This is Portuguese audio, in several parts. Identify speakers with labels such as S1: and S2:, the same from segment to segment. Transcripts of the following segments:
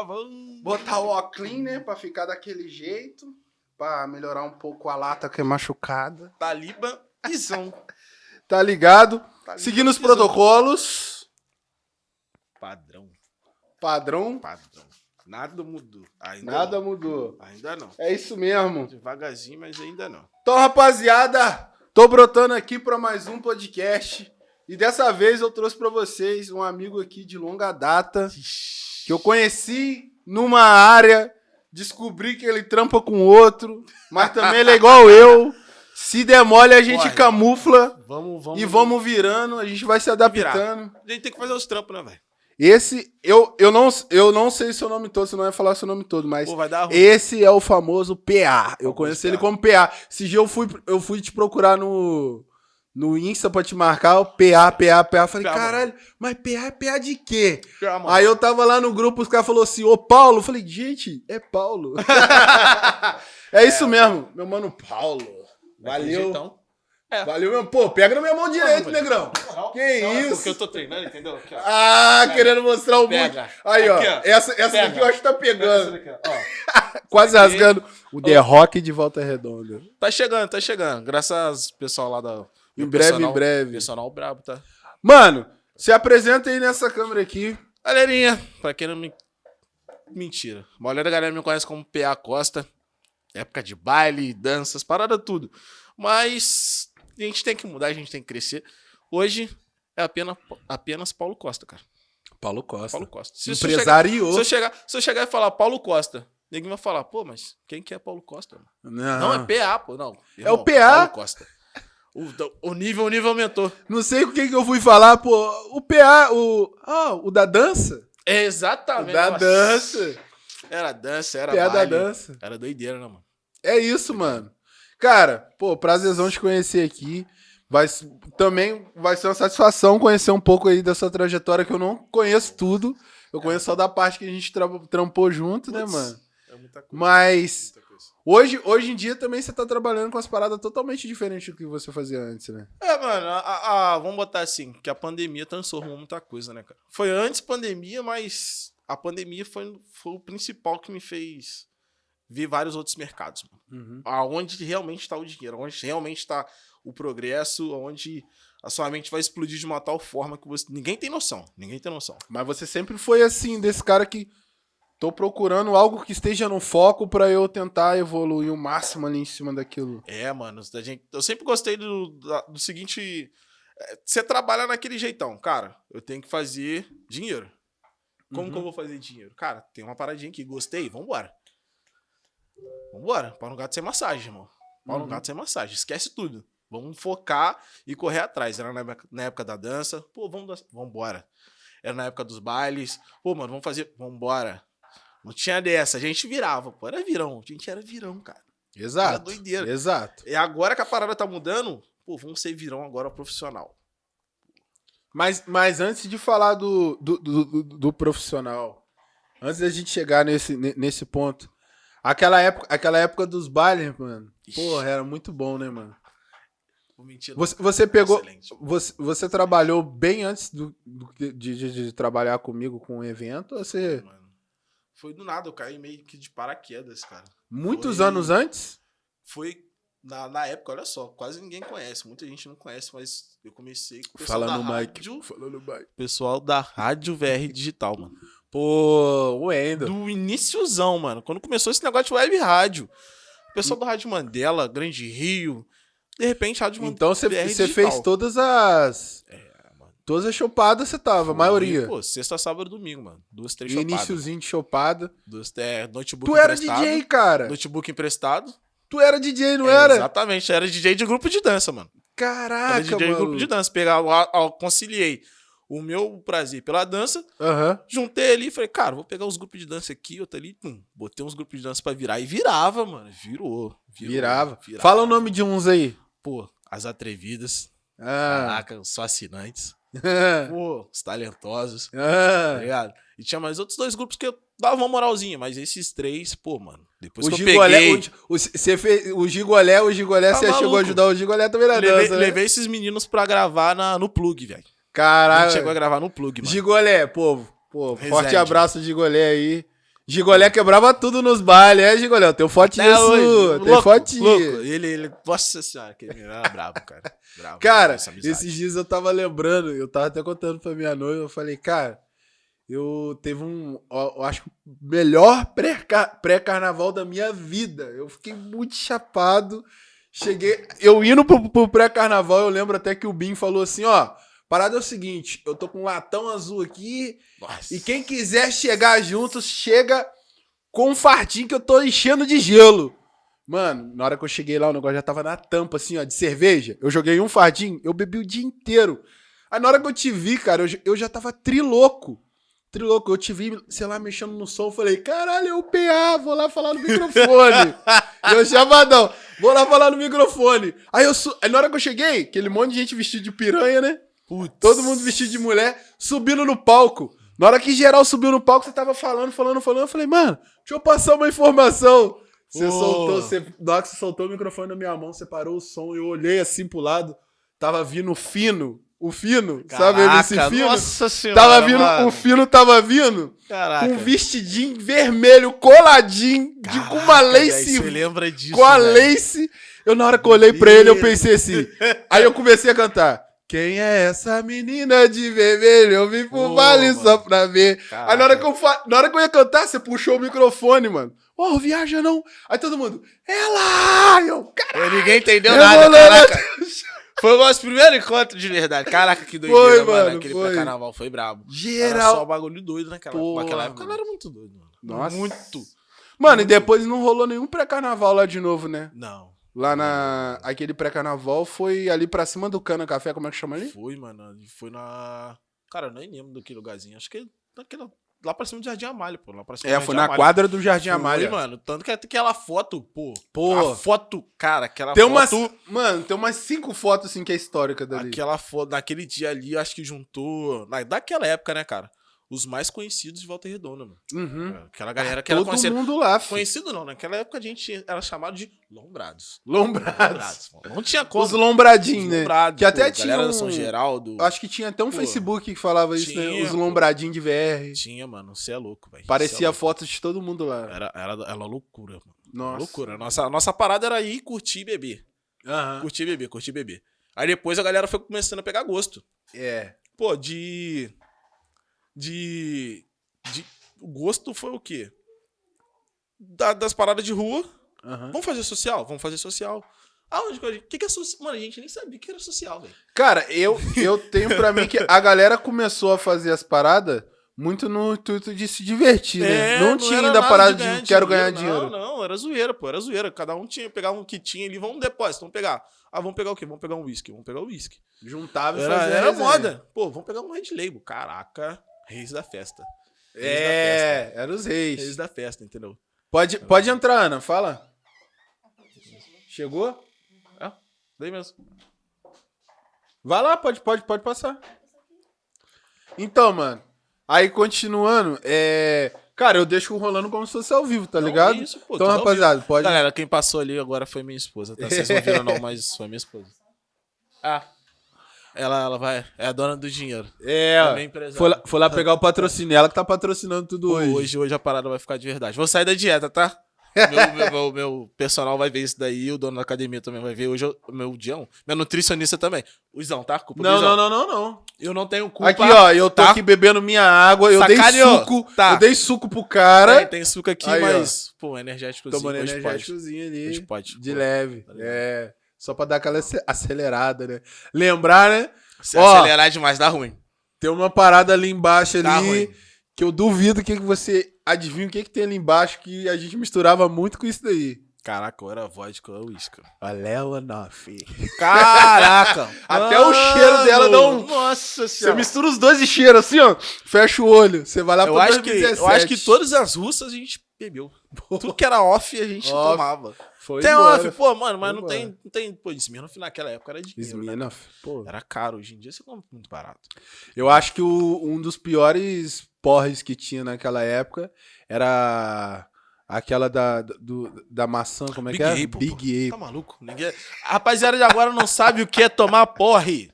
S1: tava.
S2: Botar o óculos, né? Pra ficar daquele jeito. Pra melhorar um pouco a lata que é machucada.
S1: Taliba Izão.
S2: Tá ligado? Seguindo os protocolos.
S1: Padrão.
S2: Padrão.
S1: Padrão. Nada mudou. Ainda
S2: Nada
S1: não.
S2: mudou.
S1: Ainda não.
S2: É isso mesmo.
S1: Devagarzinho, mas ainda não.
S2: Então, rapaziada, tô brotando aqui pra mais um podcast. E dessa vez eu trouxe pra vocês um amigo aqui de longa data que eu conheci numa área, descobri que ele trampa com outro, mas também ele é igual eu. Se demole, a gente
S1: Corre.
S2: camufla
S1: Vamos, vamos.
S2: e vamos virando, a gente vai se adaptando.
S1: A gente tem que fazer os trampos, né, velho?
S2: Esse, eu, eu, não, eu não sei seu nome todo, você não vai falar seu nome todo, mas
S1: Pô,
S2: esse é o famoso PA. Eu conheço
S1: PA.
S2: ele como PA. Esse dia eu fui, eu fui te procurar no, no Insta pra te marcar, o PA, PA, PA. Falei,
S1: PA,
S2: caralho, mas PA é PA de quê?
S1: Mano.
S2: Aí eu tava lá no grupo, os caras falaram assim, ô Paulo. Eu falei, gente, é Paulo. é isso mesmo, meu mano Paulo. Valeu.
S1: É.
S2: Valeu mesmo. Pô, pega na minha mão direita,
S1: mano.
S2: negrão.
S1: Não,
S2: Que
S1: não, é
S2: isso?
S1: Porque eu tô treinando, entendeu? Aqui, ó.
S2: Ah,
S1: Pega.
S2: querendo mostrar o.
S1: Pega.
S2: Aí, ó.
S1: Aqui, ó.
S2: Essa, essa
S1: Pega.
S2: daqui eu acho que tá
S1: Pega
S2: pegando.
S1: daqui, ó.
S2: Quase rasgando. O The Rock de volta redonda.
S1: Tá chegando, tá chegando. Graças ao pessoal lá da.
S2: Em breve,
S1: personal-
S2: em breve.
S1: Personal brabo, tá?
S2: Mano, se apresenta aí nessa câmera aqui.
S1: Galerinha, pra quem não me. Mentira. A maioria da galera me conhece como PA Costa. Época de baile, danças, parada tudo. Mas a gente tem que mudar, a gente tem que crescer. Hoje é apenas, apenas Paulo Costa, cara.
S2: Paulo Costa.
S1: Paulo Costa. Se, se eu chegar,
S2: Empresariou.
S1: se, eu chegar, se eu chegar e falar Paulo Costa, ninguém vai falar, pô, mas quem que é Paulo Costa?
S2: Não,
S1: Não, é PA, pô, não.
S2: É o PA.
S1: Paulo Costa. O, o nível, o nível aumentou.
S2: Não sei com quem que eu fui falar, pô. O PA, o. Ah, o da dança?
S1: É
S2: O
S1: exatamente.
S2: da
S1: nossa.
S2: dança.
S1: Era dança, era
S2: PA da dança.
S1: Era doideira, né, mano?
S2: É isso, mano. Cara, pô, prazerzão te conhecer aqui. Vai, também vai ser uma satisfação conhecer um pouco aí da sua trajetória, que eu não conheço tudo. Eu conheço só da parte que a gente tra- trampou junto, né,
S1: Putz,
S2: mano?
S1: É muita coisa.
S2: Mas
S1: coisa.
S2: hoje, hoje em dia também você tá trabalhando com as paradas totalmente diferentes do que você fazia antes, né?
S1: É, mano, a, a- vamos botar assim, que a pandemia transformou muita coisa, né, cara? Foi antes pandemia, mas a pandemia foi, foi o principal que me fez ver vários outros mercados, mano. Aonde realmente está o dinheiro, onde realmente está o progresso, onde a sua mente vai explodir de uma tal forma que você. Ninguém tem noção. Ninguém tem noção.
S2: Mas você sempre foi assim, desse cara que tô procurando algo que esteja no foco pra eu tentar evoluir o máximo ali em cima daquilo.
S1: É, mano, da gente, eu sempre gostei do, do seguinte. é, Você trabalha naquele jeitão, cara. Eu tenho que fazer dinheiro. Como
S2: Uhum.
S1: que eu vou fazer dinheiro? Cara, tem uma paradinha aqui, gostei, vambora. Vambora. Pau no gato sem massagem, irmão. Pau no
S2: Uhum.
S1: gato sem massagem. Esquece tudo. Vamos focar e correr atrás. Era na época, na época da dança. Pô, vamos dançar. Vambora. Era na época dos bailes. Pô, mano, vamos fazer. Vambora. Não tinha dessa. A gente virava, pô. Era virão. A gente era virão, cara.
S2: Exato.
S1: Era doideira.
S2: Exato.
S1: E agora que a parada tá mudando, pô, vamos ser virão agora profissional.
S2: Mas, mas antes de falar do, do, do, do- do profissional, antes da gente chegar nesse, ne- nesse ponto, aquela época, aquela época dos bailes, mano,
S1: Ixi.
S2: porra, era muito bom, né, mano?
S1: Vou mentir.
S2: Você, você pegou. Você, você trabalhou bem antes do, do- de, de- de trabalhar comigo com o evento? Ou você.
S1: Mano, Foi do nada, eu caí meio que de paraquedas, cara.
S2: Muitos
S1: Foi-
S2: anos antes?
S1: Foi na, na época, olha só, quase ninguém conhece, muita gente não conhece, mas eu comecei com o pessoal
S2: Fala
S1: da
S2: no
S1: rádio,
S2: Fala no mic.
S1: pessoal da Rádio VR Digital, mano.
S2: Pô, o Endo.
S1: Do iníciozão, mano. Quando começou esse negócio de web rádio. O pessoal
S2: Hum.
S1: da Rádio Mandela, Grande Rio. De repente, Rádio Mandela.
S2: Então você você fez todas as.
S1: mano.
S2: Todas as chopadas você tava, a maioria.
S1: Pô, sexta, sábado e domingo, mano. Duas, três chopadas.
S2: iniciozinho de chopada.
S1: Duas, é, notebook
S2: Tu era. DJ, cara.
S1: Notebook emprestado.
S2: Tu era DJ, não
S1: É,
S2: era?
S1: Exatamente, era DJ de grupo de dança, mano. Era
S2: Caraca,
S1: DJ de
S2: mano.
S1: grupo de dança. Pegava, lá, ó, conciliei o meu prazer pela dança,
S2: Aham.
S1: juntei ali e falei, cara, vou pegar os grupos de dança aqui, outro ali, pum, botei uns grupos de dança pra virar. E virava, mano. Virou. virou
S2: Virava. Fala o nome de uns aí.
S1: Pô, as atrevidas.
S2: Ah.
S1: Caraca, os fascinantes. Pô, os talentosos. Tá ligado? E tinha mais outros dois grupos que eu dava uma moralzinha, mas esses três, pô, mano. Depois
S2: O
S1: que eu
S2: Gigolé,
S1: peguei.
S2: o, o, você fez, o Gigolé, o Gigolé,
S1: Tá
S2: você chegou
S1: maluco.
S2: a ajudar o Gigolé também na
S1: Levei,
S2: dança, né?
S1: levei esses meninos pra gravar na, no plug, velho. A gente
S2: Caralho.
S1: chegou a gravar no plug, mano.
S2: Gigolé, pô, pô, forte
S1: Resende.
S2: abraço, Gigolé aí. Gigolé quebrava tudo nos bailes, é, Gigolé? Tem fotinha
S1: Até hoje,
S2: sua, tem
S1: louco. Ele, ele, nossa senhora, aquele menino era brabo, cara. Brabo,
S2: Cara, esses dias eu tava lembrando, eu tava até contando pra minha noiva, eu falei, cara, eu teve um, eu acho que o melhor pré-ca- pré-carnaval da minha vida. Eu fiquei muito chapado. Cheguei, eu indo pro, pro pré-carnaval, eu lembro até que o Bim falou assim, ó, parada é o seguinte, eu tô com um latão azul aqui,
S1: Nossa.
S2: e quem quiser chegar junto, chega com um fardinho que eu tô enchendo de gelo. Mano, na hora que eu cheguei lá, o negócio já tava na tampa, assim, ó, de cerveja. Eu joguei um fardinho, eu bebi o dia inteiro. Aí na hora que eu te vi, cara, eu, já- eu já tava triloco. Triloco. Eu te vi, sei lá, mexendo no som. eu Falei, caralho, é o PA, vou lá falar no microfone. eu chamadão, vou lá falar no microfone. Aí eu. Aí na hora que eu cheguei, aquele monte de gente vestido de piranha, né?
S1: Putz.
S2: Todo mundo vestido de mulher, subindo no palco. Na hora que geral subiu no palco, você tava falando, falando, falando. Eu falei, mano, deixa eu passar uma informação. Você
S1: Pô.
S2: soltou, você, na hora que você soltou o microfone na minha mão, você parou o som, eu olhei assim pro lado, tava vindo o fino, o fino, sabe esse
S1: Caraca,
S2: fino?
S1: Nossa senhora.
S2: tava vindo,
S1: mano.
S2: o fino tava vindo
S1: Caraca.
S2: com um vestidinho vermelho, coladinho, de, com uma
S1: Caraca,
S2: lace
S1: Você lembra disso?
S2: com a lace. Eu, na hora que eu olhei pra ele, eu pensei assim. Aí eu comecei a cantar. Quem é essa menina de vermelho? Eu vim pro vale
S1: mano.
S2: só pra ver.
S1: Caraca.
S2: Aí na hora, que eu fa... na hora que eu ia cantar, você puxou o microfone, mano. Ô, viaja não. Aí todo mundo, ela! Eu, cara,
S1: Ninguém entendeu
S2: Eu
S1: nada, caraca. Foi o nosso primeiro encontro de verdade. Caraca, que doideira,
S2: Foi,
S1: mano.
S2: mano,
S1: Aquele
S2: foi.
S1: pré-carnaval foi brabo. Era
S2: geral.
S1: só bagulho doido naquela,
S2: Porra,
S1: naquela época.
S2: mano.
S1: Era muito doido, mano.
S2: Nossa.
S1: Muito.
S2: Mano, e depois não rolou nenhum pré-carnaval lá de novo, né?
S1: Não.
S2: Lá na. Aquele pré-carnaval foi ali pra cima do Cana Café, como é que chama ali?
S1: Foi, mano. Foi na. Cara, eu nem lembro daquele lugarzinho. Acho que naquela. Lá pra cima do Jardim Amália, pô. Lá pra cima
S2: É,
S1: do
S2: foi na
S1: Amália.
S2: quadra do Jardim
S1: Foi,
S2: Amália.
S1: mano. Tanto que aquela foto, pô.
S2: Pô.
S1: A foto, cara, aquela
S2: Tem umas.
S1: foto.
S2: Mano, tem umas cinco fotos assim que é histórica dali.
S1: Aquela foto, naquele dia ali, acho que juntou. Na, daquela época, né, cara? Os mais conhecidos de Volta Redonda, mano.
S2: Uhum.
S1: Aquela galera que era
S2: Todo
S1: conhecida.
S2: mundo lá, filho.
S1: Conhecido não, naquela época a gente era chamado de lombrados.
S2: Lombrados.
S1: mano. Não tinha como.
S2: Os lombradinhos,
S1: Os
S2: né?
S1: lombrados,
S2: Que até
S1: pô,
S2: tinha
S1: galera
S2: um-
S1: da São Geraldo.
S2: Acho que tinha até um
S1: Pô,
S2: Facebook que falava isso, né?
S1: tinha,
S2: Os
S1: pô.
S2: lombradinhos de VR.
S1: Tinha, mano. Você é louco, velho. Cê é
S2: Parecia
S1: louco.
S2: fotos de todo mundo lá.
S1: Era, era, era loucura, mano.
S2: Nossa.
S1: Loucura. Nossa, nossa parada era ir curtir e beber.
S2: Aham.
S1: Curtir e beber, curtir e beber. Aí depois a galera foi começando a pegar gosto.
S2: É.
S1: Pô, de. De. de o gosto foi o quê? Da- das paradas de rua.
S2: Aham.
S1: Vamos fazer social? Vamos fazer social. Aonde que a gente. O que, que é social? Mano, a gente nem sabia que era social, velho.
S2: Cara, eu, eu tenho pra mim que a galera começou a fazer as paradas muito no intuito de se divertir, né?
S1: É,
S2: não, tinha
S1: era
S2: ainda a parada de,
S1: ganhar
S2: quero ganhar dinheiro.
S1: Não, não, era zoeira, pô, era zoeira. Cada um tinha pegar um que tinha ali, vamos um depósito, vamos pegar. Ah, vamos pegar o quê? Vamos pegar um whisky, vamos pegar o whisky.
S2: Juntava e
S1: Era,
S2: fazia
S1: era moda. Pô, vamos pegar um Red Label. Caraca, reis da festa. Reis da
S2: É, era os
S1: Reis
S2: reis.
S1: da festa, entendeu?
S2: Pode, pode entrar, Ana, fala. Chegou?
S1: Daí mesmo.
S2: Vai lá, pode, pode, pode passar. Então, mano. Aí, continuando, é. Cara, eu deixo rolando como se fosse ao vivo, tá
S1: Não,
S2: ligado?
S1: é isso, pô,
S2: então, rapaziada, pode.
S1: Galera, quem passou ali agora foi minha esposa, tá? Vocês não viram não, mas foi minha esposa. Ah. Ela, ela vai. É a dona do dinheiro.
S2: É,
S1: É
S2: ó,
S1: empresária.
S2: foi, lá, foi lá pegar o patrocínio. Ela que tá patrocinando tudo hoje.
S1: hoje, hoje a parada vai ficar de verdade. Vou sair da dieta, tá? meu, meu, meu, meu personal vai ver isso daí, o dono da academia também vai ver. Hoje eu, meu Dião, meu nutricionista também. O Izão, tá? Culpa do
S2: Não, não, não, não, não.
S1: Eu não tenho culpa.
S2: Aqui, ó, eu tô
S1: tá?
S2: aqui bebendo minha água, eu
S1: Sacaneou.
S2: dei suco.
S1: Tá.
S2: Eu dei suco pro cara.
S1: Tem, tem suco aqui,
S2: Aí, ó.
S1: mas, pô, energético
S2: tomando energéticozinho ali.
S1: Hoje pode.
S2: De
S1: pô.
S2: leve.
S1: Tá
S2: é. Só pra dar aquela ace- acelerada, né? Lembrar, né?
S1: Se
S2: Ó.
S1: acelerar demais, dá ruim.
S2: Tem uma parada ali embaixo
S1: Dá
S2: ali
S1: ruim.
S2: que eu duvido que que você adivinha o que, que tem ali embaixo que a gente misturava muito com isso daí.
S1: Caraca, era vodka ou uísque.
S2: Olha o Noff.
S1: Caraca!
S2: Até o cheiro dela dá um-
S1: Nossa
S2: Você mistura os dois de cheiro assim, ó. Fecha o olho. Você vai lá
S1: Eu
S2: pro
S1: acho, que,
S2: 2017.
S1: eu acho que todas as russas a gente bebeu. Tudo que era off a gente
S2: Off.
S1: tomava.
S2: Foi
S1: Tem
S2: embora.
S1: off, pô, mano, mas não tem, não tem. Pô, Smirnoff naquela época era dinheiro. né?
S2: Smirnoff, pô.
S1: Era caro, hoje em dia você compra muito barato.
S2: Eu acho que o- um dos piores porres que tinha naquela época era aquela da, do, da maçã, como é
S1: Big
S2: que é?
S1: Apple,
S2: Big
S1: Tá
S2: Apple.
S1: maluco? Ninguém... A rapaziada de agora não sabe o que é tomar porre.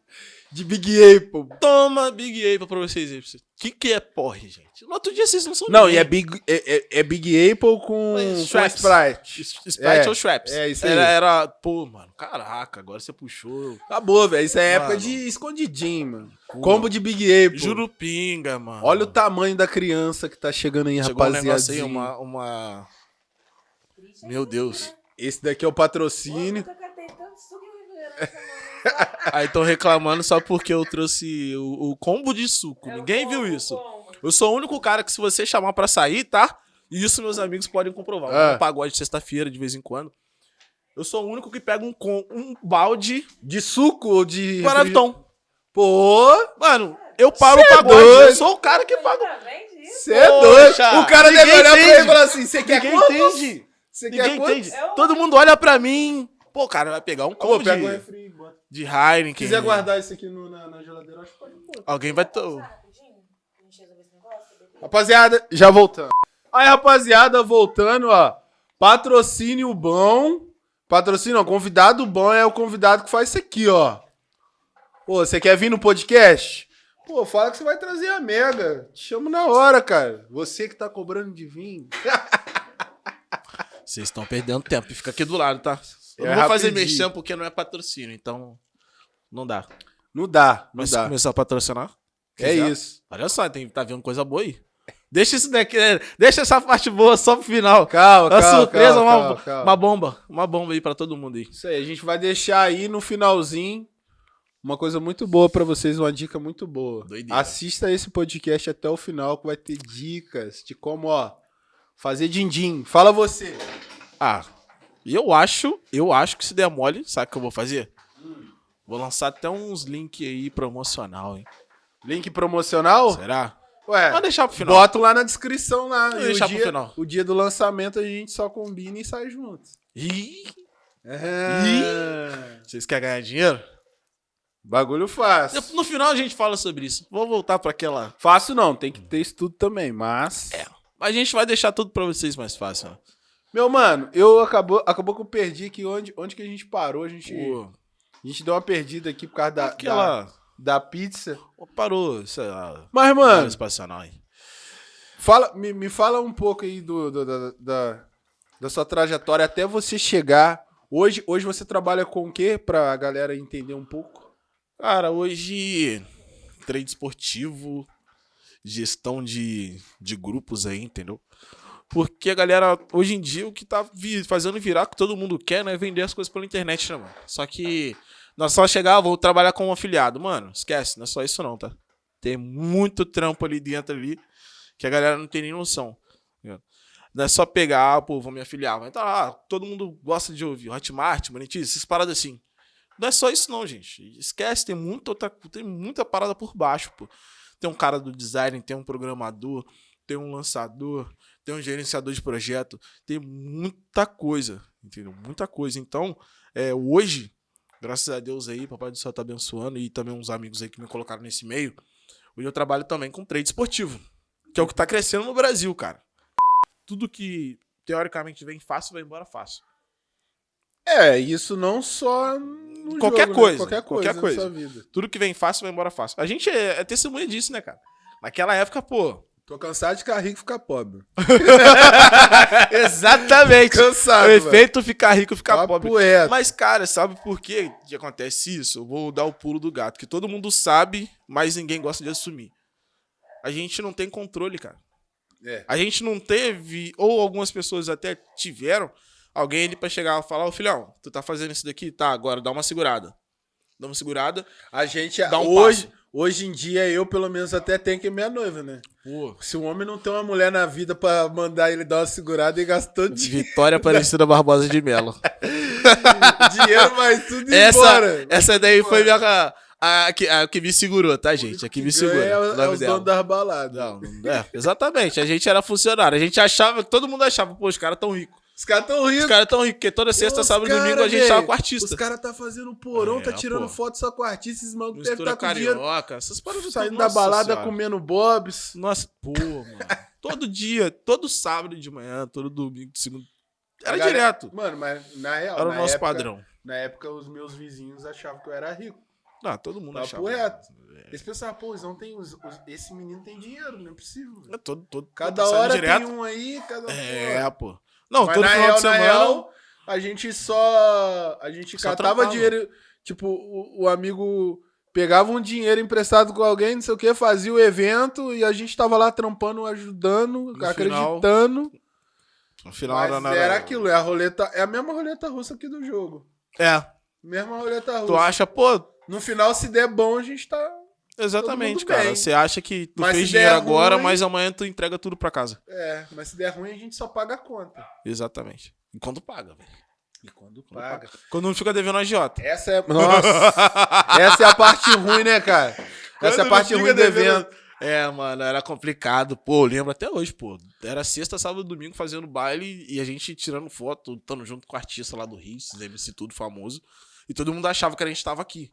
S2: De Big Apple.
S1: Toma Big Apple pra vocês aí. O que, que é porre, gente? No outro dia vocês não são
S2: Não,
S1: ninguém.
S2: e é Big, é, é- é Big Apple com, com
S1: Schweppes.
S2: Sprite.
S1: Sprite
S2: É,
S1: ou Schweppes.
S2: é isso aí.
S1: Era, era, pô, mano, caraca, agora você puxou.
S2: Acabou, velho. Isso é época
S1: Mano.
S2: de escondidinho, mano.
S1: Pô.
S2: Combo de Big Apple.
S1: Jurupinga, mano.
S2: Olha o tamanho da criança que tá chegando aí,
S1: Chegou um
S2: rapaziada.
S1: aí, uma, uma... Meu Deus.
S2: Esse daqui é o patrocínio.
S3: Nunca
S1: Aí estão reclamando só porque eu trouxe o, o combo de suco.
S3: É
S1: Ninguém
S3: combo,
S1: viu isso.
S3: combo.
S1: Eu sou o único cara que se você chamar pra sair, tá? E isso meus amigos podem comprovar.
S2: Ah.
S1: Um pagode de sexta-feira, de vez em quando. Eu sou o único que pega um, com, um balde
S2: De suco ou de.
S1: Guaraviton.
S2: Pô,
S1: Mano, eu paro
S2: Cê
S1: o
S2: é
S1: pagode.
S2: doido.
S1: Eu sou o cara que paga.
S3: Isso?
S2: você é doido. O cara deve
S1: ninguém
S2: olhar pra ele e
S1: entende.
S2: falar assim: você quer
S1: Ninguém
S2: quantos?
S1: entende.
S2: Você
S1: Ninguém
S2: quantos?
S1: entende.
S3: É
S1: Todo mundo olha pra mim. Pô, cara, vai pegar um
S2: Pô,
S1: combo
S2: pega
S1: de,
S2: um refri.
S1: de Heineken.
S2: Se quiser guardar isso aqui no- na, na geladeira, acho que pode pôr.
S1: Alguém vai... To...
S2: Rapaziada, já voltando. Aí, rapaziada, voltando, ó. Patrocínio bom. Patrocínio, ó, convidado bom é o convidado que faz isso aqui, ó. Pô, você quer vir no podcast? Pô, fala que você vai trazer a Mega. Te chamo na hora, cara. Você que tá cobrando de vir.
S1: Vocês estão perdendo tempo. Fica aqui do lado, tá? Eu
S2: É
S1: não vou fazer mexão porque não é patrocínio, então não dá.
S2: Não dá, não
S1: Mas se
S2: dá.
S1: começar a patrocinar,
S2: É
S1: quiser,
S2: isso.
S1: Olha só, tem, tá vendo coisa boa aí. Deixa isso daqui, deixa essa parte boa só pro final.
S2: Calma,
S1: Uma
S2: calma,
S1: surpresa,
S2: calma,
S1: uma,
S2: calma, calma.
S1: uma bomba. Uma bomba aí pra todo mundo aí.
S2: Isso aí, a gente vai deixar aí no finalzinho uma coisa muito boa pra vocês, uma dica muito boa.
S1: Doideira.
S2: Assista esse podcast até o final que vai ter dicas de como, ó, fazer din-din. Fala você.
S1: Ah, e eu acho, eu acho que se der mole, sabe o que eu vou fazer? Vou lançar até uns links aí promocional, hein?
S2: Link promocional?
S1: Será?
S2: Ué,
S1: Vou deixar pro final.
S2: bota lá na descrição lá.
S1: Vou
S2: E o
S1: deixar pro
S2: dia,
S1: final.
S2: o dia do lançamento a gente só combina e sai junto.
S1: Ih,
S2: É.
S1: vocês querem ganhar dinheiro?
S2: Bagulho fácil.
S1: No final a gente fala sobre isso. Vou voltar pra aquela.
S2: Fácil não, tem que ter estudo também, mas...
S1: É. Mas a gente vai deixar tudo pra vocês mais fácil. ó.
S2: Meu mano, eu acabou, acabou que eu perdi aqui onde, onde que a gente parou, a gente,
S1: Pô,
S2: a gente deu uma perdida aqui por causa da,
S1: aquela.
S2: da, da pizza.
S1: Parou, sei lá.
S2: Mas,
S1: Mano.
S2: mano,
S1: espacional aí.
S2: fala, me, me fala um pouco aí do, do- da, da, da sua trajetória até você chegar. Hoje, hoje você trabalha com o quê? Pra galera entender um pouco.
S1: Cara, hoje. Trade esportivo, gestão de, de grupos aí, entendeu? Porque a galera, hoje em dia, o que tá vi- fazendo virar, que todo mundo quer, né? É vender as coisas pela internet, né, mano? Só que nós só chegar, ah, vou trabalhar como afiliado. Mano, esquece, não é só isso não, tá? Tem muito trampo ali dentro ali que a galera não tem nem noção. tá? Não é só pegar, ah, pô, vou me afiliar. Vai tá lá, todo mundo gosta de ouvir Hotmart, Monetize, essas paradas assim. Não é só isso não, gente. Esquece, tem muita, outra, tem muita parada por baixo, pô. Tem um cara do design, tem um programador, tem um lançador, tem um gerenciador de projeto, tem muita coisa, entendeu? Muita coisa. Então, é, hoje, graças a Deus aí, Papai do Céu tá abençoando e também uns amigos aí que me colocaram nesse meio, hoje eu trabalho também com trade esportivo, que é o que tá crescendo no Brasil, cara. Tudo que teoricamente vem fácil, vai embora fácil.
S2: É, isso não só
S1: Qualquer
S2: jogo, né?
S1: coisa,
S2: qualquer coisa,
S1: qualquer
S2: na
S1: coisa.
S2: sua vida.
S1: Tudo que vem fácil, vai embora fácil. A gente é, é testemunha disso, né, cara? Naquela época, pô.
S2: Tô cansado de ficar rico e ficar pobre.
S1: Exatamente.
S2: Cansado,
S1: o efeito ficar rico, ficar
S2: Papo
S1: pobre.
S2: é.
S1: Mas, cara, sabe por que, que acontece isso? Eu vou dar o pulo do gato. Que todo mundo sabe, mas ninguém gosta de assumir. A gente não tem controle, cara.
S2: É.
S1: A gente não teve, ou algumas pessoas até tiveram, alguém ali pra chegar e falar, ô filhão, tu tá fazendo isso daqui? Tá, agora dá uma segurada. Dá uma segurada.
S2: A gente,
S1: Dá um
S2: hoje,
S1: passo.
S2: Hoje em dia, eu pelo menos até tenho que ir minha noiva, né?
S1: Pô,
S2: Se um homem não tem uma mulher na vida pra mandar ele dar uma segurada e gastou di-
S1: Vitória Aparecida Barbosa de Mello.
S2: dinheiro, mas tudo
S1: essa,
S2: embora.
S1: essa daí foi minha, a, a, que, a que me segurou, tá, gente? A que me segura.
S2: É,
S1: o
S2: é
S1: nome
S2: os
S1: dela.
S2: donos das baladas.
S1: Não, não- é, exatamente. A gente era funcionário. A gente achava, todo mundo achava, pô, os caras tão ricos.
S2: Os caras tão ricos.
S1: Os caras tão ricos, porque toda sexta,
S2: Os
S1: sábado e domingo a gente tava com
S2: Os
S1: artista.
S2: caras tá fazendo porão,
S1: É,
S2: tá tirando
S1: pô.
S2: foto só com artista, esses malucos devem estar com dinheiro.
S1: carioca, essas paradas.
S2: Saindo da balada
S1: senhora.
S2: comendo bobs.
S1: Nossa, pô, mano. Todo dia, todo sábado de manhã, todo domingo, de segunda. Era
S2: galera-
S1: direto.
S2: Mano, mas na real,
S1: Era o nosso
S2: época-
S1: padrão.
S2: Na época, os meus vizinhos achavam que eu era rico.
S1: Ah, todo mundo
S2: Papo
S1: achava.
S2: reto.
S1: É.
S2: Eles pensavam, pô, tem os, os- esse menino tem dinheiro, não é possível.
S1: É todo, todo,
S2: Cada
S1: tá
S2: hora
S1: direto.
S2: tem um aí, cada
S1: É, pô. Não,
S2: Mas
S1: todo
S2: na
S1: final
S2: real,
S1: de semana.
S2: na real, a gente só. A gente
S1: Só
S2: catava
S1: trampava.
S2: dinheiro. Tipo, o, o amigo pegava um dinheiro emprestado com alguém, não sei o que, fazia o evento e a gente tava lá trampando, ajudando,
S1: No
S2: acreditando.
S1: No final
S2: Mas
S1: era nada.
S2: era aquilo, é a roleta. É a mesma roleta russa aqui do jogo.
S1: É.
S2: Mesma roleta russa.
S1: Tu acha, pô,
S2: No final, se der bom, a gente tá.
S1: Exatamente, cara.
S2: bem.
S1: Você acha que tu
S2: Mas
S1: fez dinheiro agora,
S2: ruim-
S1: mas amanhã tu entrega tudo pra casa.
S2: É, mas se der ruim, a gente só paga a conta.
S1: Exatamente. E quando paga, velho.
S2: E quando
S1: paga. Quando não fica devendo a agiota.
S2: Essa é. Nossa! essa é a parte ruim, né, cara? Essa é a
S1: Quando
S2: parte
S1: não
S2: ruim do evento.
S1: É, mano, era complicado. Pô, eu lembro até hoje, pô. Era sexta, sábado, domingo fazendo baile e a gente tirando foto, estando junto com o artista lá do Rio, esses MC tudo famoso. E todo mundo achava que a gente tava aqui.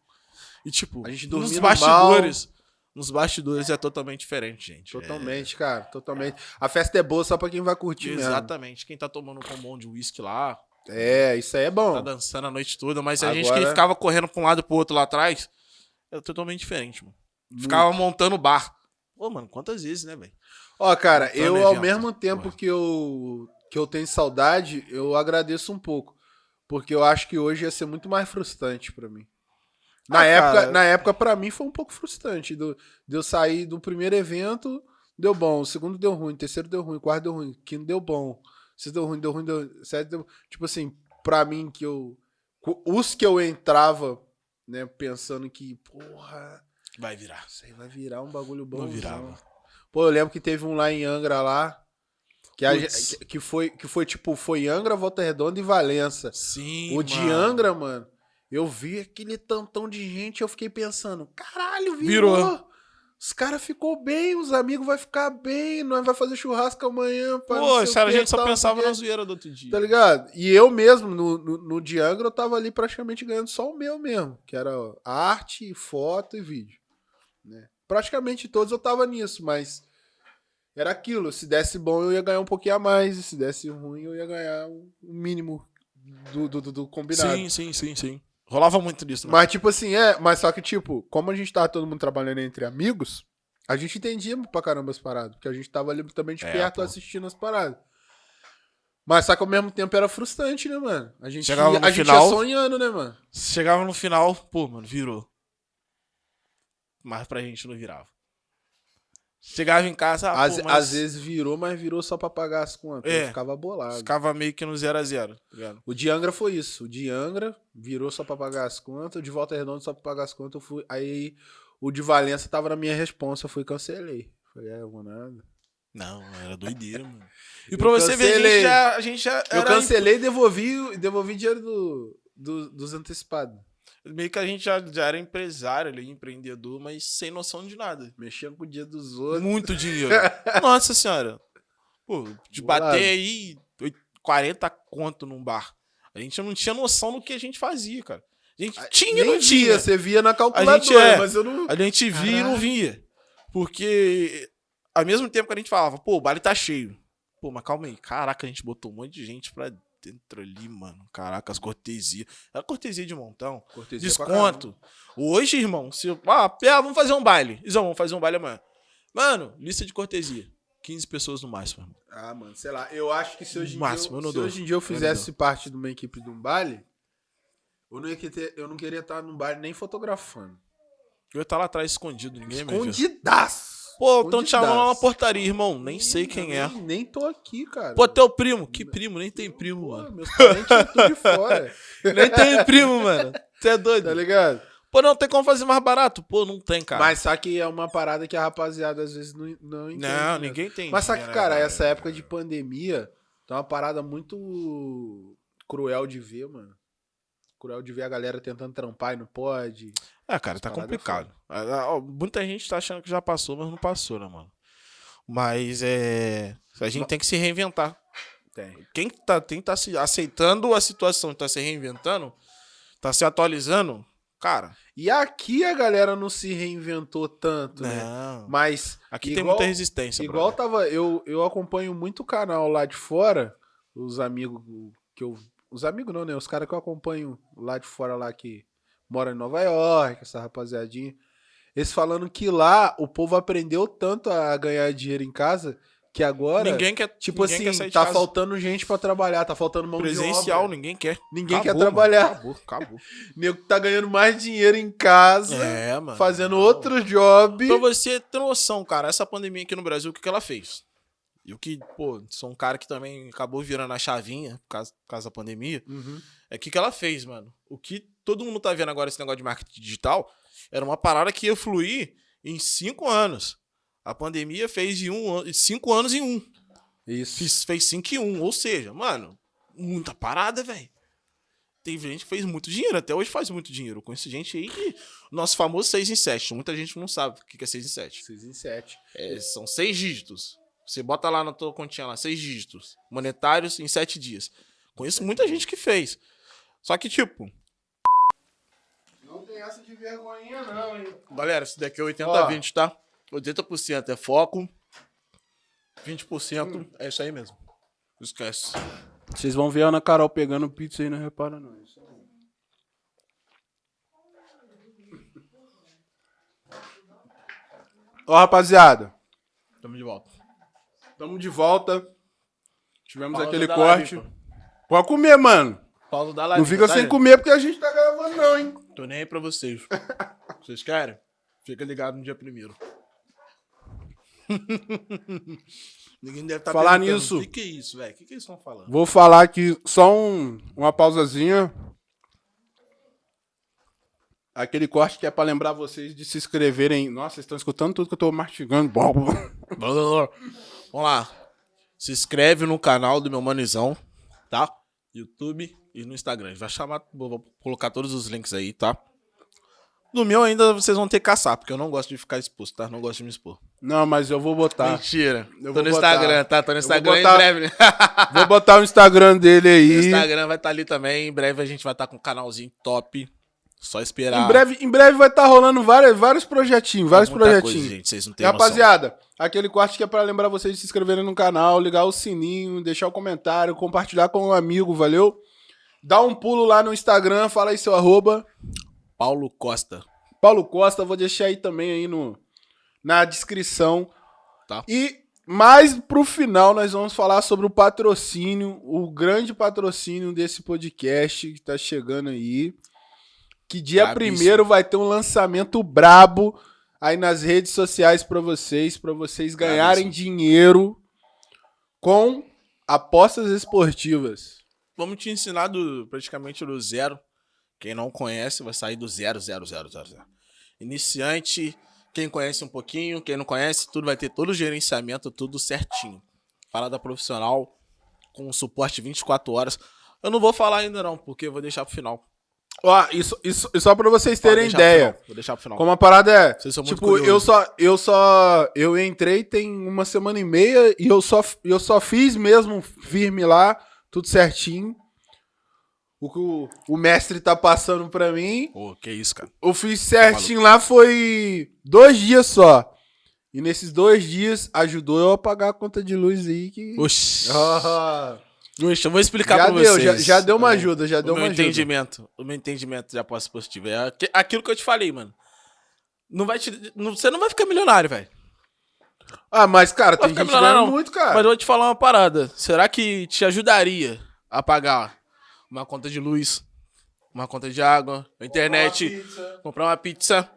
S1: E tipo,
S2: A gente
S1: nos bastidores. Nos bastidores é totalmente diferente, gente.
S2: Totalmente, cara, totalmente. A festa é boa só pra quem vai
S1: É,
S2: curtir mesmo.
S1: exatamente. Quem tá tomando um combão de uísque lá,
S2: É, isso aí é
S1: tá
S2: bom.
S1: dançando a noite toda, mas a gente
S2: Agora-
S1: que ficava correndo pra um lado e pro outro lá atrás, é totalmente diferente, mano. Ficava montando bar. Pô, mano, quantas vezes, né, velho?
S2: Ó, cara, eu ao mesmo tempo
S1: Porra.
S2: que eu, que eu tenho saudade, eu agradeço um pouco. Porque eu acho que hoje ia ser muito mais frustrante pra mim. Na,
S1: Ah,
S2: época,
S1: cara.
S2: na época, pra mim, foi um pouco frustrante. Do, de eu sair do primeiro evento, deu bom. O segundo deu ruim, o terceiro deu ruim, o quarto deu ruim, o quinto deu bom. Sexto deu ruim, deu ruim, deu sete deu... Tipo assim, pra mim, que eu... Os que eu entrava, né, pensando que, porra,
S1: Vai virar.
S2: isso aí vai virar um bagulho bom.
S1: Não virava.
S2: Pô, eu lembro que teve um lá em Angra lá. Que, a gente- que, foi, que foi tipo, foi Angra, Volta Redonda e Valença.
S1: Sim,
S2: o de
S1: mano.
S2: Angra, mano, eu vi aquele tantão de gente, eu fiquei pensando, caralho, virou.
S1: Virou.
S2: Os caras ficou bem, os amigos vai ficar bem, nós vai fazer churrasco amanhã. pá,
S1: Pô, sério, a gente só
S2: tal,
S1: pensava na zoeira do outro dia.
S2: Tá ligado? E eu mesmo, no, no, no eu tava ali praticamente ganhando só o meu mesmo, que era arte, foto e vídeo. Né? Praticamente todos eu tava nisso, mas era aquilo. Se desse bom, eu ia ganhar um pouquinho a mais, e se desse ruim, eu ia ganhar o mínimo do, do, do- do combinado.
S1: Sim, sim, sim, sim. Rolava muito disso, né?
S2: Mas, tipo assim, é, mas só que, tipo, como a gente tava todo mundo trabalhando entre amigos, a gente entendia pra caramba as paradas, porque a gente tava ali também de
S1: É,
S2: perto
S1: pô.
S2: assistindo as paradas. Mas só que ao mesmo tempo era frustrante, né, mano? A gente,
S1: Chegava
S2: ia,
S1: no
S2: a gente
S1: final-
S2: ia sonhando, né, mano?
S1: Chegava no final, pô, mano, virou. Mas pra gente não virava. Chegava em casa, ah,
S2: às,
S1: pô, mas
S2: às vezes virou, mas virou só pra pagar as contas.
S1: É.
S2: Eu ficava bolado.
S1: ficava meio que no 0 a 0 tá?
S2: O de Angra foi isso. O de Angra virou só pra pagar as contas. O de Volta Redonda só pra pagar as contas. Eu fui... Aí o de Valença tava na minha responsa. Eu fui e cancelei. Falei, é, eu vou nada.
S1: Não, era doideira, mano. E
S2: Eu
S1: pra você ver, a
S2: cancelei.
S1: gente já, a gente já
S2: Eu cancelei e devolvi, devolvi dinheiro do, do- dos antecipados.
S1: Meio que a gente já, já era empresário ali, empreendedor, mas sem noção de nada.
S2: Mexendo com o dia dos outros.
S1: Muito dinheiro. Nossa senhora. Pô, de
S2: Bolado.
S1: bater aí oit- 40 conto num bar. A gente não tinha noção do que a gente fazia, cara. A gente tinha e não tinha.
S2: via, você via na calculadora,
S1: gente é-
S2: mas eu não...
S1: A gente via e não
S2: Caralho.
S1: via. Porque ao mesmo tempo que a gente falava, pô, o baile tá cheio. Pô, mas calma aí. Caraca, a gente botou um monte de gente pra dentro ali, mano. Caraca, as cortesias. Era cortesia de montão.
S2: Cortesia
S1: Desconto. Hoje, irmão, se. Ah, pé, vamos fazer um baile. Isão, vamos fazer um baile amanhã. Mano, lista de cortesia. 15 pessoas no máximo. irmão.
S2: Ah, mano, sei lá. Eu acho que se hoje em,
S1: Máximo,
S2: dia,
S1: eu
S2: eu, se hoje em dia eu
S1: Eu
S2: fizesse
S1: não
S2: parte de uma equipe de um baile, eu não, ia querer, eu não queria estar num baile nem fotografando.
S1: Eu ia estar lá atrás escondido, ninguém me viu.
S2: Escondidaço.
S1: Pô, estão te chamando lá na
S2: Escondidaço.
S1: portaria, irmão. Nem sei quem é.
S2: Nem, nem tô aqui, cara.
S1: Pô, teu primo. Que primo? Nem tem primo,
S2: Pô,
S1: mano.
S2: meus parentes tudo de fora.
S1: Nem tem primo, mano. Você é doido.
S2: Tá ligado?
S1: Pô, não tem como fazer mais barato? Pô, não tem, cara.
S2: Mas só que é uma parada que a rapaziada às vezes não, não entende.
S1: não,
S2: né?
S1: ninguém tem.
S2: Mas só que,
S1: dinheiro,
S2: cara,
S1: né,
S2: essa época de pandemia tá uma parada muito cruel de ver, mano. Cruel de ver a galera tentando trampar e não pode.
S1: É, cara, tá
S2: é
S1: complicado. Ah, ó, Muita gente tá achando que já passou, mas não passou, né, mano? Mas é. A gente tem que se reinventar.
S2: Tem.
S1: Quem tá, quem tá se aceitando a situação, tá se reinventando, tá se atualizando, cara.
S2: E aqui a galera não se reinventou tanto, né?
S1: Não.
S2: Mas
S1: Aqui tem
S2: igual-
S1: muita resistência,
S2: igual
S1: brother.
S2: tava. Eu, eu acompanho muito canal lá de fora. Os amigos que eu. Os amigos não, né? Os caras que eu acompanho lá de fora lá que mora em Nova York, essa rapaziadinha. Eles falando que lá o povo aprendeu tanto a ganhar dinheiro em casa que agora,
S1: ninguém quer.
S2: tipo
S1: ninguém
S2: assim,
S1: quer
S2: tá
S1: casa.
S2: faltando gente pra trabalhar, tá faltando mão de
S1: presencial, ninguém quer.
S2: Ninguém quer
S1: Acabou,
S2: trabalhar.
S1: Mano. Acabou, acabou.
S2: Nego tá ganhando mais dinheiro em casa,
S1: É, mano.
S2: fazendo outro job.
S1: Pra você ter noção, cara, essa pandemia aqui no Brasil, o que, que ela fez? E o que, pô, sou um cara que também acabou virando a chavinha por causa, por causa da pandemia.
S2: Uhum.
S1: É o que, que ela fez, mano. O que todo mundo tá vendo agora, esse negócio de marketing digital, era uma parada que ia fluir em cinco anos. A pandemia fez de um cinco anos em um.
S2: Isso.
S1: Fiz, fez cinco em um. Ou seja, mano, muita parada, velho. Tem gente que fez muito dinheiro, até hoje faz muito dinheiro. Eu conheço gente aí que. Nosso famoso 6 em 7. Muita gente não sabe o que que é 6 em 7.
S2: 6 em 7.
S1: É, são seis dígitos. Você bota lá na tua continha lá, seis dígitos. Monetários em sete dias. Conheço muita gente que fez. Só que, tipo,
S2: Não tem essa de vergonhinha, não, hein?
S1: galera, isso daqui é 80
S2: Ó.
S1: a 20, tá? 80% é foco, 20% é isso aí mesmo. Esquece.
S2: Vocês vão ver a Ana Carol pegando pizza aí, não repara, não. Isso aí. Ó, rapaziada,
S1: Tamo de volta.
S2: tamo de volta. Tivemos
S1: Pausa
S2: aquele corte.
S1: live,
S2: Pode comer, mano.
S1: Pausa da live.
S2: Não fica
S1: tá,
S2: sem
S1: gente?
S2: comer porque a gente tá gravando, não, hein?
S1: Tô nem aí pra vocês. Vocês querem? Fica ligado no dia primeiro. Ninguém deve estar
S2: Falar nisso.
S1: O que, que é isso, velho? O que, que eles estão falando?
S2: Vou falar aqui só um, uma pausazinha. Aquele corte que é pra lembrar vocês de se inscreverem. Nossa, vocês estão escutando tudo que eu tô mastigando.
S1: Vamos lá. Se inscreve no canal do meu manizão, tá? YouTube e no Instagram. Vai chamar, vou colocar todos os links aí, tá? No meu ainda vocês vão ter que caçar, porque eu não gosto de ficar exposto, tá? Não gosto de me expor.
S2: Não, mas eu vou botar.
S1: Mentira.
S2: Eu
S1: Tô no
S2: botar.
S1: Instagram, tá? Tô no
S2: vou
S1: Instagram
S2: botar-
S1: em breve.
S2: Vou botar o Instagram dele
S1: O
S2: aí.
S1: Instagram vai estar ali também. Em breve a gente vai estar com um canalzinho top. Só esperar.
S2: Em breve, em breve vai estar rolando vários, vários projetinhos, vários projetinhos.
S1: Coisa, gente, vocês não têm noção.
S2: rapaziada, aquele corte que é pra lembrar vocês de se inscreverem no canal, ligar o sininho, deixar o comentário, compartilhar com um amigo, valeu? Dá um pulo lá no Instagram, fala aí seu arroba.
S1: Paulo Costa.
S2: Paulo Costa, vou deixar aí também aí no, na descrição.
S1: Tá.
S2: E mais pro final nós vamos falar sobre o patrocínio, o grande patrocínio desse podcast que tá chegando aí. Que dia
S1: Brabíssimo.
S2: primeiro vai ter um lançamento brabo aí nas redes sociais pra vocês, pra vocês ganharem
S1: Brabíssimo.
S2: dinheiro com apostas esportivas.
S1: Vamos te ensinar do, praticamente do zero. Quem não conhece vai sair do zero, zero, zero, zero, zero. Iniciante, quem conhece um pouquinho, quem não conhece, tudo vai ter todo o gerenciamento, tudo certinho. Parada profissional, com suporte 24 horas. Eu não vou falar ainda não, porque eu vou deixar pro final.
S2: Ó, isso, isso, só pra vocês terem ideia.
S1: final, Vou deixar pro final.
S2: Como a parada é.
S1: Vocês são muito
S2: Tipo, eu só, eu só. Eu entrei tem uma semana e meia e eu só, eu só fiz mesmo firme lá, tudo certinho. O que o, o mestre tá passando pra mim.
S1: Ô, que isso, cara.
S2: Eu fiz certinho lá, foi dois dias só. E nesses dois dias ajudou eu a pagar a conta de luz aí que.
S1: Oxi.
S2: Ah,
S1: Oxi, eu vou explicar
S2: já
S1: pra
S2: deu,
S1: vocês.
S2: já, já deu uma
S1: o-
S2: ajuda, já
S1: o
S2: deu
S1: meu
S2: uma ajuda.
S1: entendimento, o meu entendimento de aposta positiva é aqu- aquilo que eu te falei, mano. Não vai te, não- você não vai ficar milionário, velho.
S2: Ah, mas, cara, tem gente ganhando
S1: não.
S2: muito, cara.
S1: Mas eu vou te falar uma parada. Será que te ajudaria a pagar uma conta de luz, uma conta de água, internet, comprar uma pizza,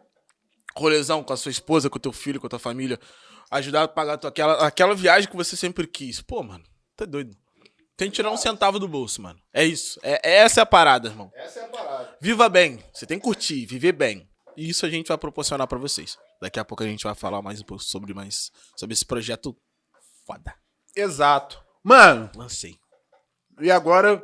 S1: rolezão com a sua esposa, com o teu filho, com a tua família, ajudar a pagar tua- aquela, aquela viagem que você sempre quis? Pô, mano, tá doido. Tem que tirar um centavo do bolso, mano. É isso. É, essa é a parada, irmão.
S2: Essa é a parada.
S1: Viva bem. Você tem que curtir, viver bem. E isso a gente vai proporcionar pra vocês. Daqui a pouco a gente vai falar mais um pouco sobre mais sobre esse projeto foda.
S2: Exato. Mano,
S1: Lancei.
S2: E agora,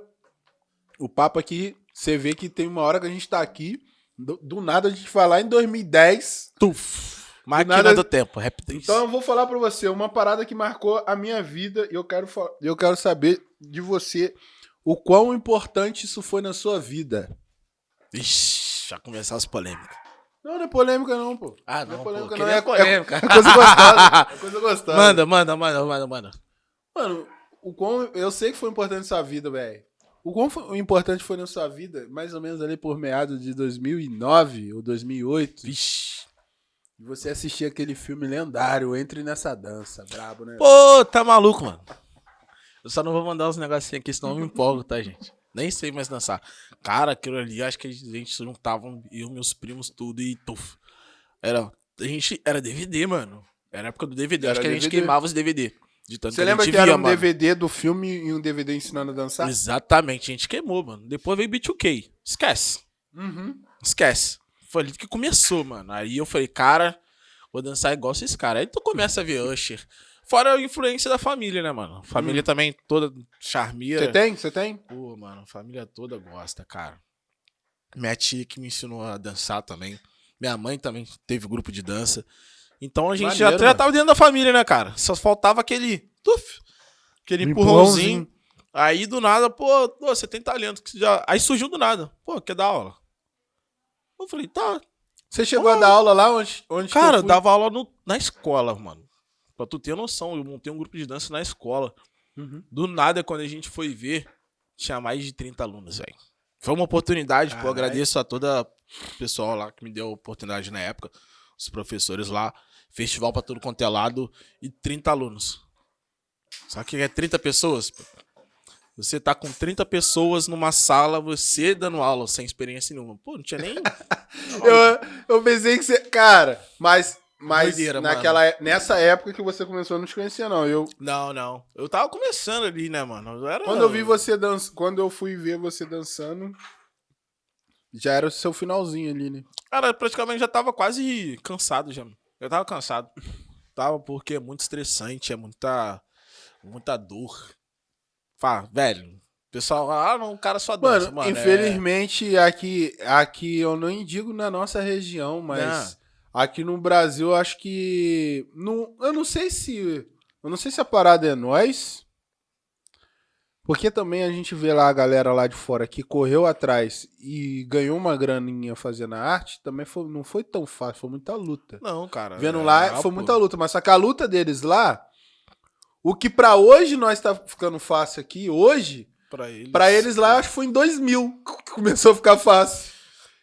S2: o papo aqui, você vê que tem uma hora que a gente tá aqui, do, do nada a gente vai lá em 2010.
S1: Tuf. Máquina
S2: nada-
S1: do tempo, rapidez.
S2: Então eu vou falar pra você uma parada que marcou a minha vida e eu quero, eu quero saber de você o quão importante isso foi na sua vida.
S1: Ixi, já começar as polêmicas.
S2: Não, não é polêmica não, pô.
S1: Ah,
S2: não
S1: não,
S2: é polêmica
S1: pô,
S2: não, é,
S1: polêmica.
S2: é, é coisa gostosa. É coisa gostosa.
S1: Manda, manda, manda, manda, manda.
S2: Mano, o quão, eu sei que foi importante na sua vida, velho. O quão foi- importante foi na sua vida, mais ou menos ali por meados de 2009 ou 2008,
S1: Vixe.
S2: e você assistir aquele filme lendário, Entre Nessa Dança, brabo, né?
S1: Pô, tá maluco, mano. Eu só não vou mandar uns negocinhos aqui, senão eu me empolgo, tá, gente? Nem sei mais dançar. Cara, aquilo ali, acho que a gente se juntavam, eu, meus primos, tudo e tuf. Era, a gente, era DVD, mano. Era a época do DVD.
S2: Era
S1: acho que a gente
S2: DVD.
S1: queimava os DVD. De tanto
S2: Você lembra que era
S1: via,
S2: um
S1: mano.
S2: DVD do filme e um DVD ensinando a dançar?
S1: Exatamente, a gente queimou, mano. Depois veio B2K. Esquece.
S2: Uhum.
S1: Esquece. Foi ali que começou, mano. Aí eu falei, cara, vou dançar igual esses caras. Aí tu começa a ver Usher. Fora a influência da família, né, mano? Família também toda charmeira.
S2: Você tem? Você tem?
S1: Pô, mano, família toda gosta, cara. Minha tia que me ensinou a dançar também. Minha mãe também teve grupo de dança. Então a gente já,
S2: Maneiro,
S1: já
S2: mano.
S1: tava dentro da família, né, cara? Só faltava aquele. Tuf, aquele empurrãozinho.
S2: empurrãozinho.
S1: Aí do nada, pô, você tem talento. que já... Aí surgiu do nada. Pô, quer dar aula? Eu falei, tá.
S2: Você chegou a dar aula lá onde, onde
S1: Cara,
S2: eu
S1: dava aula no- na escola, mano. Pra tu ter noção, eu montei um grupo de dança na escola.
S2: Uhum.
S1: Do nada, quando a gente foi ver, tinha mais de 30 alunos, velho. Foi uma oportunidade, pô.
S2: Caralho.
S1: Agradeço a toda o pessoal lá que me deu a oportunidade na época. Os professores lá. Festival pra todo quanto é lado e 30 alunos. O que é 30 pessoas? pô? Você tá com 30 pessoas numa sala, você dando aula sem experiência nenhuma. Pô, não tinha nem.
S2: Eu, eu pensei que você. Cara, mas. Mas
S1: Doideira,
S2: naquela, é- nessa época que você começou, eu não te conhecia, não. Eu,
S1: Não, não. Eu tava começando ali, né, mano? Eu era...
S2: quando eu vi você dançando. Quando eu fui ver você dançando. Já era o seu finalzinho ali, né?
S1: Cara, praticamente já tava quase cansado já. Eu tava cansado. Tava porque é muito estressante, é muita. Muita dor. Fala, velho. o Pessoal, ah, não, o cara só dança.
S2: Mano,
S1: Mano, é-
S2: infelizmente, aqui, aqui eu não digo na nossa região, mas aqui no Brasil, eu acho que. Não, eu não sei se. Eu não sei se a parada é nós. Porque também a gente vê lá a galera lá de fora que correu atrás e ganhou uma graninha fazendo a arte, também foi, não foi tão fácil, foi muita luta.
S1: Não, cara.
S2: Vendo
S1: é,
S2: lá,
S1: ah,
S2: foi
S1: pô.
S2: muita luta. Mas só que a luta deles lá, o que pra hoje nós tá ficando fácil aqui, hoje,
S1: Pra eles.
S2: Pra eles lá, acho que foi em 2000 que começou a ficar fácil.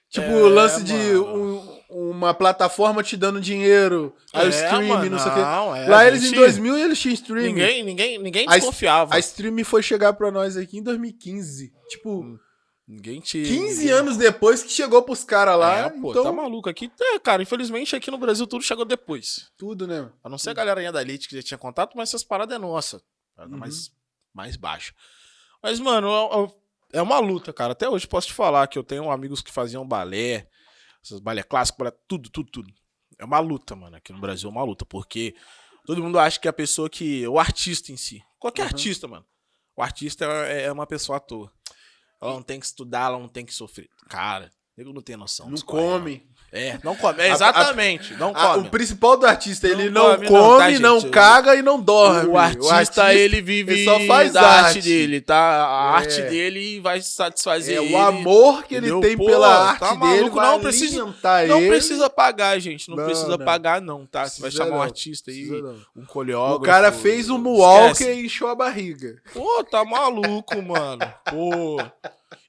S2: Tipo,
S1: É,
S2: o lance de
S1: mano.
S2: um- uma plataforma te dando dinheiro, aí o
S1: É,
S2: stream,
S1: mano,
S2: não sei o quê.
S1: não, é,
S2: lá
S1: a
S2: eles em
S1: gente-
S2: 2000 eles tinham stream.
S1: Ninguém, ninguém, ninguém
S2: A es-
S1: desconfiava.
S2: A stream foi chegar pra nós aqui em 2015. Tipo,
S1: Ninguém te.
S2: 15
S1: ninguém-
S2: anos depois que chegou pros caras lá.
S1: É, pô,
S2: então,
S1: tá maluco aqui. É, cara, infelizmente aqui no Brasil tudo chegou depois.
S2: tudo, né?
S1: A não ser a galerinha da Elite que já tinha contato, mas essas paradas é nossa. Parada
S2: Uhum.
S1: mais, mais baixa. Mas, mano, é- é- é uma luta, cara. Até hoje posso te falar que eu tenho amigos que faziam balé, essas balé clássico, balé, tudo, tudo, tudo. É uma luta, mano. Aqui no Brasil é uma luta, porque todo mundo acha que a pessoa que. O artista em si. Qualquer
S2: Uhum.
S1: artista, mano. O artista é, é uma pessoa à toa. Ela não tem que estudar, ela não tem que sofrer. Cara, nego não tem noção.
S2: Não
S1: discorre,
S2: come.
S1: É, não come. É,
S2: A- a-
S1: exatamente, não come.
S2: o principal do artista, ele
S1: Não
S2: não
S1: come,
S2: come,
S1: não, tá,
S2: não caga e não dorme.
S1: O artista, ele vive
S2: ele só faz
S1: da arte.
S2: arte.
S1: dele, tá? A
S2: É.
S1: arte dele vai satisfazer
S2: É
S1: ele.
S2: o amor que ele
S1: entendeu?
S2: tem
S1: Pô,
S2: pela arte
S1: tá
S2: dele.
S1: maluco,
S2: vai
S1: não precisa- Não precisa pagar, gente. Não,
S2: Não,
S1: precisa pagar, não, tá? Você vai chamar um artista aí, um coreógrafo.
S2: O cara fez um
S1: Esquece.
S2: e encheu a barriga.
S1: Pô, tá maluco, mano. Pô.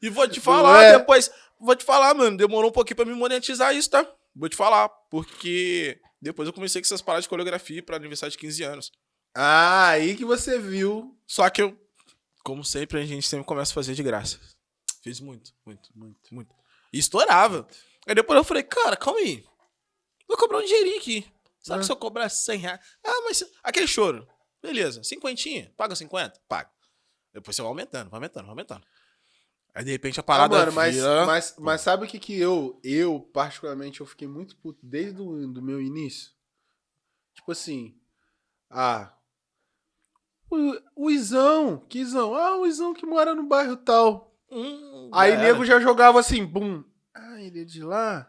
S1: E vou te falar
S2: é?
S1: depois. Vou te falar, mano. Demorou um pouquinho pra me monetizar isso, tá? Vou te falar. Porque depois eu comecei com essas paradas de coreografia pra aniversário de 15 anos.
S2: Ah, aí que você viu.
S1: Só que eu, como sempre, a gente sempre começa a fazer de graça. Fiz muito, muito, muito, muito. E estourava. Aí depois eu falei, cara, calma aí. Vou cobrar um dinheirinho aqui. Sabe
S2: Ah.
S1: se eu cobrar 100 reais? Ah, mas aquele choro. Beleza, cinquentinha. Paga 50? Paga. Depois você vai aumentando, vai aumentando, vai aumentando. Aí de repente a
S2: Ah,
S1: parada
S2: mano, mas,
S1: vira-
S2: mas, mas sabe o que que eu, eu, particularmente, eu fiquei muito puto desde o do meu início? Tipo assim, ah, o, o Izão, que Izão? Ah, o Izão que mora no bairro tal.
S1: Hum,
S2: Aí
S1: já era.
S2: nego já jogava assim, bum. Ah, ele é de lá?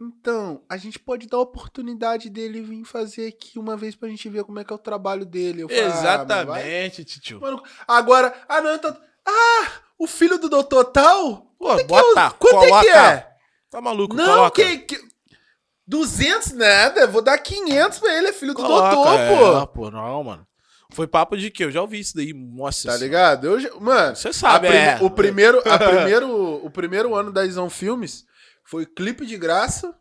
S2: Então, a gente pode dar a oportunidade dele vir fazer aqui uma vez pra gente ver como é que é o trabalho dele. Eu falei, ah,
S1: Exatamente, tio.
S2: Mano, agora, ah, não, tá. Ah, o filho do doutor tal?
S1: Pô,
S2: Quanto é que
S1: bota,
S2: é? Quanto é que
S1: coloca.
S2: é?
S1: Tá maluco,
S2: Não,
S1: coloca.
S2: que, que. 200 nada, vou dar 500 pra ele, é filho do
S1: Coloca,
S2: doutor,
S1: é,
S2: pô.
S1: pô. Não, mano. Foi papo de quê? Eu já ouvi isso daí. Nossa.
S2: Tá
S1: senhora.
S2: ligado? Eu, mano,
S1: Você sabe,
S2: prime-
S1: é.
S2: o, primeiro, a primeiro, o primeiro ano da Isão Filmes foi clipe de graça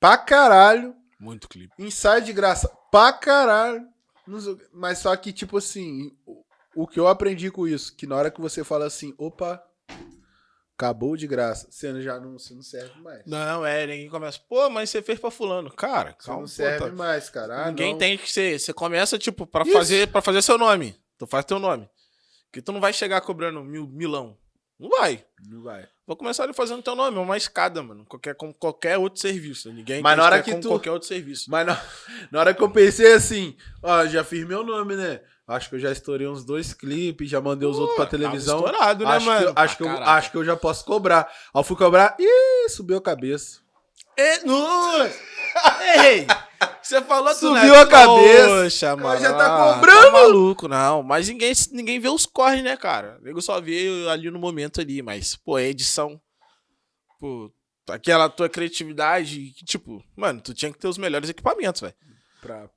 S2: pra caralho.
S1: Muito clipe.
S2: Ensaio de graça pra caralho. O. Mas só que, tipo assim, o- que eu aprendi com isso, que na hora que você fala assim, opa, acabou de graça, você já não, você não serve mais.
S1: Não, é, ninguém começa. Pô, mas você fez pra fulano. Cara,
S2: Você
S1: calma.
S2: não
S1: pô,
S2: serve
S1: tá-
S2: mais, cara. Ah,
S1: Ninguém
S2: não.
S1: tem que ser. Você começa, tipo, pra
S2: Isso.
S1: fazer, pra fazer seu nome. Tu faz teu nome. Porque tu não vai chegar cobrando mil, milão. Não vai.
S2: Não vai.
S1: Vou começar ali fazendo teu nome, é uma escada, mano. Qualquer, como qualquer outro serviço. Ninguém
S2: Mas na hora que tu-
S1: qualquer outro serviço.
S2: Mas na, na hora que eu pensei assim, ó, já fiz meu nome, né? Acho que eu já estourei uns dois clipes, já mandei os outros pra televisão.
S1: estourado, né,
S2: acho,
S1: mano?
S2: Que, eu- acho,
S1: Pra
S2: que eu, acho que eu já posso cobrar. Aí eu fui cobrar, ih, subiu a cabeça.
S1: É, nossa! Ei! Você falou do
S2: Subiu
S1: Neto.
S2: a cabeça.
S1: Poxa, mano.
S2: já tá
S1: Ah,
S2: cobrando.
S1: maluco, não. Mas ninguém, ninguém vê os corre, né, cara? O nego só vê ali no momento ali. Mas, pô, é edição. Pô, aquela tua criatividade. Tipo, mano, tu tinha que ter os melhores equipamentos, velho.
S2: Pra...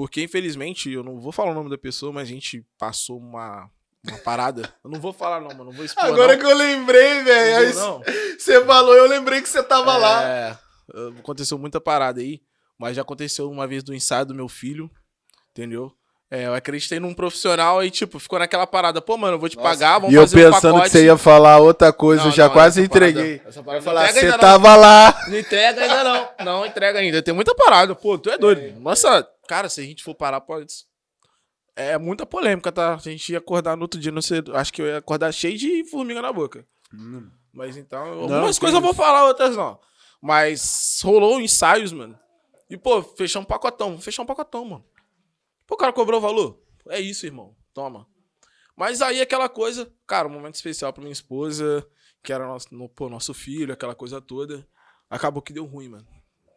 S1: Porque, infelizmente, eu não vou falar o nome da pessoa, mas a gente passou uma, uma parada. Eu não vou falar, não, mano. Não vou expor.
S2: Agora
S1: não.
S2: que eu lembrei, velho. Você falou, eu lembrei que você tava lá.
S1: É, aconteceu muita parada aí, mas já aconteceu uma vez do ensaio do meu filho, entendeu? É, eu acreditei num profissional e, tipo, ficou naquela parada. Pô, mano, eu vou te
S2: Nossa.
S1: pagar, vamos
S2: E eu
S1: fazer um
S2: pensando
S1: pacote.
S2: que você ia falar outra coisa,
S1: Não,
S2: eu já
S1: não,
S2: quase
S1: parada-
S2: entreguei.
S1: essa
S2: Eu
S1: parada não
S2: falar, você tava lá.
S1: Não. Entrega ainda não. Não entrega ainda. Tem muita parada. Pô, tu é doido. Nossa, cara, se a gente for parar, pode... É muita polêmica, tá? Se a gente ia acordar no outro dia, não sei, acho que eu ia acordar cheio de formiga na boca. Mas então, algumas coisas eu vou falar, outras não. Mas rolou ensaios, mano. E, pô, fechar um pacotão. Fechar um pacotão, mano. Pô, o cara cobrou o valor. É isso, irmão. Toma. Mas aí aquela coisa, cara, um momento especial pra minha esposa, que era nosso, no, pô, nosso filho, aquela coisa toda. Acabou que deu ruim, mano.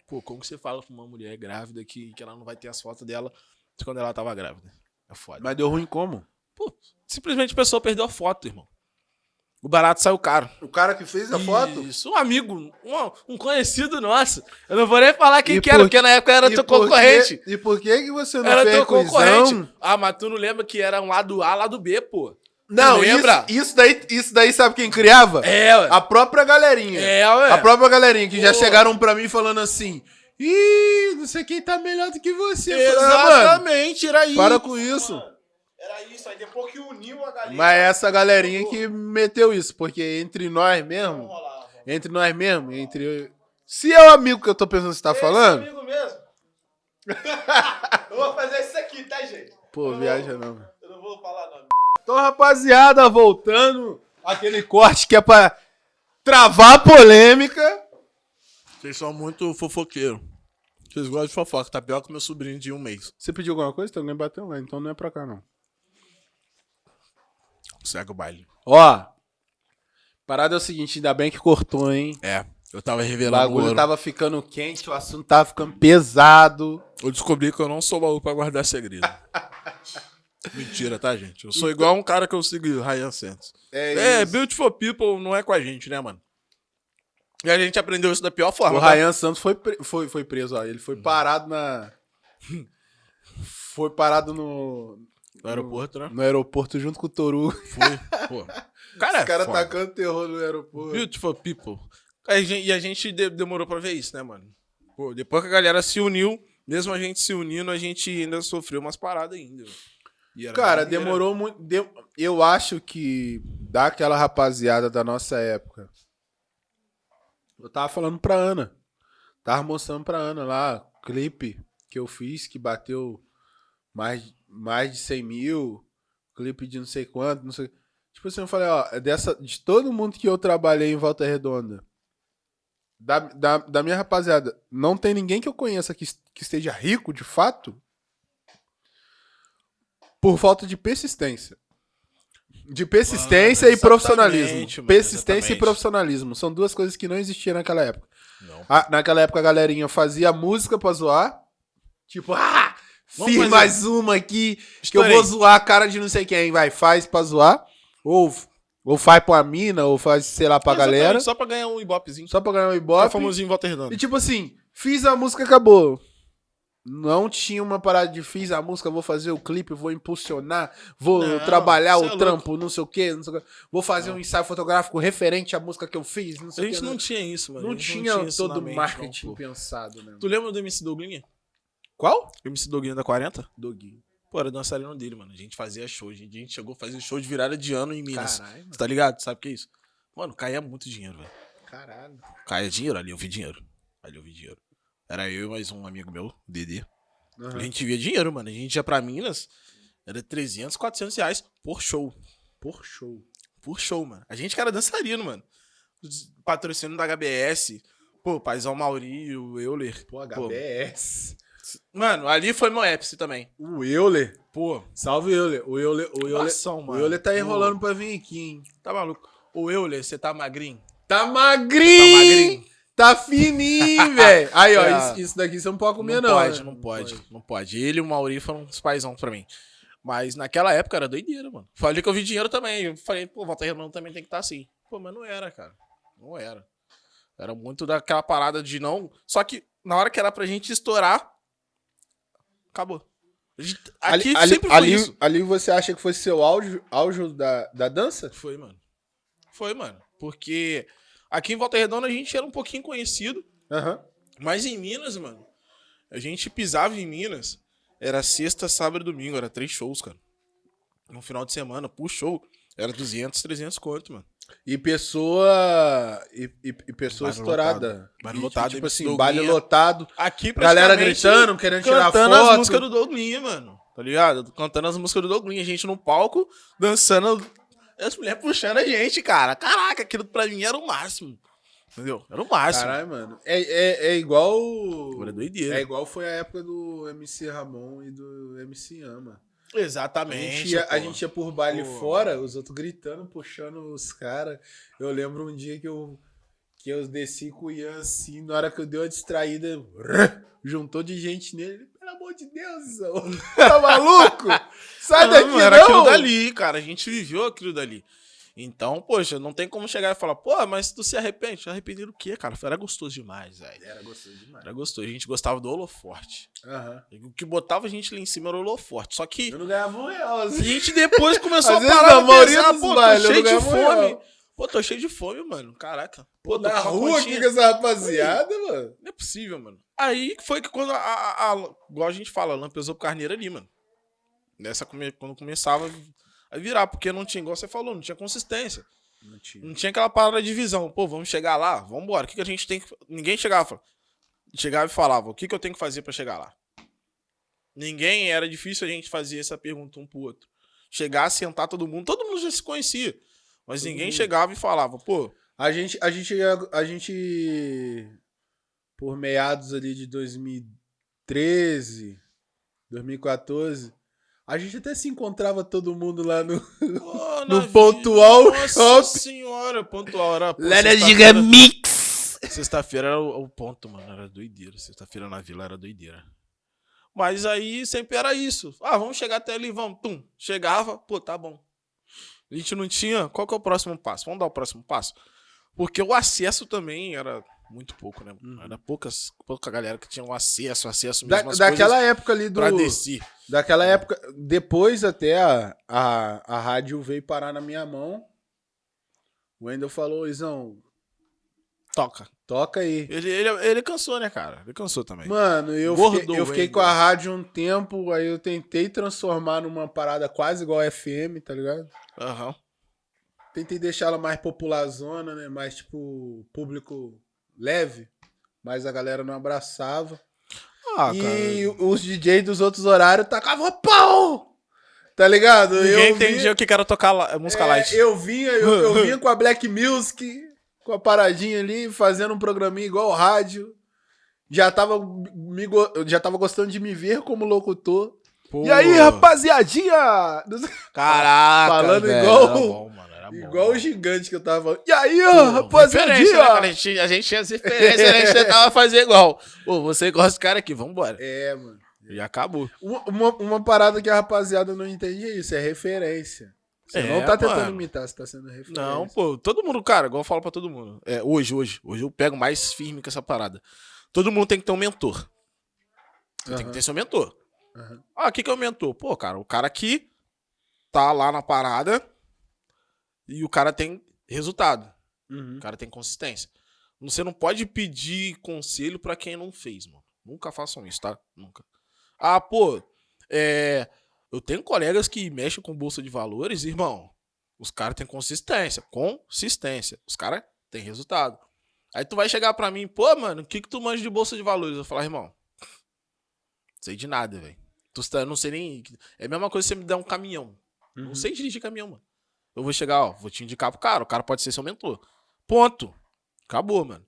S1: Pô, como que você fala pra uma mulher grávida que, que ela não vai ter as fotos dela de quando ela tava grávida? É foda.
S2: Mas deu ruim como?
S1: Pô, simplesmente a pessoa perdeu a foto, irmão. O barato saiu caro.
S2: O cara que fez a foto?
S1: Isso, um amigo, um, um conhecido nosso. Eu não vou nem falar quem
S2: E
S1: que era,
S2: por-
S1: porque na época era
S2: E
S1: teu
S2: por que-
S1: concorrente.
S2: E por que, que você não
S1: Era
S2: fez
S1: teu
S2: com
S1: concorrente. Ah, mas tu não lembra que era um lado A, lado B, pô.
S2: Não,
S1: lembra?
S2: Isso, isso, daí, isso daí sabe quem criava?
S1: É, ué.
S2: A própria galerinha.
S1: É, ué.
S2: A própria galerinha que já
S1: Pô.
S2: chegaram pra mim falando assim: Ih, não sei quem tá melhor do que você. Falei, "Ah, mano,
S1: Exatamente, era isso.
S2: para com isso.
S1: Era isso, aí depois que uniu a galera.
S2: Mas é essa galerinha que meteu isso, porque entre nós mesmo,
S1: rolava.
S2: entre nós mesmo, entre. Se é o amigo que eu tô pensando que você tá falando,
S1: amigo mesmo. eu vou fazer isso aqui, tá, gente?
S2: pô, viaja não.
S1: Eu não vou falar nome.
S2: Então, rapaziada, voltando aquele corte que é pra travar a polêmica.
S1: Vocês são muito fofoqueiros. Vocês gostam de fofoca, tá pior que meu sobrinho de um mês.
S2: Você pediu alguma coisa? Tem alguém batendo lá, então não é pra cá, não.
S1: Segue o baile.
S2: Ó, parada é o seguinte, ainda bem que cortou, hein?
S1: É, eu tava
S2: O
S1: revelando
S2: bagulho
S1: ouro.
S2: tava ficando quente, o assunto tava ficando pesado.
S1: Eu descobri que eu não sou maluco pra guardar segredo. Mentira, tá, gente? Eu sou igual um cara que eu sigo, Ryan Santos. É,
S2: isso.
S1: Beautiful People não é com a gente, né, mano? E a gente aprendeu isso da pior
S2: O
S1: forma. tá?
S2: Ryan Santos foi, foi, foi preso, ó. Ele foi parado na. Foi parado no,
S1: No aeroporto, né?
S2: no aeroporto junto com o Toru.
S1: Foi, pô. Cara,
S2: Os caras
S1: é
S2: tacando terror no aeroporto.
S1: Beautiful People. A gente- e a gente de- demorou pra ver isso, né, mano? Pô, depois que a galera se uniu, mesmo a gente se unindo, a gente ainda sofreu umas paradas ainda.
S2: Cara, demorou muito. de- Eu acho que daquela rapaziada da nossa época. Eu tava falando pra Ana. Tava mostrando pra Ana lá, clipe que eu fiz que bateu mais, mais de 100 mil. Clipe de não sei quanto, não sei. Tipo assim, eu falei, ó, é dessa, de todo mundo que eu trabalhei em Volta Redonda, da, da, da minha rapaziada, não tem ninguém que eu conheça que, que esteja rico de fato por falta de persistência. De persistência
S1: Mano,
S2: e profissionalismo.
S1: exatamente, mano,
S2: persistência
S1: exatamente.
S2: e profissionalismo. São duas coisas que não existiam naquela época.
S1: Não.
S2: A- naquela época a galerinha fazia música pra zoar. Tipo, ah,
S1: Vamos
S2: fiz mais uma aqui que
S1: Estourei.
S2: eu vou zoar a cara de não sei quem. Vai, faz pra zoar. Ou, ou faz pra mina, ou faz, sei lá, pra
S1: Exatamente,
S2: galera.
S1: Só pra ganhar um ibopezinho.
S2: Só pra ganhar um ibope.
S1: famosinho em Volta Redonda.
S2: E tipo assim, fiz a música, acabou. não tinha uma parada de fiz a música, vou fazer o clipe, vou impulsionar, vou
S1: Não,
S2: trabalhar o
S1: é louco.
S2: trampo, não sei o quê, não sei o quê. Vou fazer um ensaio fotográfico referente à música que eu fiz, não
S1: A
S2: sei o
S1: gente
S2: quê.
S1: não tinha isso, mano.
S2: não tinha
S1: na
S2: todo o
S1: mente,
S2: marketing
S1: não, pô.
S2: pensado, né?
S1: Tu lembra do MC Douglinha?
S2: Qual?
S1: MC Douglinha da 40?
S2: Doguinho.
S1: Pô, era dançarino dele, mano. A gente fazia show. A gente chegou a fazer show de virada de ano em Minas.
S2: Caralho.
S1: Tá ligado? Sabe o que é isso? Mano, caía muito dinheiro, velho.
S2: Caralho.
S1: Caía dinheiro, ali eu vi dinheiro. Ali eu vi dinheiro. Era eu e mais um amigo meu, Dedê.
S2: Aham.
S1: A gente via dinheiro, mano. A gente ia pra Minas, era 300, 400 reais por show.
S2: Por show.
S1: Por show, mano. A gente que era dançarino, mano. Patrocínio da HBS. Pô, Paizão Mauri, o Euler.
S2: Pô, HBS.
S1: Mano, ali foi meu ápice também.
S2: O Euler.
S1: Pô,
S2: Salve, Euler. O Euler, o Euler,
S1: Ação,
S2: o. Euler tá enrolando pra vir aqui, hein?
S1: tá maluco. O Euler, você tá magrinho?
S2: Tá
S1: Tá
S2: magrinho!
S1: magrinho?
S2: Tá fininho, velho. Aí, ó,
S1: É.
S2: isso, isso daqui você não pode comer,
S1: não,
S2: não.
S1: pode,
S2: né?
S1: não pode, não pode. Ele e o Mauri foram os paizão pra mim. Mas naquela época era doideira, mano. Falei que eu vi dinheiro também. Eu falei, pô, Volta Redonda também tem que estar assim. Pô, mas não era, cara. Não era. Era muito daquela parada de não. Só que na hora que era pra gente estourar, acabou. Aqui
S2: Ali, ali,
S1: sempre foi
S2: ali,
S1: isso.
S2: ali você acha que foi seu auge, auge da, da dança?
S1: Foi, mano. Foi, mano. Porque aqui em Volta Redonda a gente era um pouquinho conhecido.
S2: Aham.
S1: Mas em Minas, mano, a gente pisava em Minas, era sexta, sábado e domingo, era três shows, cara. No final de semana, por show, era 200, 300 conto, mano.
S2: E pessoa. E, e, e pessoa
S1: Baile
S2: estourada.
S1: lotado. Baile lotado,
S2: tipo assim, baile lotado.
S1: Aqui,
S2: Galera gritando, querendo tirar
S1: cantando
S2: foto.
S1: as músicas do Douglinha, mano. Tá ligado? Cantando as músicas do Douglinha, a gente no palco, dançando, as mulheres puxando a gente, cara. Caraca, aquilo pra mim era o máximo. Entendeu? Era o máximo.
S2: Caralho, mano. É, é, é igual.
S1: Era doideira.
S2: É igual foi a época do MC Ramon e do MC Ama. A
S1: Exatamente.
S2: gente, ia, a gente ia por baile
S1: Pô.
S2: fora, os outros gritando, puxando os caras. Eu lembro um dia que eu, que eu desci com o Ian assim, na hora que eu dei uma distraída, juntou de gente nele. Pelo amor de Deus, tá maluco? Sai
S1: Não,
S2: daqui,
S1: não, era
S2: não!
S1: aquilo dali, cara. A gente viveu aquilo dali. Então, poxa, não tem como chegar e falar, pô, mas tu se arrepende? Arrepender do quê, cara? Era gostoso demais, velho.
S2: Era gostoso demais.
S1: Era gostoso. A gente gostava do holoforte.
S2: Aham.
S1: O que botava a gente lá em cima era o holoforte. Só que
S2: Eu não ganhava um real,
S1: a
S2: assim.
S1: gente depois começou a parar pra
S2: maioria
S1: pensar, pô, tô cheio
S2: não
S1: de fome. Pô, tô cheio de fome, mano. Caraca.
S2: Pô, na rua aqui com essa rapaziada, mano.
S1: Não é possível, mano. Aí foi que quando a, a, a- igual a gente fala, a lã pesou pro carneiro ali, mano. Nessa quando começava virar, porque não tinha, igual você falou, não tinha consistência.
S2: Não tinha.
S1: Não tinha aquela parada de visão. Pô, vamos chegar lá? Vamos embora. O que, que a gente tem que. Ninguém chegava. e falava- Chegava e falava: o que, que eu tenho que fazer pra chegar lá? Ninguém. Era difícil a gente fazer essa pergunta um pro outro. Chegar, sentar todo mundo. Todo mundo já se conhecia. Mas
S2: Todo
S1: ninguém
S2: mundo.
S1: chegava e falava: pô,
S2: A gente, a gente, a gente, por meados ali de 2013, 2014, a gente até se encontrava todo mundo lá no
S1: pô,
S2: No pontual
S1: Nossa
S2: shopping.
S1: senhora, pontual. Era, pô,
S2: Lá na
S1: sexta-feira-
S2: Gigamix.
S1: Sexta-feira era o, o ponto, mano. Era doideira. Sexta-feira na vila era doideira. Mas aí sempre era isso. Ah, vamos chegar até ali, vamos. Pum. Chegava, pô, tá bom. A gente não tinha. Qual que é o próximo passo? Vamos dar o próximo passo? Porque o acesso também era muito pouco, né?
S2: Uhum.
S1: Era poucas, pouca galera que tinha o acesso, acesso
S2: Da,
S1: mesmo. às
S2: daquela época ali do.
S1: pra descer.
S2: Daquela época. Depois até a, a, a rádio veio parar na minha mão. O Wendel falou, Izão,
S1: Toca.
S2: toca aí.
S1: Ele, ele, ele cansou, né, cara? Ele cansou também.
S2: Mano, eu
S1: Gordo
S2: fiquei, eu fiquei
S1: Wendel.
S2: com a rádio um tempo, aí eu tentei transformar numa parada quase igual a FM, tá ligado?
S1: Aham.
S2: Tentei deixar ela mais popularzona, né? Mais, tipo, público leve. Mas a galera não abraçava.
S1: Ah,
S2: e
S1: cara.
S2: os DJs dos outros horários tacavam pau! Tá ligado?
S1: Ninguém
S2: eu
S1: entendia o que era tocar música
S2: é,
S1: light.
S2: Eu vinha, eu, eu vinha com a Black Music, com a paradinha ali, fazendo um programinha igual rádio. Já tava, me, já tava gostando de me ver como locutor.
S1: Pô.
S2: E aí, rapaziadinha?
S1: Caraca,
S2: Falando
S1: velho,
S2: igual-
S1: bom.
S2: Igual o gigante que eu tava falando. E aí, ó,
S1: né,
S2: rapaziadinha?
S1: cara? A gente, a gente tinha as referências, a gente tentava fazer igual. Pô, você gosta desse cara aqui, vambora.
S2: É, mano.
S1: E acabou.
S2: Uma, uma, uma parada que a rapaziada não entende é isso, é referência. Você
S1: É,
S2: não tá tentando
S1: mano.
S2: imitar, você tá sendo referência.
S1: Não, pô, todo mundo, cara, igual eu falo pra todo mundo. É, hoje, hoje, hoje eu pego mais firme com essa parada. Todo mundo tem que ter um mentor. Você tem que ter seu mentor.
S2: Aham.
S1: Ah, o que, que é o mentor? Pô, cara, o cara que tá lá na parada e o cara tem resultado.
S2: Uhum.
S1: O cara tem consistência. Você não pode pedir conselho pra quem não fez, mano. Nunca façam isso, tá? Nunca. Ah, pô, é, eu tenho colegas que mexem com bolsa de valores, irmão. Os caras têm consistência. Consistência. Os caras têm resultado. Aí tu vai chegar pra mim, pô, mano, o que que tu manja de bolsa de valores? Eu falar, irmão, sei de nada, velho. Tu tá- não sei nem. É a mesma coisa se você me der um caminhão.
S2: Uhum.
S1: Não sei dirigir caminhão, mano. Eu vou chegar, ó, vou te indicar pro cara. O cara pode ser seu mentor. Ponto. Acabou, mano.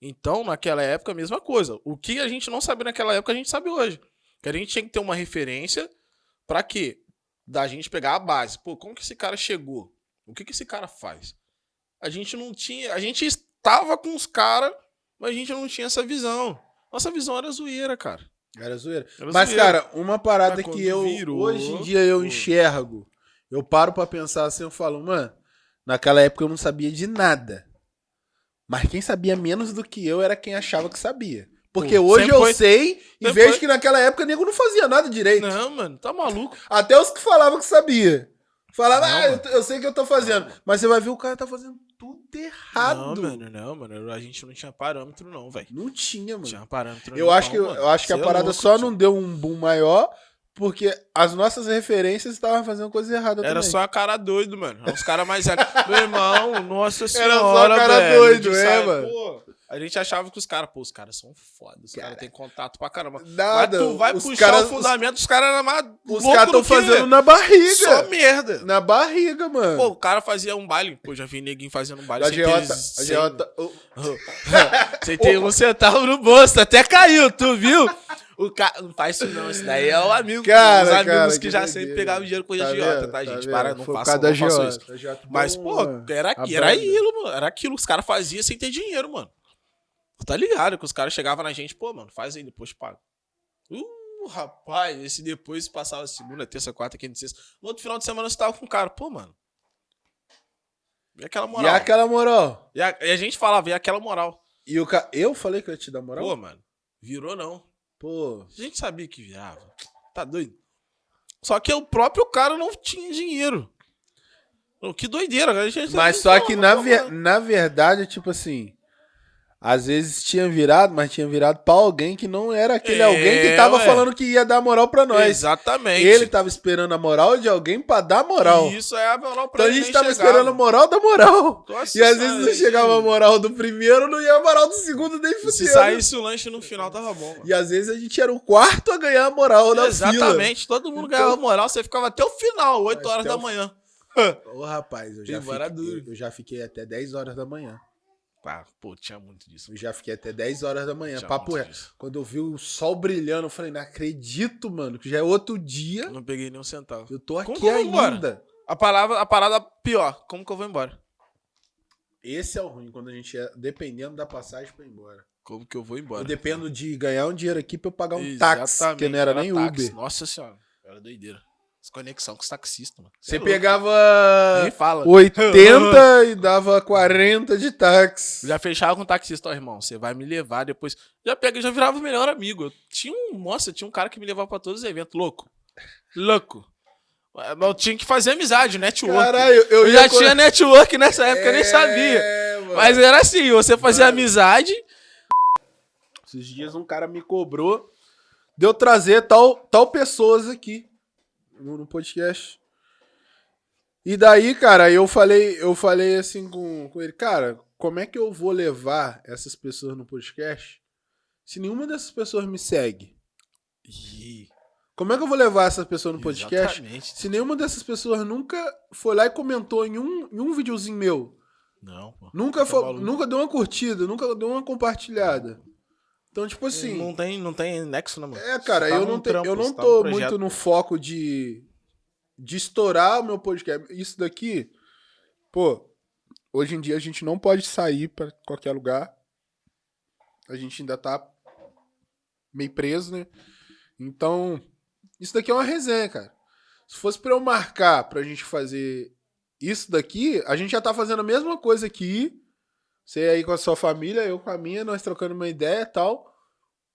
S1: Então, naquela época, a mesma coisa. O que a gente não sabia naquela época, a gente sabe hoje. Que a gente tinha que ter uma referência pra quê? Da gente pegar a base. Pô, como que esse cara chegou? O que que esse cara faz? A gente não tinha. A gente estava com os caras, mas a gente não tinha essa visão. Nossa visão era zoeira, cara.
S2: Era zoeira.
S1: Era
S2: Mas,
S1: zoeira.
S2: cara, uma parada
S1: Mas
S2: que eu
S1: virou,
S2: hoje em dia eu enxergo, eu paro pra pensar assim, eu falo, mano, naquela época eu não sabia de nada. Mas quem sabia menos do que eu era quem achava que sabia. Porque
S1: Pô,
S2: hoje eu
S1: foi-
S2: sei e vejo
S1: foi-
S2: que naquela época nego não fazia nada direito.
S1: Não, mano, tá maluco.
S2: Até os que falavam que sabia. Falava,
S1: Não,
S2: ah, eu, eu sei que eu tô fazendo. Mas você vai ver o cara tá fazendo tudo errado.
S1: Não, mano, não, mano. A gente não tinha parâmetro, não, velho.
S2: Não tinha, mano.
S1: tinha parâmetro.
S2: Eu
S1: não,
S2: acho que, eu acho que a
S1: é
S2: parada
S1: louco,
S2: só não deu um boom maior porque as nossas referências estavam fazendo coisa errada
S1: Era
S2: também.
S1: só a cara doido, mano. Os caras mais velhos. Meu irmão, nossa senhora.
S2: Era só cara
S1: velho,
S2: doido, é, mano.
S1: Pô, a gente achava que os caras, pô, os caras são foda. Os
S2: Cara.
S1: caras têm contato pra caramba.
S2: Nada.
S1: Mas tu vai puxar
S2: caras,
S1: o fundamento, os caras eram.
S2: Os, caras estão
S1: que-
S2: fazendo na barriga.
S1: Só merda.
S2: Na barriga, mano.
S1: Pô, o cara fazia um baile. Pô, já vi neguinho fazendo um baile
S2: a Geota,
S1: ter
S2: a Geota,
S1: Sem ter um centavo no bolso, até caiu, tu viu? O cara. Não faz isso não, esse daí é o amigo.
S2: Cara,
S1: os amigos
S2: cara,
S1: que,
S2: que
S1: já sempre pegavam dinheiro com a
S2: Tá
S1: agiota,
S2: vendo?
S1: tá,
S2: Tá
S1: gente?
S2: vendo?
S1: Para, não façam, não
S2: da
S1: façam isso.
S2: Geota
S1: Mas, pô, era, era aquilo, mano. Era aquilo que os caras faziam sem ter dinheiro, mano. Tá ligado que os caras chegavam na gente, pô, mano, faz aí, depois paga. Uh, rapaz, esse depois passava segunda, terça, quarta, quinta, sexta. No outro final de semana você tava com o cara, pô, mano. E aquela
S2: E
S1: moral.
S2: aquela moral.
S1: E a, e a gente falava, e aquela moral.
S2: E o ca... Eu falei que eu ia te dar moral?
S1: Pô, mano, virou não.
S2: Pô.
S1: A gente sabia que virava. Tá doido? Só que o próprio cara não tinha dinheiro. Que doideira. A gente
S2: Mas só que na, ver-
S1: mano.
S2: na verdade, tipo assim. Às vezes tinha virado, mas tinha virado pra alguém que não era aquele
S1: É,
S2: alguém que tava
S1: ué.
S2: falando que ia dar moral pra nós.
S1: Exatamente.
S2: Ele tava esperando a moral de alguém pra dar moral.
S1: Isso é a moral pra
S2: Então a gente tava
S1: chegava.
S2: esperando a moral da moral.
S1: Nossa
S2: E às vezes não chegava a moral do primeiro, não ia a moral do segundo nem
S1: Se
S2: fudendo.
S1: saísse o lanche no final, tava bom. mano.
S2: E às vezes a gente era o quarto a ganhar a moral da fila.
S1: Exatamente. Todo mundo
S2: Então-
S1: ganhava moral, você ficava até o final, 8
S2: Até
S1: horas da manhã.
S2: Ô, rapaz, eu já, fiquei, eu já fiquei até 10 horas da manhã.
S1: Ah, pô, tinha muito disso.
S2: Eu já fiquei até 10 horas da manhã.
S1: Tinha
S2: Papo
S1: muito
S2: reto.
S1: disso.
S2: Quando eu vi o sol brilhando, eu falei, não acredito, mano, que já é outro dia.
S1: Eu não peguei nem um centavo.
S2: Eu tô
S1: Como
S2: aqui
S1: que eu vou embora?
S2: ainda.
S1: A, palavra, a parada pior, como que eu vou embora?
S2: Esse é o ruim, quando a gente é dependendo da passagem pra ir embora.
S1: Como que eu vou embora?
S2: Eu dependo de ganhar um dinheiro aqui pra eu pagar um táxi, que não era, nem
S1: táxi.
S2: Uber.
S1: Nossa senhora, era doideira. Desconexão com os taxistas, mano.
S2: Você
S1: é
S2: pegava
S1: Nem fala.
S2: 80 e dava 40 de táxi.
S1: Já fechava com o taxista, ó, irmão. Você vai me levar depois. Já pega, já virava o melhor amigo. Eu tinha um. Nossa, tinha um cara que me levava pra todos os eventos. Louco. Louco. Mas Eu tinha que fazer amizade, network.
S2: Caralho, eu,
S1: eu
S2: ia
S1: já tinha network nessa época, eu nem sabia.
S2: É, mano.
S1: Mas era assim, você fazia
S2: Mano.
S1: amizade.
S2: Esses dias um cara me cobrou de eu trazer tal, tal pessoas aqui no, podcast. E daí, cara, eu falei, eu falei assim com, com ele, cara, como é que eu vou levar essas pessoas no podcast se nenhuma dessas pessoas me segue?
S1: Ih,
S2: Como é que eu vou levar essas pessoas no podcast
S1: Exatamente.
S2: se nenhuma dessas pessoas nunca foi lá e comentou em um, em um videozinho meu?
S1: Não, pô.
S2: Nunca,
S1: Tá
S2: foi,
S1: maluco.
S2: nunca deu uma curtida, nunca deu uma compartilhada. Então, tipo assim.
S1: Não tem, não tem nexo, né, mano?
S2: É, cara,
S1: tá
S2: eu não, te-
S1: trampo,
S2: eu não
S1: tá
S2: tô
S1: projeto.
S2: muito no foco de, de estourar o meu podcast. Isso daqui, pô, hoje em dia a gente não pode sair pra qualquer lugar. A gente ainda tá meio preso, né? Então, isso daqui é uma resenha, cara. Se fosse pra eu marcar pra gente fazer isso daqui, a gente já tá fazendo a mesma coisa aqui. Você aí com a sua família, eu com a minha, nós trocando uma ideia e tal.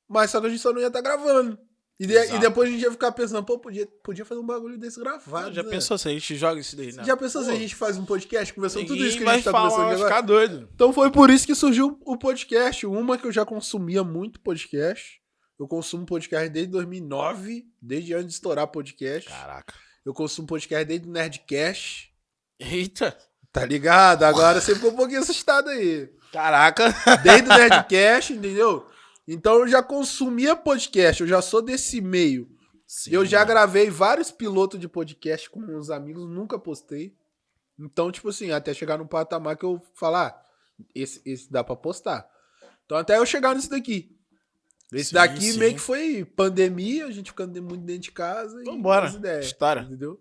S2: Mas só que a gente só não ia estar gravando. E, de- e depois a gente ia ficar pensando, pô, podia, podia fazer um bagulho desse gravado.
S1: já
S2: né?
S1: pensou se a gente joga isso daí, né?
S2: Já pensou se a
S1: Pô,
S2: gente faz um podcast conversando tudo isso que a gente tá
S1: falar,
S2: conversando agora?
S1: ficar doido.
S2: Então foi por isso que surgiu o podcast. Uma que eu já consumia muito podcast. Eu consumo podcast desde 2009, desde antes de estourar podcast.
S1: Caraca.
S2: Eu consumo podcast desde o Nerdcast.
S1: Eita.
S2: Tá ligado? Agora você ficou um pouquinho assustado aí.
S1: Caraca.
S2: Desde o Nerdcast, entendeu? Então eu já consumia podcast, eu já sou desse meio. eu já gravei vários pilotos de podcast com uns amigos, nunca postei. Então, tipo assim, até chegar no patamar que eu falar, ah, esse, esse dá pra postar. Então, até eu chegar nisso daqui. Esse
S1: Sim,
S2: daqui
S1: sim.
S2: meio que foi pandemia, a gente ficando muito dentro de casa.
S1: Vambora. História.
S2: Entendeu?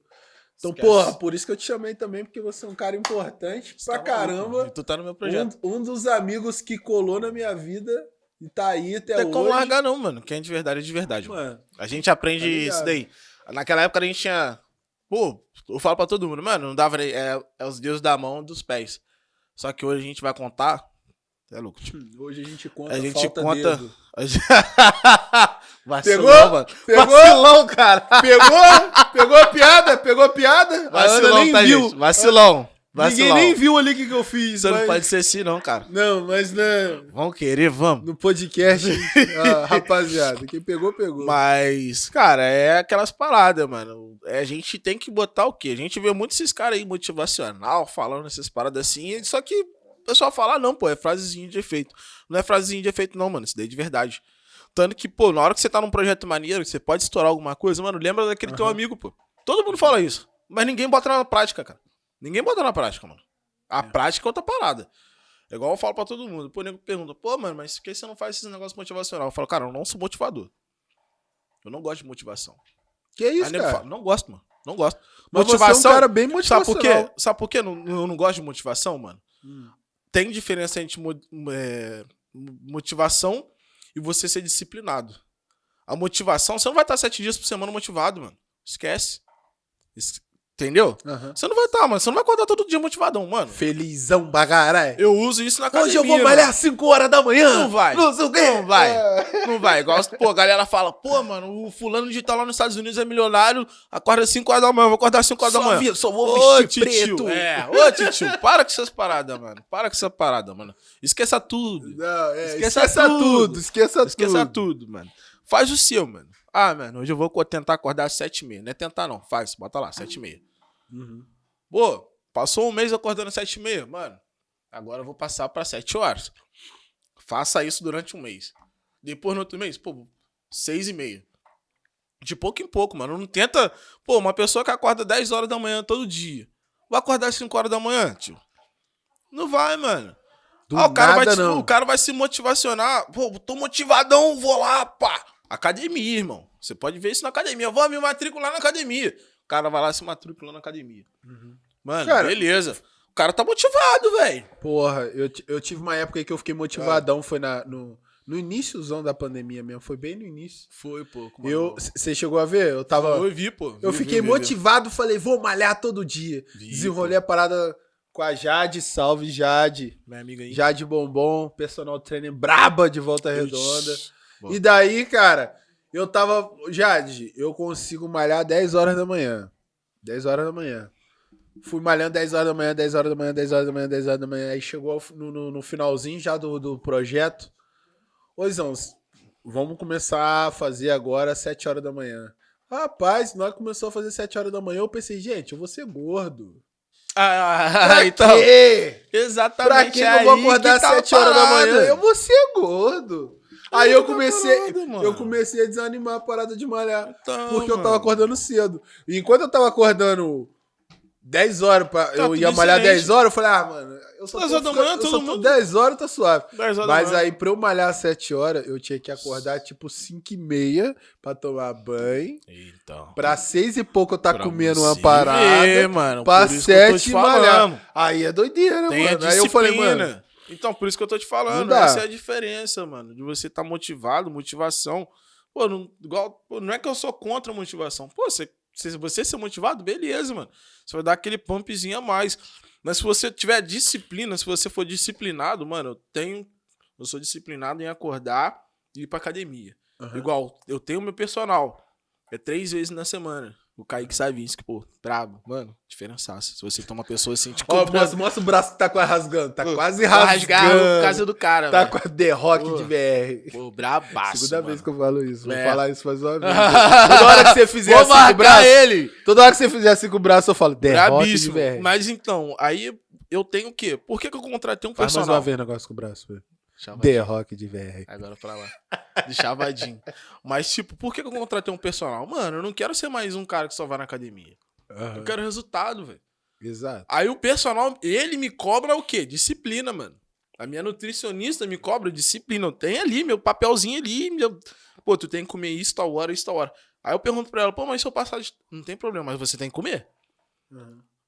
S2: Então,
S1: Esquece.
S2: porra, por isso que eu te chamei também, porque você é um cara importante
S1: Você
S2: pra
S1: tá
S2: caramba.
S1: E tu tá no meu projeto.
S2: Um, um dos amigos que colou na minha vida e tá aí até
S1: Não tem
S2: hoje.
S1: como largar, não, mano. Quem é de verdade é de verdade. mano.
S2: Mano,
S1: A gente aprende
S2: Tá
S1: isso daí. Naquela época a gente tinha. Pô, eu falo pra todo mundo, mano, não dava. É, é os deuses da mão dos pés. Só que hoje a gente vai contar. É louco, tipo.
S2: hoje a gente conta
S1: A gente
S2: falta
S1: conta-
S2: dedo.
S1: Vacilão,
S2: Pegou?
S1: mano.
S2: Pegou?
S1: Vacilão, cara.
S2: Pegou? Pegou a piada? Pegou a piada? A
S1: Vacilão,
S2: nem
S1: tá,
S2: viu.
S1: gente? Vacilão. Vacilão.
S2: Ninguém nem viu ali o que, que eu fiz.
S1: Você não
S2: mas-
S1: pode ser assim, não, cara.
S2: Não, mas né,
S1: Vão querer, vamos.
S2: no podcast, ah, rapaziada, quem pegou, pegou.
S1: Mas, cara, é aquelas paradas, mano. É, a gente tem que botar o quê? A gente vê muito esses caras aí motivacional falando essas paradas assim, só que pessoal fala, ah, não, pô, é frasezinha de efeito. Não é frasezinha de efeito, não, mano. Isso daí é de verdade. Tanto que, pô, na hora que você tá num projeto maneiro, que você pode estourar alguma coisa, mano, lembra daquele teu
S2: Aham.
S1: amigo, pô. Todo mundo fala isso. Mas ninguém bota na prática, cara. Ninguém bota na prática, mano. A prática é outra parada. É igual eu falo pra todo mundo. Pô, o nego pergunta, pô, mano, mas por que você não faz esses negócios motivacional? Eu falo, cara, eu não sou motivador. Eu não gosto de motivação.
S2: Que isso,
S1: Aí
S2: cara?
S1: fala, não gosto, mano. Não gosto.
S2: Mas
S1: motivação.
S2: você é um cara bem
S1: Sabe
S2: motivacional.
S1: por quê? Sabe por quê? Eu não, eu não gosto de motivação, mano?
S2: Hum.
S1: Tem diferença entre é, motivação e você ser disciplinado. A motivação, você não vai estar sete dias por semana motivado, mano. Esquece. Entendeu?
S2: Aham.
S1: Você não vai estar, mano. Você não vai acordar todo dia motivadão, mano.
S2: Felizão bagaré.
S1: Eu uso isso na academia.
S2: Hoje eu vou malhar 5 horas da manhã.
S1: Não vai.
S2: Não.
S1: Não vai.
S2: É.
S1: Não vai. Igual, pô, a galera fala, pô, mano, o fulano de tal lá nos Estados Unidos é milionário, acorda 5 horas da manhã, eu vou acordar 5 horas da
S2: Só,
S1: manhã.
S2: vi- só vou
S1: Ô,
S2: vestir
S1: titio.
S2: preto.
S1: É, ô, titio, para com essas paradas, mano. Para com essa parada, mano. Esqueça tudo.
S2: Não, é,
S1: Esqueça
S2: esqueça,
S1: tudo.
S2: tudo. Esqueça,
S1: Esqueça
S2: tudo.
S1: tudo, mano. Faz o seu, mano. Ah, mano, hoje eu vou tentar acordar às 7h30. Não é tentar, não. Faz, bota lá, 7h30.
S2: Uhum.
S1: Pô, passou um mês acordando às 7h30. Mano, agora eu vou passar pra 7 horas. Faça isso durante um mês. Depois, no outro mês, pô, 6 e meia. De pouco em pouco, mano. Não tenta. Pô, uma pessoa que acorda 10 horas da manhã todo dia. Vai acordar às 5 horas da manhã, tio? Não vai, mano. Ah, o, cara vai
S2: nada,
S1: te-
S2: não.
S1: o cara vai se motivacionar. Pô, tô motivadão, vou lá, pá. Academia, irmão. Você pode ver isso na academia. Vou me matricular na academia. O cara vai lá se matricular na academia. Mano,
S2: Cara-
S1: beleza. O cara tá motivado, velho.
S2: Porra, eu, eu tive uma época aí que eu fiquei motivadão, foi na, no, no iníciozão da pandemia mesmo, foi bem no início.
S1: Foi, pô.
S2: Eu, Você chegou a ver? Eu tava.
S1: Eu vi, pô.
S2: eu
S1: Vi,
S2: fiquei
S1: vi, vi, vi.
S2: motivado, falei, vou malhar todo dia.
S1: Vi,
S2: Desenrolei a parada com a Jade, salve Jade.
S1: Minha amiga aí.
S2: Jade Bombom, personal trainer braba de volta redonda.
S1: Ixi.
S2: E daí, cara, eu tava. Jade, eu consigo malhar 10 horas da manhã. 10 horas da manhã. Fui malhando 10 horas da manhã, 10 horas da manhã, 10 horas da manhã, 10 horas da manhã. Aí chegou no, no- no finalzinho já do, do projeto. Ô, Zão, vamos começar a fazer agora às 7 horas da manhã. Rapaz, na hora que começou a fazer 7 horas da manhã, eu pensei, gente, eu vou ser gordo.
S1: Ah,
S2: Pra
S1: então.
S2: quê?
S1: Exatamente.
S2: Pra que eu vou
S1: aí
S2: acordar
S1: tá
S2: às
S1: a
S2: 7 horas da manhã? Eu vou ser gordo. Aí eu
S1: tá
S2: comecei,
S1: parada,
S2: eu comecei a desanimar a parada de malhar.
S1: Então,
S2: Porque eu
S1: mano.
S2: tava acordando cedo. E enquanto eu tava acordando 10 horas, pra, eu
S1: tudo
S2: ia malhar
S1: excelente.
S2: 10 horas, eu falei, ah, mano, eu só
S1: 10
S2: tô, ficando-
S1: manhã,
S2: eu
S1: todo
S2: só tô
S1: mundo-
S2: 10 horas, tá suave.
S1: 10 horas
S2: Mas aí, pra eu malhar às 7 horas, eu tinha que acordar tipo 5 e meia pra tomar banho.
S1: Então.
S2: Pra 6 e pouco eu tá
S1: Pra
S2: comendo uma parada.
S1: ver, mano.
S2: pra
S1: por isso que eu tô
S2: 7
S1: te
S2: malhar. Aí é doideira,
S1: Tem
S2: mano. Aí eu falei, mano,
S1: Então, por isso que eu tô te falando. Essa é a diferença, mano. De você estar motivado, motivação. Pô, não, igual, pô, não é que eu sou contra a motivação. Pô, você, se você ser motivado, beleza, mano. Você vai dar aquele pumpzinho a mais. Mas se você tiver disciplina, se você for disciplinado, mano, eu tenho. Eu sou disciplinado em acordar e ir pra academia. Igual, eu tenho meu personal. É três vezes na semana. O Kaique Savinski, pô, brabo. Mano, diferençaço. Se você tem uma pessoa assim, te
S2: Ó,
S1: cobrando,
S2: mostra, o braço que tá quase rasgando. Tá quase rasgando.
S1: rasgar por causa do cara,
S2: Tá com a The Rock
S1: Pô.
S2: de VR.
S1: Pô, brabaço,
S2: Segunda
S1: mano.
S2: vez que eu falo isso. Vou
S1: É.
S2: falar isso mais uma vez. Toda hora que você fizer
S1: Vou
S2: assim com o braço.
S1: ele.
S2: Toda hora que você fizer assim com o braço, eu falo The Rock de
S1: Brabíssimo.
S2: VR.
S1: Mas então, aí eu tenho o quê? Por que, que eu contratei um
S2: Faz mais
S1: personal?
S2: uma vez o negócio com o braço, velho.
S1: Chavadinho.
S2: The Rock de VR.
S1: Agora pra lá. De chavadinho. Mas, tipo, por que, eu contratei um personal? Mano, eu não quero ser mais um cara que só vai na academia. Eu quero resultado, velho.
S2: Exato.
S1: Aí o personal, ele me cobra o quê? Disciplina, mano. A minha nutricionista me cobra disciplina. Eu tenho ali meu papelzinho ali. Meu... Pô, tu tem que comer isso tal hora, isso tal hora. Aí eu pergunto pra ela, pô, mas se eu passar de... Não tem problema, mas você tem que comer.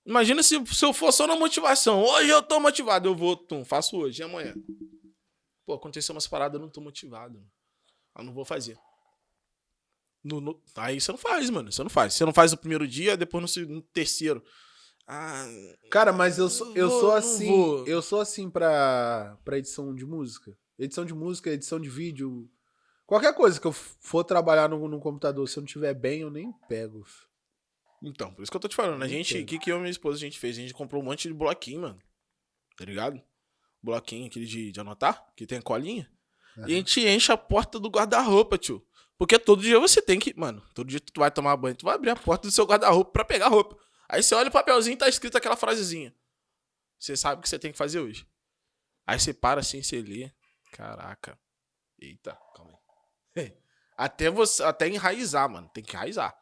S1: Imagina se, se eu for só na motivação. Hoje eu tô motivado, eu vou, tum, faço hoje e amanhã. Pô, aconteceu umas paradas, eu não tô motivado. Eu não vou fazer. No- no- Aí você não faz, mano. Você não faz. Você não faz no primeiro dia, depois no, no terceiro. Ah,
S2: Cara, mas eu sou, eu
S1: Vou,
S2: sou assim. Eu sou assim pra, pra edição de música. Edição de música, edição de vídeo. Qualquer coisa que eu for trabalhar no, no computador, se eu não tiver bem, eu nem pego.
S1: Então, por isso que eu tô te falando. A gente, o que, que eu e minha esposa a gente fez? A gente comprou um monte de bloquinho, mano. Tá ligado? Bloquinho, aquele de, de anotar, que tem colinha. E a gente enche a porta do guarda-roupa, tio. Porque todo dia você tem que. Mano, todo dia tu vai tomar banho, tu vai abrir a porta do seu guarda-roupa pra pegar roupa. Aí você olha o papelzinho e tá escrito aquela frasezinha. Você sabe o que você tem que fazer hoje. Aí você para assim, você lê. Caraca. Eita, calma aí. Até você, até enraizar, mano. Tem que enraizar.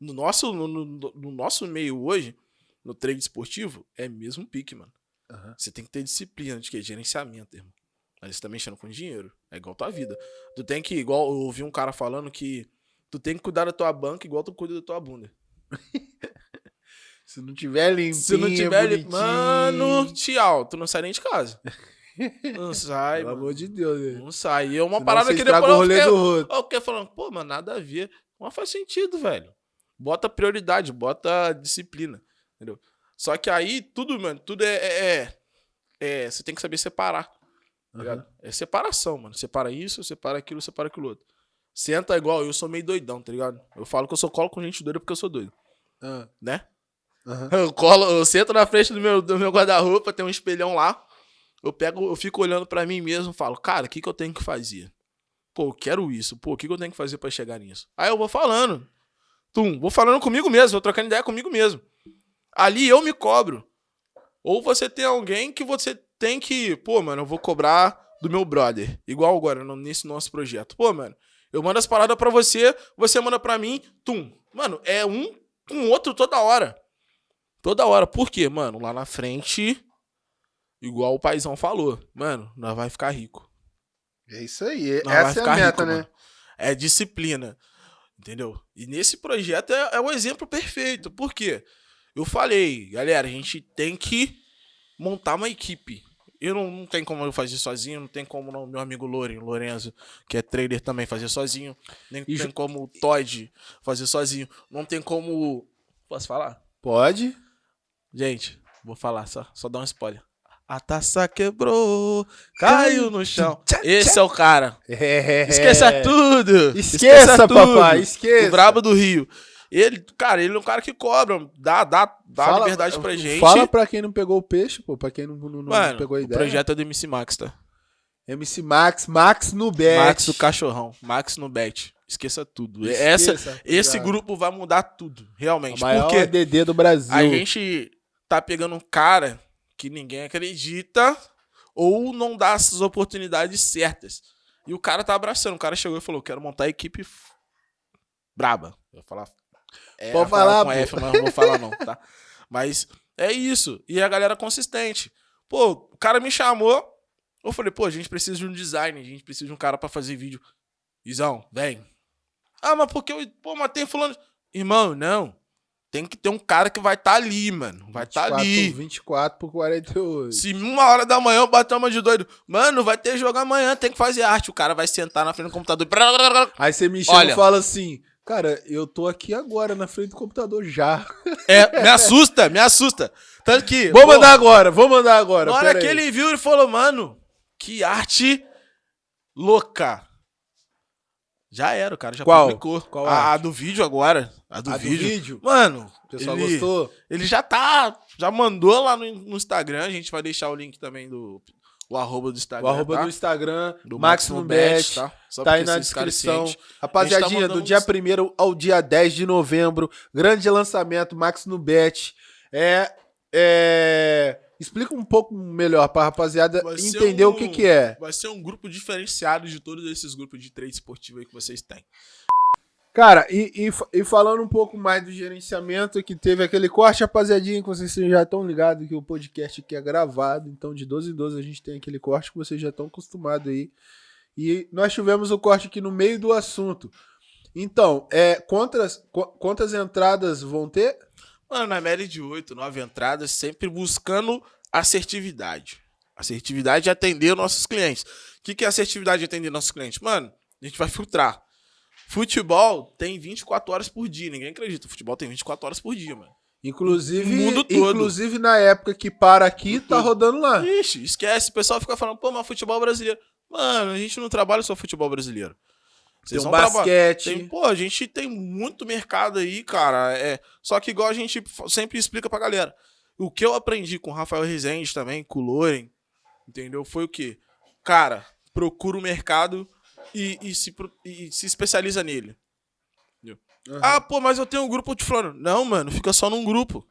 S1: No nosso, no, no- no nosso meio hoje, no treino esportivo, é mesmo pique, mano.
S2: Aham.
S1: Você tem que ter disciplina de que? Gerenciamento, irmão. Mas você tá mexendo com dinheiro. É igual tua vida. Tu tem que, igual eu ouvi um cara falando que tu tem que cuidar da tua banca igual tu cuida da tua bunda.
S2: Se não tiver limpinho,
S1: Se não tiver
S2: bonitinho,
S1: mano, tchau, tu não sai nem de casa. Não sai,
S2: Pelo
S1: mano.
S2: amor de Deus, velho.
S1: Não sai. E é uma
S2: Senão
S1: parada que depois
S2: o
S1: eu fiquei, eu fiquei falando, pô, mano, nada a ver. Mas faz sentido, velho. Bota prioridade, bota disciplina. Entendeu? Só que aí, tudo, mano, tudo é. é, é- é- você tem que saber separar. Ligado? É separação, mano. Separa isso, separa aquilo, separa aquilo outro. Senta igual, eu sou meio doidão, tá ligado? Eu falo que eu só colo com gente doida porque eu sou doido,
S2: Ah,
S1: né?
S2: aham.
S1: Eu colo, eu sento na frente do meu, do meu guarda-roupa, tem um espelhão lá. Eu pego, eu fico olhando pra mim mesmo e falo, cara, o que, que eu tenho que fazer? Pô, eu quero isso. Pô, o que, que eu tenho que fazer pra chegar nisso? Aí eu vou falando. Tum, vou falando comigo mesmo, vou trocando ideia comigo mesmo. Ali eu me cobro. Ou você tem alguém que você tem que, pô, mano, eu vou cobrar do meu brother. Igual agora, nesse nosso projeto. Pô, mano, eu mando as paradas pra você, você manda pra mim, tum. Mano, é um com o outro toda hora. Toda hora. Por quê, mano? Lá na frente, igual o paizão falou, mano, nós vai ficar rico.
S2: É isso aí.
S1: Nós vai
S2: Essa é a meta,
S1: rico,
S2: né?
S1: mano. É disciplina. Entendeu? E nesse projeto é, é o exemplo perfeito. Por quê? Eu falei, galera, a gente tem que montar uma equipe. Eu não, não tem como eu fazer sozinho, não tem como não, meu amigo Loren, Lorenzo, que é trader também, fazer sozinho. Nem
S2: E
S1: tem
S2: ju-
S1: como o Todd fazer sozinho. Não tem como. Posso falar?
S2: Pode.
S1: Gente, vou falar só, só dar um spoiler. A taça quebrou, caiu no chão. Esse é o cara.
S2: É.
S1: Esqueça tudo.
S2: Esqueça, papai,
S1: O
S2: esqueça.
S1: brabo do Rio. Ele, cara, ele é um cara que cobra, dá, dá, dá
S2: Fala-
S1: liberdade pra gente.
S2: Fala pra quem não pegou o peixe, pô. Pra quem não, não, não
S1: Mano,
S2: pegou a
S1: o
S2: ideia.
S1: projeto é do MC Max, tá?
S2: MC Max, Max no bet.
S1: Max do cachorrão, Max no bet. Esqueça tudo. Essa,
S2: Esqueça,
S1: esse
S2: cuidado.
S1: grupo vai mudar tudo,
S2: A
S1: realmente.
S2: maior
S1: Porque
S2: DD do Brasil.
S1: a gente tá pegando um cara que ninguém acredita ou não dá essas oportunidades certas. E o cara tá abraçando. O cara chegou e falou: quero montar a equipe braba. Eu vou falar. É,
S2: Pode
S1: falar com
S2: pô.
S1: F, mas não vou falar, não, tá? Mas é isso. E a galera consistente. Pô, o cara me chamou. Eu falei, pô, a gente precisa de um design, a gente precisa de um cara pra fazer vídeo. Izão, vem. Ah, mas porque eu. Pô, mas tem fulano. Irmão, não. Tem que ter um cara que vai estar ali, mano. Vai estar
S2: 24,
S1: ali.
S2: 24 por 48.
S1: Se uma hora da manhã eu bater uma de doido, mano, vai ter jogo amanhã, tem que fazer arte. O cara vai sentar na frente do computador.
S2: Aí você me chama
S1: Olha.
S2: e fala assim, cara, eu tô aqui agora na frente do computador já.
S1: É, me assusta, me assusta. Tanto que.
S2: Vou
S1: pô,
S2: mandar agora, vou mandar agora.
S1: Na hora que
S2: aí.
S1: ele viu, ele falou, mano, que arte louca. Já era, o cara já
S2: Qual?
S1: publicou.
S2: Qual
S1: a, a do vídeo agora. A do
S2: A do
S1: vídeo.
S2: vídeo?
S1: Mano,
S2: O pessoal
S1: ele,
S2: gostou?
S1: ele já tá. Já mandou lá no, no Instagram. A gente vai deixar o link também do. O arroba do
S2: O
S1: Instagram.
S2: arroba
S1: tá?
S2: do Instagram,
S1: do
S2: Máximo Bet,
S1: tá? Só
S2: tá aí na descrição. Rapaziadinha,
S1: tá
S2: do dia
S1: uns-
S2: 1 ao dia 10 de novembro, grande lançamento, Max no Bet. É, é, Explica um pouco melhor pra rapaziada
S1: Vai
S2: entender o
S1: um-
S2: que que é.
S1: Vai ser um grupo diferenciado de todos esses grupos de trade esportivo aí que vocês têm.
S2: Cara, e, e e falando um pouco mais do gerenciamento, que teve aquele corte, rapaziadinha, que vocês já estão ligados que o podcast aqui é gravado, então de 12 em 12 a gente tem aquele corte que vocês já estão acostumados aí. E nós tivemos o corte aqui no meio do assunto. Então, é, quantas, qu- quantas entradas vão ter?
S1: Mano, na média de 8, 9 entradas, sempre buscando assertividade. Assertividade de atender nossos clientes. O que, que é assertividade de atender nossos clientes? Mano, a gente vai filtrar. Futebol tem 24 horas por dia. Ninguém acredita. Futebol tem 24 horas por dia, mano.
S2: Inclusive,
S1: O mundo todo.
S2: inclusive na época que para aqui, tá rodando lá.
S1: Ixi, esquece. O pessoal fica falando, pô, mas futebol brasileiro. Mano, a gente não trabalha só futebol brasileiro.
S2: Tem um basquete.
S1: Tem, pô, a gente tem muito mercado aí, cara. É, só que igual a gente sempre explica pra galera. O que eu aprendi com o Rafael Rezende também, com o Loren, entendeu? Foi o quê? Cara, procura o mercado e, e se, e se especializa nele.
S2: Aham.
S1: Ah, pô, mas eu tenho um grupo de fulano. Não, mano, fica só num grupo.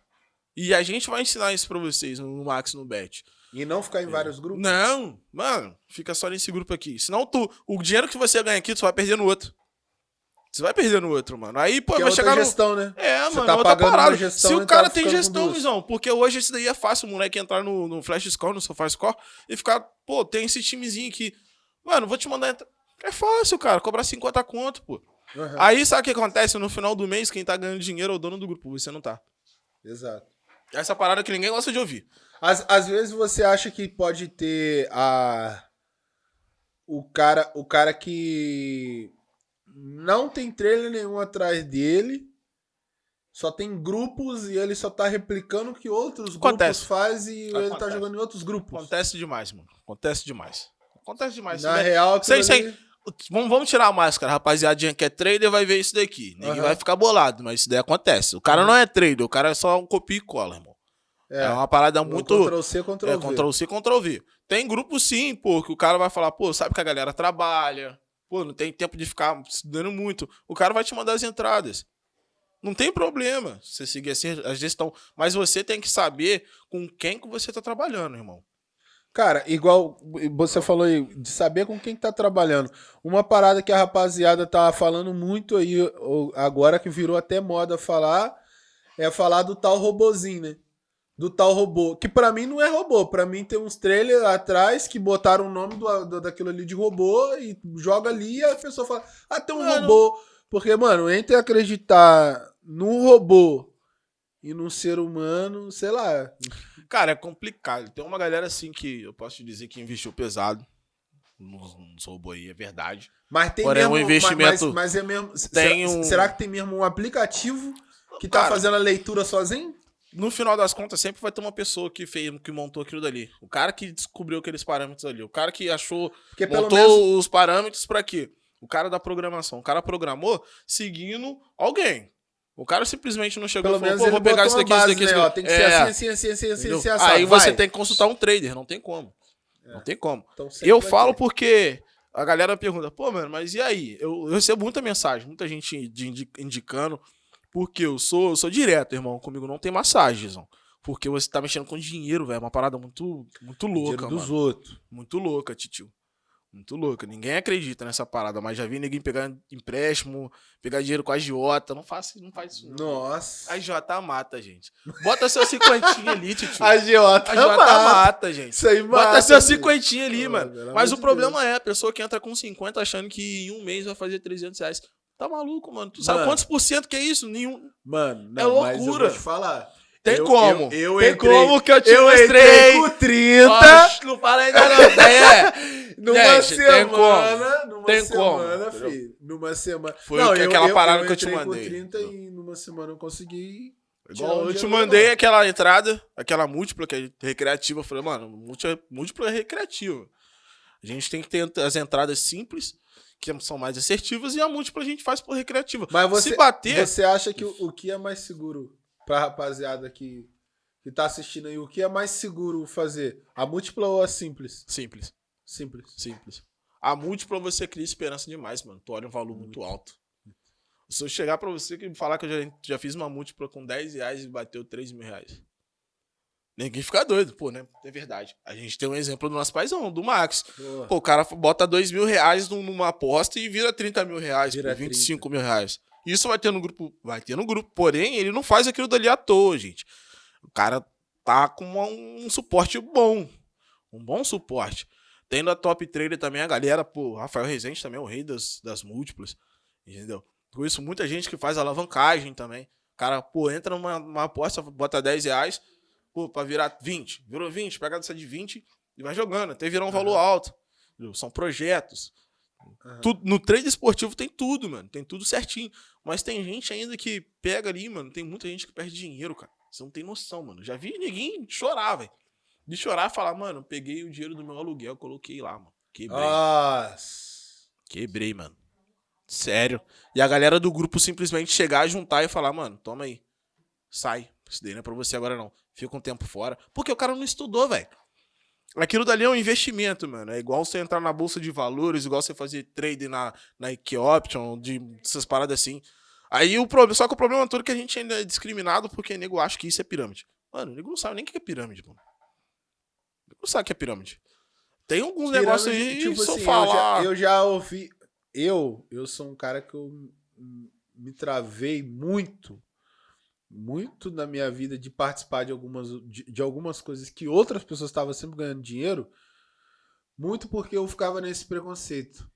S1: E a gente vai ensinar isso pra vocês no Max no Bet.
S2: E não ficar em vários grupos?
S1: Não, mano, fica só nesse grupo aqui. Senão tu, o dinheiro que você ganha aqui, tu vai perder no outro. Você vai perder no outro, mano. Aí, pô,
S2: Que é
S1: vai
S2: outra
S1: chegar no.
S2: gestão, né?
S1: É,
S2: Você
S1: mano,
S2: tá
S1: outra
S2: pagando uma
S1: parada.
S2: gestão
S1: Se o
S2: tá
S1: cara tem
S2: ficando com
S1: gestão, visão, porque hoje esse daí é fácil o moleque entrar no, no Flash Score, no Sofá Score, e ficar, pô, tem esse timezinho aqui. Mano, vou te mandar. entrar. É fácil, cara, cobrar 50 conto, pô.
S2: Aham.
S1: Aí sabe o que acontece? No final do mês, quem tá ganhando dinheiro é o dono do grupo, você não tá.
S2: Exato.
S1: Essa parada que ninguém gosta de ouvir.
S2: Às, às vezes você acha que pode ter a o cara o cara que não tem trailer nenhum atrás dele, só tem grupos e ele só tá replicando o que outros
S1: Acontece.
S2: grupos fazem e ele tá
S1: Acontece.
S2: jogando em outros grupos.
S1: Acontece demais, mano. Acontece demais. Acontece demais.
S2: Na
S1: daí-
S2: real, aquilo
S1: Sem-
S2: ali-
S1: Vamos, vamos tirar a máscara, rapaziadinha que é trader vai ver isso daqui. Ninguém
S2: Aham.
S1: vai ficar bolado, mas isso daí acontece. O cara não é trader, o cara é só um copia e cola, irmão. É,
S2: é,
S1: uma parada
S2: um
S1: muito.
S2: Ctrl C, Ctrl
S1: É,
S2: V.
S1: Ctrl C, Ctrl V. Tem grupo sim, pô, que o cara vai falar, pô, sabe que a galera trabalha, pô, não tem tempo de ficar estudando muito. O cara vai te mandar as entradas. Não tem problema você seguir assim a gestão. Mas você tem que saber com quem que você tá trabalhando, irmão.
S2: Cara, igual você falou aí, de saber com quem tá trabalhando. Uma parada que a rapaziada tá falando muito aí, agora que virou até moda falar, é falar do tal robozinho, né? Do tal robô. Que pra mim não é robô. Pra mim tem uns trailers atrás que botaram o nome do, do- daquilo ali de robô e joga ali e a pessoa fala, ah, tem um
S1: Mano.
S2: robô. Porque, mano, entre acreditar num robô e num ser humano, sei lá.
S1: Cara, é complicado. Tem uma galera assim que eu posso te dizer que investiu pesado nos, nos robôs aí, é verdade.
S2: Mas tem
S1: Porém,
S2: mesmo,
S1: um investimento-
S2: Mas, mas é mesmo.
S1: Tem
S2: será,
S1: um-
S2: será que tem mesmo um aplicativo que tá
S1: Cara,
S2: fazendo a leitura sozinho?
S1: No final das contas, sempre vai ter uma pessoa que fez, que montou aquilo dali. O cara que descobriu aqueles parâmetros ali. O cara que achou,
S2: Porque
S1: montou
S2: menos.
S1: os parâmetros pra quê? O cara da programação. O cara programou seguindo alguém. O cara simplesmente não chegou
S2: Pelo
S1: e falou,
S2: menos
S1: pô, vou pegar isso daqui, isso
S2: base,
S1: daqui, isso
S2: né? Ó,
S1: daqui.
S2: tem que
S1: É,
S2: ser assim, assim, assim, assim, assim, assim, assado.
S1: Aí você
S2: vai.
S1: tem que consultar um trader, não tem como. Não tem como.
S2: Então,
S1: Eu falo
S2: ter.
S1: porque a galera pergunta, pô, mano, mas e aí? Eu, eu recebo muita mensagem, muita gente de indi- indicando, porque eu sou, eu sou direto, irmão. Comigo não tem massagem, Zão. Porque você tá mexendo com dinheiro, velho. É uma parada muito, muito louca,
S2: Dinheiro
S1: mano.
S2: dos outros.
S1: Muito louca, titio. Muito louca. Ninguém acredita nessa parada, mas já vi ninguém pegar empréstimo, pegar dinheiro com a agiota. Não faz, não faz isso. não.
S2: Nossa.
S1: A agiota mata, gente. Bota seu cinquentinho ali, titio.
S2: A Giota
S1: A agiota
S2: mata.
S1: mata, gente.
S2: Isso aí
S1: Bota
S2: mata.
S1: seu
S2: filho.
S1: cinquentinho ali,
S2: Pô,
S1: mano. Mas o problema é a pessoa que entra com 50 achando que em um mês vai fazer 300 reais. Tá maluco, mano? Tu sabe
S2: Mano.
S1: quantos por cento que é isso? Nenhum.
S2: Mano,
S1: É
S2: não, mas eu
S1: loucura.
S2: vou te falar.
S1: Tem
S2: Eu-
S1: como.
S2: Eu, eu
S1: Tem
S2: entrei,
S1: como que eu te
S2: eu
S1: mostrei.
S2: com 30
S1: Oxe, não fala ainda não. É.
S2: numa
S1: Gente, tem
S2: semana. Numa
S1: Tem como,
S2: semana,
S1: entendeu?
S2: filho. Numa semana.
S1: Foi aquela parada que eu te
S2: entrei
S1: mandei.
S2: com 30 e numa semana eu consegui.
S1: Igual
S2: um
S1: eu te mandei aquela entrada, aquela múltipla, que é recreativa. Eu falei, mano, múltipla, múltipla é recreativa. A gente tem que ter as entradas simples, que são mais assertivas, e a múltipla a gente faz por recreativa.
S2: Mas você,
S1: Se bater,
S2: você acha que o, o que é mais seguro pra rapaziada que, que tá assistindo aí? O que é mais seguro fazer? A múltipla ou a simples?
S1: simples,
S2: Simples.
S1: simples. A múltipla você cria esperança demais, mano. Tu olha um valor muito alto. Se eu chegar pra você e falar que eu já, já fiz uma múltipla com 10 reais e bateu 3 mil reais. Ninguém fica doido, pô, né? É verdade. A gente tem um exemplo do nosso paizão, do Max.
S2: Boa.
S1: Pô, o cara bota 2 mil reais num- numa aposta e vira 30 mil reais,
S2: Vira
S1: pô, 25 mil reais. Isso vai ter no grupo, vai ter no grupo. Porém, ele não faz aquilo dali à toa, gente. O cara tá com uma- um suporte bom. Um bom suporte. Tem na top trader também a galera, pô, Rafael Rezende também é o rei das, das múltiplas. Entendeu? Por isso, muita gente que faz alavancagem também. O cara, pô, entra numa, numa aposta, bota 10 reais, pô, pra virar 20. Virou 20, pega dessa de 20 e vai jogando, até virar um valor alto. entendeu? São projetos. Tudo- no trade esportivo tem tudo, mano. Tem tudo certinho. Mas tem gente ainda que pega ali, mano. Tem muita gente que perde dinheiro, cara. Você não tem noção, mano. Já vi ninguém chorar, velho. De chorar e falar, mano, peguei o dinheiro do meu aluguel, coloquei lá, mano. Quebrei.
S2: Nossa.
S1: Quebrei, mano. Sério. E a galera do grupo simplesmente chegar, juntar e falar, mano, toma aí. Sai. Isso daí não é pra você agora, não. Fica um tempo fora. Porque o cara não estudou, velho. Aquilo dali é um investimento, mano. É igual você entrar na bolsa de valores, igual você fazer trade na, na Option, de essas paradas assim. Aí o problema. Só que o problema todo é que a gente ainda é discriminado porque nego acha que isso é pirâmide. Mano, o nego não sabe nem o que é pirâmide, mano. O nego não sabe o que é pirâmide. Tem alguns negócios aí,
S2: tipo
S1: se eu
S2: assim,
S1: falar.
S2: eu, já, eu já ouvi. Eu, eu sou um cara que eu me travei muito, muito na minha vida de participar de algumas, de, de algumas coisas que outras pessoas estavam sempre ganhando dinheiro, muito porque eu ficava nesse preconceito.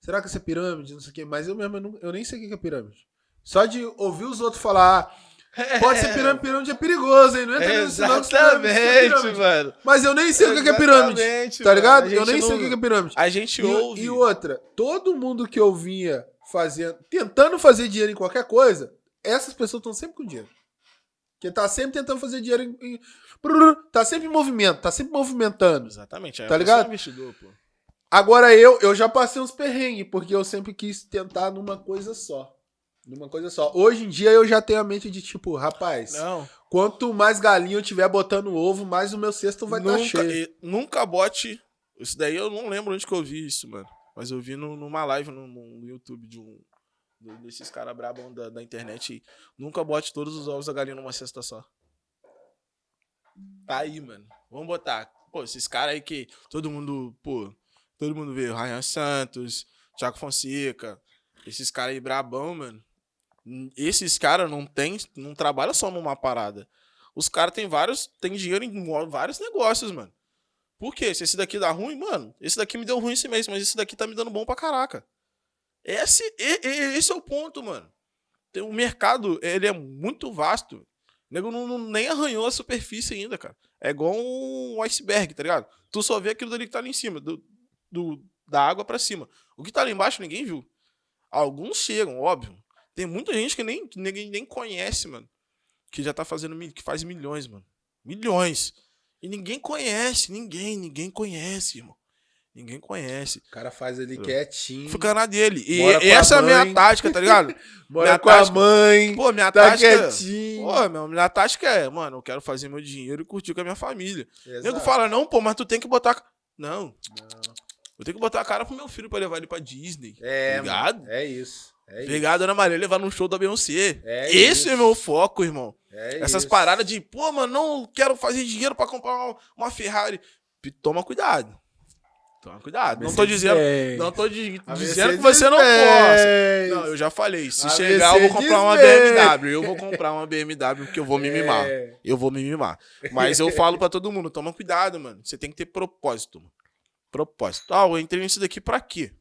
S2: Será que isso é pirâmide? Não sei o quê. Mas eu mesmo eu, não- eu nem sei o que é pirâmide. Só de ouvir os outros falar, ah, pode ser pirâmide, pirâmide é perigoso, hein? Não entra é- é pirâmide.
S1: mano.
S2: Mas eu nem sei o que é pirâmide.
S1: Exatamente,
S2: Tá
S1: mano.
S2: ligado? Eu nem sei
S1: não-
S2: o que que é pirâmide.
S1: A gente
S2: E,
S1: ouve.
S2: e outra, todo mundo que eu vinha fazendo, tentando fazer dinheiro em qualquer coisa, essas pessoas estão sempre com dinheiro. Porque tá sempre tentando fazer dinheiro em, em- tá sempre em movimento, tá sempre movimentando.
S1: Exatamente. é,
S2: Tá ligado?
S1: é investidor, pô.
S2: Agora eu, eu já passei uns perrengues, porque eu sempre quis tentar numa coisa só. Numa coisa só. Hoje em dia eu já tenho a mente de tipo, rapaz,
S1: Não.
S2: quanto mais galinha eu tiver botando ovo, mais o meu cesto vai estar
S1: nunca,
S2: cheio.
S1: e- nunca bote. Isso daí eu não lembro onde que eu vi isso, mano. Mas eu vi no- numa live no, no YouTube de um. Desses caras brabão da, da internet. Nunca bote todos os ovos da galinha numa cesta só. Tá aí, mano. Vamos botar. Pô, esses caras aí que todo mundo, pô, todo mundo vê. Ryan Santos, Thiago Fonseca. Esses caras aí brabão, mano. Esses caras não tem, não trabalham só numa parada. Os caras têm vários, tem dinheiro em vários negócios, mano. Por quê? Se esse daqui dá ruim, mano, esse daqui me deu ruim esse mês, mas esse daqui tá me dando bom pra caraca. Esse, esse é o ponto, mano. O mercado, ele é muito vasto. O nego não, não- nem arranhou a superfície ainda, cara. É igual um iceberg, tá ligado? Tu só vê aquilo dali que tá ali em cima, do, do- da água pra cima. O que tá ali embaixo ninguém viu. Alguns chegam, óbvio. Tem muita gente que nem, ninguém nem conhece, mano. Que já tá fazendo, que faz milhões, mano. Milhões. E ninguém conhece, ninguém, ninguém conhece, irmão. Ninguém conhece.
S2: O cara faz ali quietinho,
S1: Fica na dele. E
S2: a
S1: essa é a minha tática, tá ligado?
S2: mora
S1: minha
S2: com a
S1: tática-
S2: mãe,
S1: Pô, minha
S2: tá
S1: tática.
S2: quietinho.
S1: Pô, meu, minha tática é, mano, eu quero fazer meu dinheiro e curtir com a minha família. O nego
S2: Exato.
S1: fala, não, pô, mas tu tem que botar. Não. Eu tenho que botar a cara pro meu filho pra levar ele pra Disney.
S2: É,
S1: Ligado?
S2: mano, é isso. É.
S1: Pegar a Dona Maria levar num show da Beyoncé.
S2: É
S1: Esse
S2: isso.
S1: é meu foco, irmão.
S2: É
S1: Essas
S2: isso.
S1: paradas de, pô, mano, não quero fazer dinheiro pra comprar uma, uma Ferrari. Toma cuidado. Toma cuidado. Não tô dizendo. Não tô di- dizendo que você não
S2: Mercedes-Benz.
S1: possa. Não, eu já falei. Se chegar, eu vou comprar uma. BMW. Eu vou comprar uma BMW porque eu vou me mimar.
S2: É.
S1: Eu vou me mimar. Mas eu falo pra todo mundo, toma cuidado, mano. Você tem que ter propósito, mano. Propósito. Ah, eu entrei nisso daqui pra quê?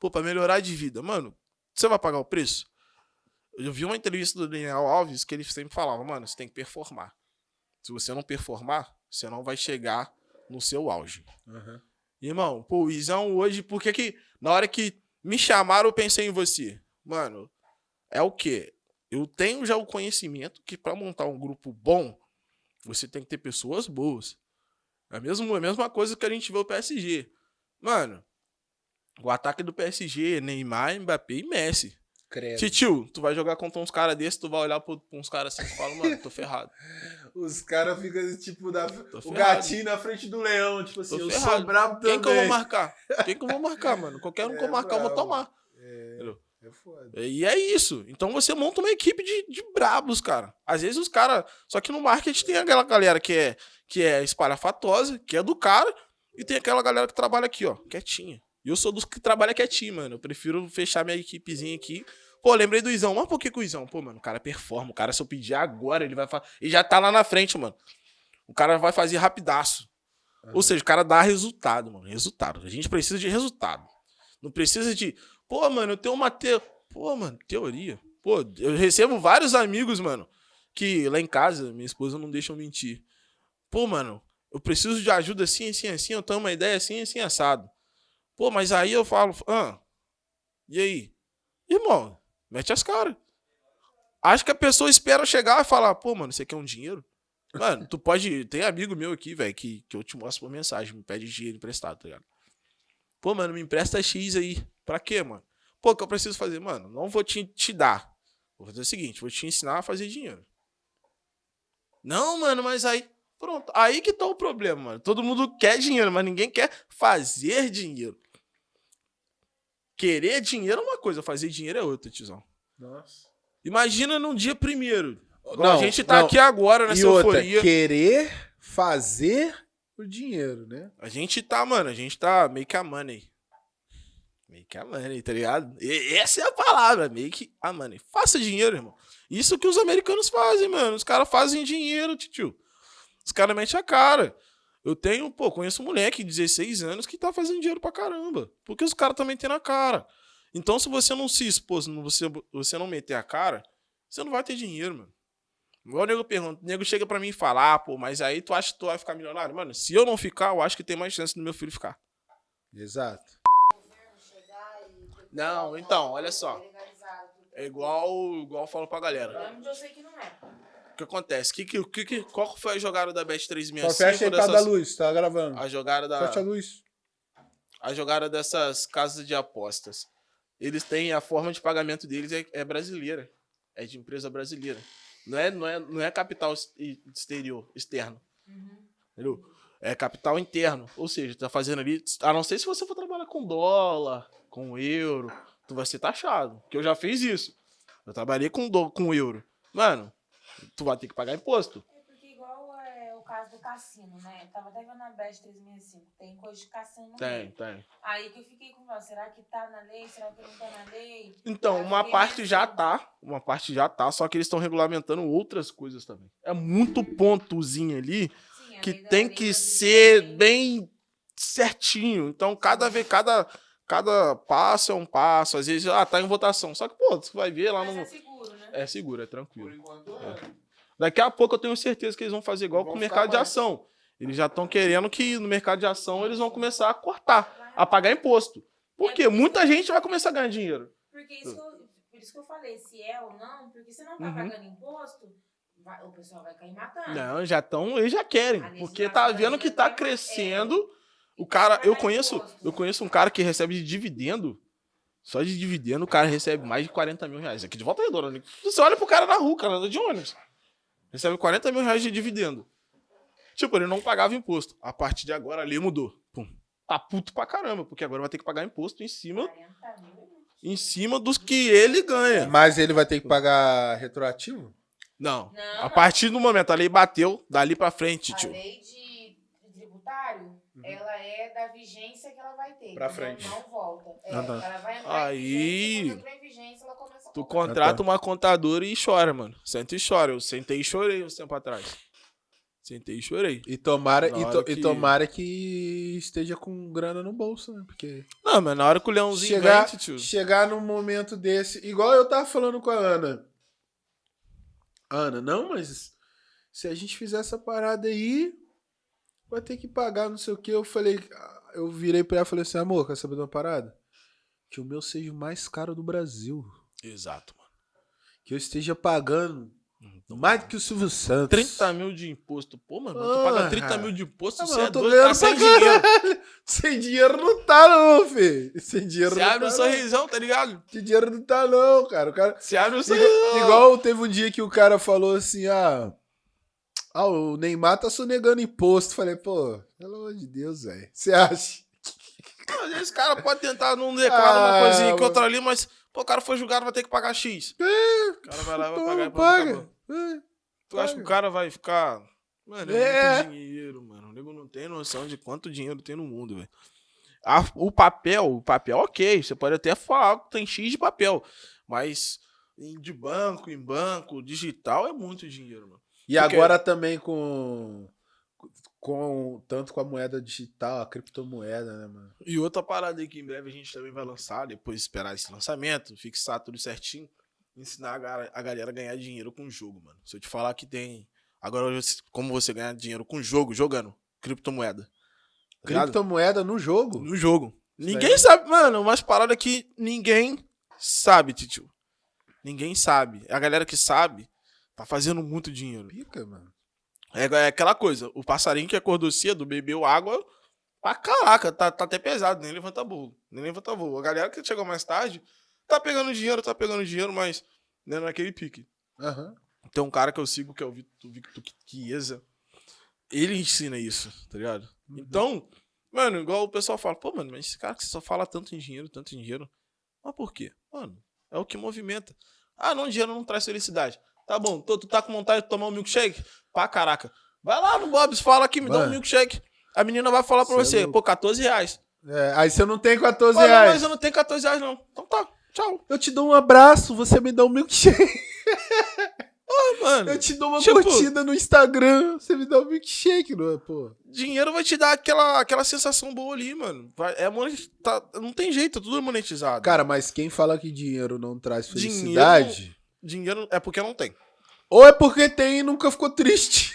S1: Pô, pra melhorar de vida. Mano, você vai pagar o preço? Eu vi uma entrevista do Daniel Alves que ele sempre falava, mano, você tem que performar. Se você não performar, você não vai chegar no seu auge.
S2: Aham.
S1: Irmão, pô, o Izão hoje, por que que na hora que me chamaram eu pensei em você? Mano, é o quê? Eu tenho já o conhecimento que pra montar um grupo bom, você tem que ter pessoas boas. É a mesma, é a mesma coisa que a gente vê o PSG. Mano, O ataque do PSG, Neymar, Mbappé e Messi.
S2: Credo.
S1: Titio, tu vai jogar contra uns caras desses, tu vai olhar pra pra uns caras assim e fala, mano, tô ferrado.
S2: Os caras ficam, tipo, da, o gatinho na frente do leão. Tipo assim,
S1: Tô
S2: eu
S1: ferrado.
S2: sou brabo também.
S1: Quem que eu vou marcar? Quem que eu vou marcar, mano? Qualquer um que eu
S2: É
S1: marcar, eu vou tomar.
S2: É, é foda.
S1: E é isso. Então você monta uma equipe de, de brabos, cara. Às vezes os caras. Só que no marketing tem aquela galera que é, que é espalhafatosa, que é do cara, e tem aquela galera que trabalha aqui, ó, quietinha. E eu sou dos que trabalha quietinho, mano. Eu prefiro fechar minha equipezinha aqui. Pô, lembrei do Izão. Mas por que que o Izão? Pô, mano, o cara performa. O cara, se eu pedir agora, ele vai fazer. Ele já tá lá na frente, mano. O cara vai fazer rapidaço. Ou seja, o cara dá resultado, mano. Resultado. A gente precisa de resultado. Não precisa de. Pô, mano, eu tenho uma te... Pô, mano, teoria. Pô, eu recebo vários amigos, mano, que lá em casa, minha esposa não deixa eu mentir. Pô, mano, eu preciso de ajuda assim, assim, assim, eu tenho uma ideia assim, assim, assado. Pô, mas aí eu falo, ah, e aí? Irmão, mete as caras. Acho que a pessoa espera chegar e falar, pô, mano, você quer um dinheiro? Mano, tu pode. Tem amigo meu aqui, velho, que, que eu te mostro por mensagem, me pede dinheiro emprestado, tá ligado? Pô, mano, me empresta X aí. Pra quê, mano? Pô, o que eu preciso fazer? Mano, não vou te, te dar. Vou fazer o seguinte, vou te ensinar a fazer dinheiro. Não, mano, mas aí. Pronto. Aí que tá o problema, mano. Todo mundo quer dinheiro, mas ninguém quer fazer dinheiro. Querer dinheiro é uma coisa, fazer dinheiro é outra, tiozão.
S2: Nossa.
S1: Imagina num dia primeiro.
S2: Não,
S1: a gente tá
S2: não.
S1: aqui agora nessa
S2: E outra,
S1: euforia.
S2: querer fazer o dinheiro, né?
S1: A gente tá, mano, a gente tá make a money. Make a money, tá ligado? E- essa é a palavra, make a money. Faça dinheiro, irmão. Isso que os americanos fazem, mano. Os caras fazem dinheiro, tio. Os caras metem a cara. Eu tenho, pô, conheço um moleque de 16 anos que tá fazendo dinheiro pra caramba. Porque os caras também têm na cara. Então, se você não se expor, se não- você, você não meter a cara, você não vai ter dinheiro, mano. Igual o nego pergunta, o nego chega pra mim e fala, ah, pô, mas aí tu acha que tu vai ficar milionário? Mano, se eu não ficar, eu acho que tem mais chance do meu filho ficar.
S2: Exato.
S1: Não, então, olha só. É igual, igual eu falo pra galera.
S3: Eu sei que não é.
S1: O que acontece? Que, que, que, que- qual foi a jogada da Bet
S2: Só
S1: 365?
S2: fecha aí pra dar
S1: dessas,
S2: luz, tá gravando.
S1: a jogada da,
S2: Fecha a luz.
S1: a jogada dessas casas de apostas. Eles têm a forma de pagamento deles é, é brasileira. É de empresa brasileira. Não é, não é, não é capital ex- exterior, externo. Entendeu? É capital interno. Ou seja, tá fazendo ali. A não ser se você for trabalhar com dólar, com euro, tu vai ser taxado. Que eu já fiz isso. Eu trabalhei com, do, com euro. Mano, tu vai ter que pagar imposto.
S3: É porque igual é o caso do cassino, né? Eu tava até vendo na BES 365. Tem coisa de cassino no
S1: Tem,
S3: meio.
S1: tem.
S3: Aí que eu fiquei com, será que tá na lei? Será que não tá na lei?
S1: Então, uma parte já
S3: assim.
S1: tá, uma parte já tá, só que eles estão regulamentando outras coisas também. É muito pontozinho ali
S3: Sim,
S1: que tem que ser bem certinho. Então, cada vez, cada, cada passo é um passo. Às vezes, ah, tá em votação. Só que, pô, você vai ver lá
S3: Mas
S1: no.
S3: É seguro?
S1: É é
S2: Por
S1: tranquilo.
S2: enquanto é.
S1: Daqui a pouco eu tenho certeza que eles vão fazer igual
S2: Vão
S1: com o mercado de
S2: mais.
S1: ação. Eles já estão querendo que no mercado de ação eles vão começar a cortar, a pagar imposto. Por quê? Muita gente vai começar a ganhar dinheiro.
S3: Porque isso que eu, por isso que eu falei, se é ou não, porque se não tá
S1: Uhum.
S3: pagando imposto, vai- o pessoal vai cair matando.
S1: Não, já estão, eles já querem. Porque tá vendo que tá
S3: brasileira vai-
S1: crescendo. O cara, eu conheço,
S3: imposto.
S1: eu conheço um cara que recebe de dividendo. Só de dividendo, o cara recebe mais de 40 mil reais. Aqui de volta redonda. né? Você olha pro cara na rua, o cara anda de ônibus. Recebe 40 mil reais de dividendo. Tipo, ele não pagava imposto. A partir de agora ali mudou. Pum. Tá puto pra caramba, porque agora vai ter que pagar imposto em cima,
S3: 40 mil.
S1: em cima dos que ele ganha.
S2: Mas ele vai ter que pagar retroativo?
S1: Não.
S3: Não,
S1: A partir do momento, a lei bateu, dali pra frente,
S3: A
S1: tio.
S3: lei de, tributário, ela é da vigência que ela vai ter.
S2: Pra frente.
S3: Não volta. É,
S2: Ah, tá.
S3: Ela vai entrar
S1: Aí-
S3: em vigência, quando entrou em vigência, ela começa a
S1: Tu contrata uma contadora e chora, mano. Senta e chora. Eu sentei e chorei uns tempo atrás. Sentei e chorei.
S2: E tomara, e, to- e
S1: que-
S2: tomara que esteja com grana no bolso, né? Porque
S1: Não, mas na hora que o leãozinho
S2: chegar,
S1: vem, tio.
S2: chegar num momento desse, igual eu tava falando com a Ana. Ana, não, mas se a gente fizer essa parada aí, vai ter que pagar não sei o que. Eu falei, eu virei pra ela e falei assim, amor, quer saber de uma parada? Que o meu seja o mais caro do Brasil.
S1: Exato, mano.
S2: Que eu esteja pagando Mais do que o Silvio Santos.
S1: 30 mil de imposto. Pô, mano, tu paga 30 mil de imposto,
S2: Ah,
S1: você
S2: mano,
S1: é
S2: eu tô
S1: doido,
S2: ganhando
S1: tá sem dinheiro.
S2: Sem dinheiro não tá, não, filho. Sem dinheiro
S1: Você
S2: não
S1: abre
S2: tá.
S1: um
S2: não.
S1: sorrisão, tá ligado?
S2: Sem dinheiro não tá, não, cara. O cara.
S1: Você abre um sorrisão.
S2: igual teve um dia que o cara falou assim: ah. Ah, o Neymar tá sonegando imposto. Falei, pô, pelo amor de Deus, velho. Você acha?
S1: O cara pode tentar não declarar uma
S2: Ah,
S1: coisinha que outra ali, mas, pô, o cara foi julgado, vai ter que pagar X. O cara vai lá, vai pagar.
S2: Paga. É.
S1: Tu acha que o cara vai ficar. Mano, é,
S2: É.
S1: muito dinheiro, mano. O nego não tem noção de quanto dinheiro tem no mundo, velho. O papel, o papel, ok. Você pode até falar que tem X de papel. Mas de banco, em banco, digital é muito dinheiro, mano.
S2: E agora também com, com. Tanto com a moeda digital, a criptomoeda, né, mano?
S1: E outra parada aí que em breve a gente também vai lançar, depois de esperar esse lançamento, fixar tudo certinho, ensinar a, ga- a galera a ganhar dinheiro com jogo, mano. Se eu te falar que tem. Agora, como você ganhar dinheiro com jogo, jogando, criptomoeda. Tá?
S2: Criptomoeda no jogo?
S1: No jogo.
S2: Isso
S1: Ninguém
S2: aí.
S1: sabe, mano, umas paradas que ninguém sabe, tio. Ninguém sabe. A galera que sabe tá fazendo muito dinheiro.
S2: Pica, mano.
S1: É, é aquela coisa, o passarinho que acordou cedo, bebeu água pra caraca, tá, tá até pesado, nem levanta voo, nem levanta voo. A galera que chegou mais tarde tá pegando dinheiro, tá pegando dinheiro, mas não é naquele pique.
S2: Aham.
S1: Tem um cara que eu sigo que é o Victor, Victor Chiesa, ele ensina isso, tá ligado? Então, mano, igual o pessoal fala, pô, mano, mas esse cara que só fala tanto em dinheiro, tanto em dinheiro, mas por quê? Mano, é o que movimenta. Ah, não, dinheiro não traz felicidade. Tá bom, tu, tu tá com vontade de tomar um milkshake? Pá, caraca. Vai lá no Bob's, fala aqui, me dá um
S2: Mano.
S1: milkshake. A menina vai falar pra
S2: é
S1: você, pô, 14 reais.
S2: É, aí você não tem 14
S1: Pô, não,
S2: reais.
S1: mas eu não tenho 14 reais, não. Então tá, tchau.
S2: Eu te dou um abraço, você me dá um milkshake.
S1: Ah, mano,
S2: Eu te dou uma
S1: Tipo-
S2: curtida no Instagram, você me dá um milkshake, não é, pô?
S1: dinheiro vai te dar aquela, aquela sensação boa ali, mano. Vai, é monet- tá- não tem jeito, é tudo monetizado.
S2: Cara, mas quem fala que dinheiro não traz felicidade,
S1: dinheiro é porque não tem.
S2: ou é porque tem e nunca ficou triste.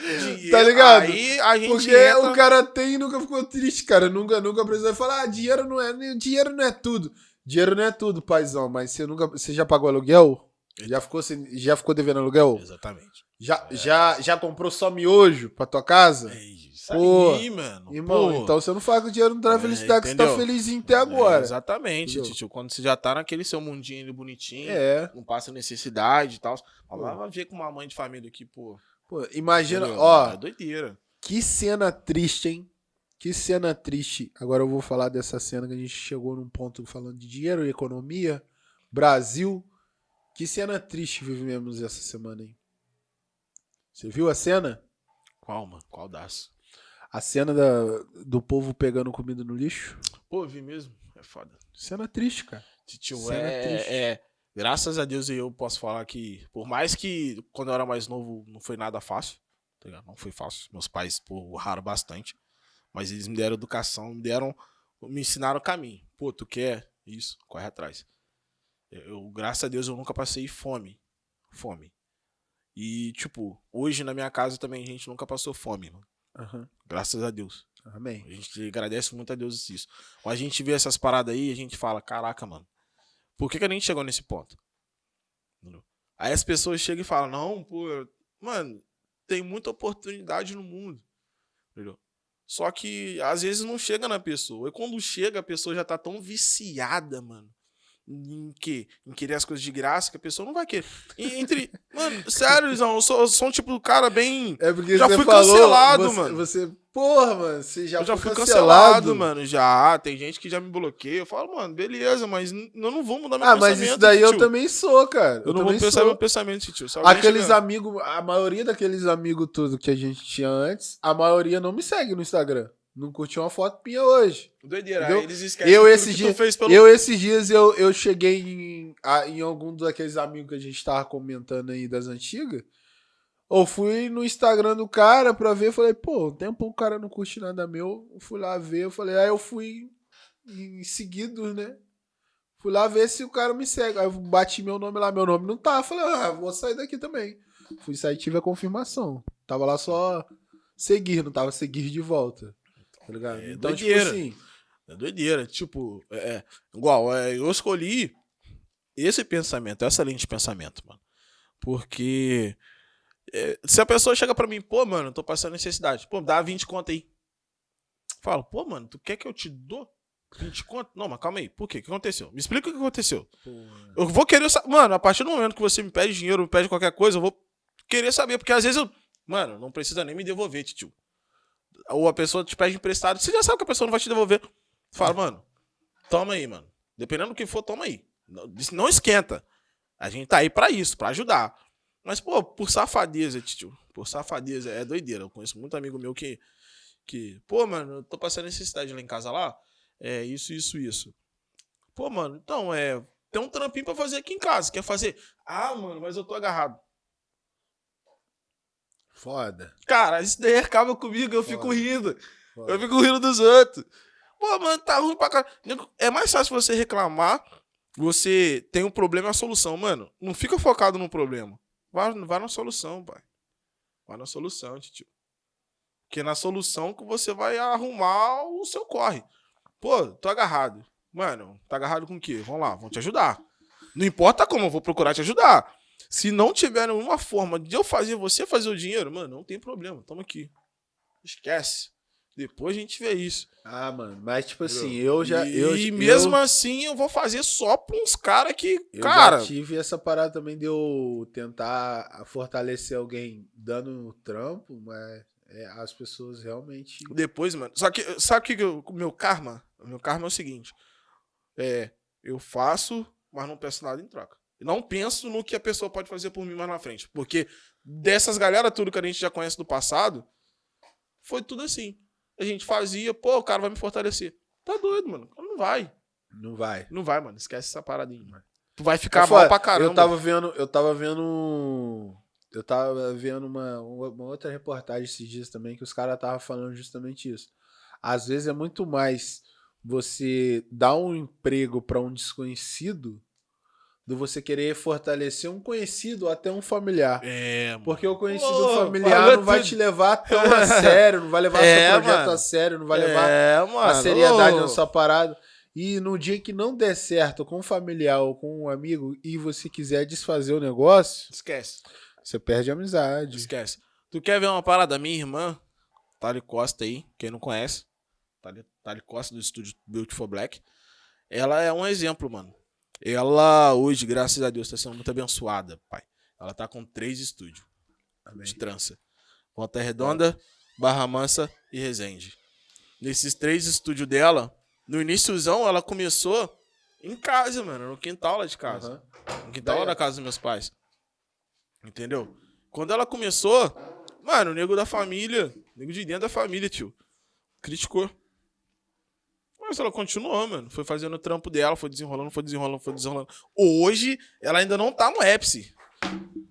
S1: Dinheiro-
S2: Tá ligado?
S1: Aí a gente
S2: Porque
S1: entra...
S2: o cara tem e nunca ficou triste, cara. Nunca, nunca precisou falar, ah, dinheiro não é, dinheiro não é tudo. Dinheiro não é tudo, paizão, mas você nunca, você já pagou aluguel? Já ficou, já ficou devendo aluguel?
S1: Exatamente.
S2: Já, já, já comprou só miojo pra tua casa?
S1: É isso
S2: Pô,
S1: aí, mano.
S2: Irmão,
S1: Pô.
S2: então você não fala que o dinheiro não traz
S1: É,
S2: felicidade, que você tá
S1: entendeu?
S2: felizinho até
S1: É,
S2: agora.
S1: exatamente,
S2: Entendeu?
S1: tio. Quando você já tá naquele seu mundinho ali bonitinho,
S2: É.
S1: não passa necessidade e tal. Vai ver com uma mãe de família aqui, pô.
S2: Pô, imagina,
S1: entendeu?
S2: ó,
S1: É doideira.
S2: que cena triste, hein? Que cena triste. Agora eu vou falar dessa cena que a gente chegou num ponto falando de dinheiro, economia, Brasil. Que cena triste vivemos essa semana, hein? Você viu a cena?
S1: Qual, mano? Qual das?
S2: A cena da, do povo pegando comida no lixo?
S1: Pô, vi mesmo. É foda.
S2: Cena triste, cara.
S1: Tio,
S2: Cena
S1: é,
S2: triste.
S1: é- Graças a Deus eu posso falar que, por mais que quando eu era mais novo não foi nada fácil, tá ligado? Não foi fácil. Meus pais, pô, erraram bastante. Mas eles me deram educação, me deram. Me ensinaram o caminho. Pô, tu quer isso? Corre atrás. Eu, eu- graças a Deus, eu nunca passei fome. Fome. E, tipo, hoje na minha casa também a gente nunca passou fome, mano.
S2: Aham.
S1: Graças a Deus.
S2: Amém.
S1: A gente agradece muito a Deus isso. Quando a gente vê essas paradas aí, a gente fala, caraca, mano, por que, que a gente chegou nesse ponto? Aí as pessoas chegam e falam, não, pô, mano, tem muita oportunidade no mundo. Entendeu? Só que às vezes não chega na pessoa. E quando chega, a pessoa já tá tão viciada, mano. Em quê? Em querer as coisas de graça que a pessoa não vai querer. E entre. mano, sério, Lisão, eu sou, eu sou um tipo de cara bem.
S2: É porque
S1: Já fui
S2: falou,
S1: cancelado,
S2: você,
S1: mano.
S2: Você, porra, mano, você já,
S1: eu já
S2: foi
S1: fui cancelado,
S2: cancelado,
S1: mano. Já. Tem gente que já me bloqueia. Eu falo, mano, beleza, mas eu não vou mudar meu
S2: Ah,
S1: pensamento.
S2: mas isso daí eu
S1: tio.
S2: também sou, cara.
S1: Eu não vou pensar
S2: sou.
S1: meu pensamento, tio.
S2: Aqueles
S1: chegar-
S2: amigos, a maioria daqueles amigos tudo que a gente tinha antes, a maioria não me segue no Instagram. Não curtiu uma foto minha hoje.
S1: Doideira.
S2: Entendeu?
S1: Eles esquecem
S2: Eu esses dias-
S1: fez pelo
S2: Eu, esses dias, eu, eu cheguei em, em algum daqueles amigos que a gente tava comentando aí das antigas. Ou fui no Instagram do cara pra ver, falei, pô, um tempo o cara não curte nada meu. Eu Fui lá ver, eu falei, aí eu fui em seguidos, né? Fui lá ver se o cara me segue. Aí eu bati meu nome lá, meu nome não tá. Falei, ah, vou sair daqui também. Fui sair tive a confirmação. Tava lá só seguir, não tava seguir de volta. Tá ligado?
S1: É
S2: então, tipo
S1: doideira.
S2: assim.
S1: É doideira. Tipo, é, é, igual, é, eu escolhi esse pensamento, essa linha de pensamento, mano. Porque é, se a pessoa chega pra mim, pô, mano, tô passando necessidade. Pô, dá 20 conto aí. Falo, pô, mano, tu quer que eu te dou 20 conto? Não, mas calma aí. Por quê? O que aconteceu? Me explica o que aconteceu. Eu vou querer saber. Mano, a partir do momento que você me pede dinheiro, me pede qualquer coisa, eu vou querer saber. Porque às vezes eu. Mano, não precisa nem me devolver, tio. Ou a pessoa te pede emprestado, você já sabe que a pessoa não vai te devolver. Fala, mano, toma aí, mano. Dependendo do que for, toma aí. Não, esquenta. A gente tá aí pra isso, pra ajudar. Mas, pô, por safadeza, tio. Por safadeza, é doideira. Eu conheço muito amigo meu que. que pô, mano, eu tô passando necessidade lá em casa lá. É isso, isso, isso. Pô, mano, então, é. Tem um trampinho pra fazer aqui em casa. Quer fazer? Ah, mano, mas eu tô agarrado.
S2: Foda.
S1: Cara, isso daí acaba comigo, eu fico
S2: Foda.
S1: rindo.
S2: foda.
S1: Eu fico rindo dos outros. Pô, mano, tá ruim pra caralho. É mais fácil você reclamar. Você tem um problema e a solução. Mano, não fica focado no problema. Vai, vai na solução, pai. Vai na solução, tio. Porque é na solução que você vai arrumar o seu corre. Pô, tô agarrado. Mano, tá agarrado com o quê? Vamos lá, vamos te ajudar. Não importa como, eu vou procurar te ajudar. Se não tiver nenhuma forma de eu fazer você fazer o dinheiro, mano, não tem problema. Tamo aqui. Esquece. Depois a gente vê isso.
S2: Ah, mano, mas tipo assim, eu já.
S1: E,
S2: eu,
S1: e
S2: eu-
S1: mesmo assim, eu vou fazer só pra uns caras que.
S2: Eu
S1: cara.
S2: já tive essa parada também de eu tentar fortalecer alguém dando trampo, mas é, as pessoas realmente.
S1: Depois, mano. Só que, sabe o que eu- o meu karma? O meu karma é o seguinte: é, eu faço, mas não peço nada em troca. Eu não penso no que a pessoa pode fazer por mim mais na frente. Porque dessas galera, tudo que a gente já conhece do passado, foi tudo assim. A gente fazia, pô, o cara vai me fortalecer. Tá doido, mano. Não vai.
S2: Não vai.
S1: Não vai, mano. Esquece essa paradinha, mano. Tu vai ficar
S2: É foda.
S1: mal pra caramba.
S2: Eu tava vendo, eu tava vendo. Eu tava vendo uma, uma outra reportagem esses dias também que os caras estavam falando justamente isso. Às vezes é muito mais você dar um emprego pra um desconhecido do você querer fortalecer um conhecido ou até um familiar.
S1: É, mano.
S2: Porque o conhecido
S1: Ô,
S2: familiar não vai
S1: tudo.
S2: te levar tão a sério, não vai levar
S1: É,
S2: seu projeto
S1: mano.
S2: a sério, não vai levar
S1: é,
S2: a seriedade
S1: Ô.
S2: na sua parada. E no dia que não der certo com um familiar ou com um amigo e você quiser desfazer o negócio,
S1: Esquece.
S2: você perde a amizade.
S1: Esquece. Tu quer ver uma parada? Minha irmã, Tali Costa aí, quem não conhece, Tali, Tali Costa do estúdio Beautiful Black, ela é um exemplo, mano. Ela hoje, graças a Deus, tá sendo muito abençoada, pai. Ela tá com três estúdios
S2: Amém.
S1: de trança. Volta Redonda, Barra Mansa e Resende. Nesses três estúdios dela, no iníciozão, ela começou em casa, mano, no quintal lá de casa.
S2: Aham.
S1: No quintal lá da casa dos meus pais. Entendeu? Quando ela começou, mano, o nego da família, o nego de dentro da família, tio, criticou. Mas ela continuou, mano. Foi fazendo o trampo dela, foi desenrolando, foi desenrolando, foi desenrolando. Hoje, ela ainda não tá no ápice.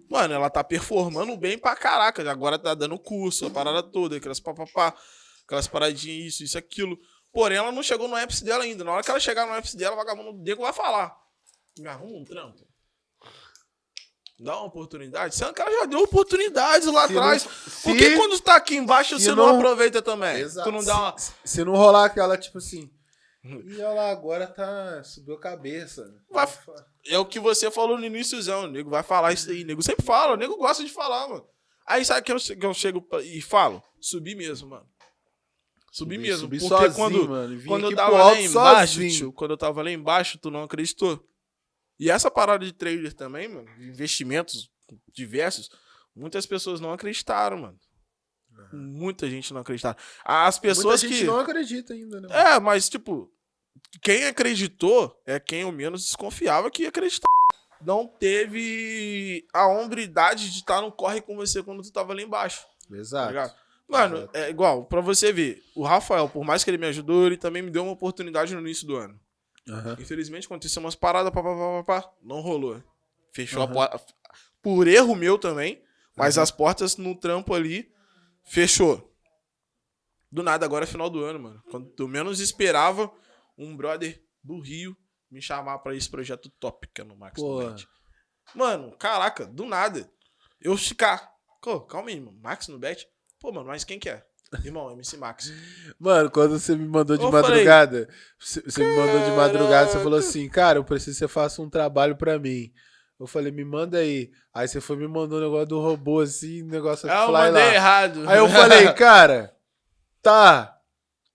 S1: Mano, ela tá performando bem pra caraca. Agora tá dando curso, a parada toda, aquelas papapá, aquelas paradinhas, isso, isso, aquilo. Porém, ela não chegou no ápice dela ainda. Na hora que ela chegar no ápice dela, o vagabundo Diego vai falar. Me arruma um trampo. Dá uma oportunidade. Sendo que ela já deu oportunidades lá
S2: Se não-
S1: atrás.
S2: se-
S1: Por que quando tá aqui embaixo você não,
S2: não-
S1: aproveita também?
S2: Exato.
S1: Tu não dá uma.
S2: Se, se não rolar aquela, tipo assim. E ela agora tá. Subiu a cabeça.
S1: Vai- É o que você falou no iníciozão. O nego vai falar isso aí. Nego sempre fala. O nego gosta de falar, mano. Aí sabe que eu, que eu chego e falo? Subi mesmo, mano. Subi, mesmo.
S2: Subi
S1: porque
S2: sozinho,
S1: quando,
S2: mano.
S1: quando eu tava lá embaixo, tio, quando eu tava lá embaixo, tu não acreditou. E essa parada de trader também, mano, investimentos diversos, muitas pessoas não acreditaram, mano. Muita gente não acreditaram. As pessoas
S2: Muita gente
S1: que.
S2: não acredita ainda, né?
S1: É, mas, tipo, quem acreditou é quem eu menos desconfiava que ia acreditar. Não teve a hombridade de estar no corre com você quando tu tava lá embaixo. Tá
S2: Exato.
S1: ligado? Mano,
S2: Exato.
S1: é igual, pra você ver, o Rafael, por mais que ele me ajudou, ele também me deu uma oportunidade no início do ano.
S2: Aham.
S1: Infelizmente, aconteceu umas paradas, pá, pá, pá, pá, não rolou. Fechou
S2: Aham.
S1: a porta. Por erro meu também, mas
S2: Aham.
S1: as portas no trampo ali, fechou. Do nada, agora é final do ano, mano. Quando eu menos esperava, um brother do Rio me chamar pra esse projeto top, que é no Max Bet. Mano, caraca, do nada. Eu ficar. Pô, calma aí, mano. Max no Bet? Pô, mano, mas quem que é? Irmão, MC Max.
S2: Mano, quando você me mandou de
S1: Eu falei,
S2: madrugada, você você me mandou de madrugada, você falou assim, cara, eu preciso que você faça um trabalho pra mim. Eu falei, me manda aí. Aí você foi me mandou um negócio do robô assim, negócio
S1: Ah, eu
S2: fly
S1: mandei
S2: lá.
S1: errado.
S2: Aí eu falei, cara, tá.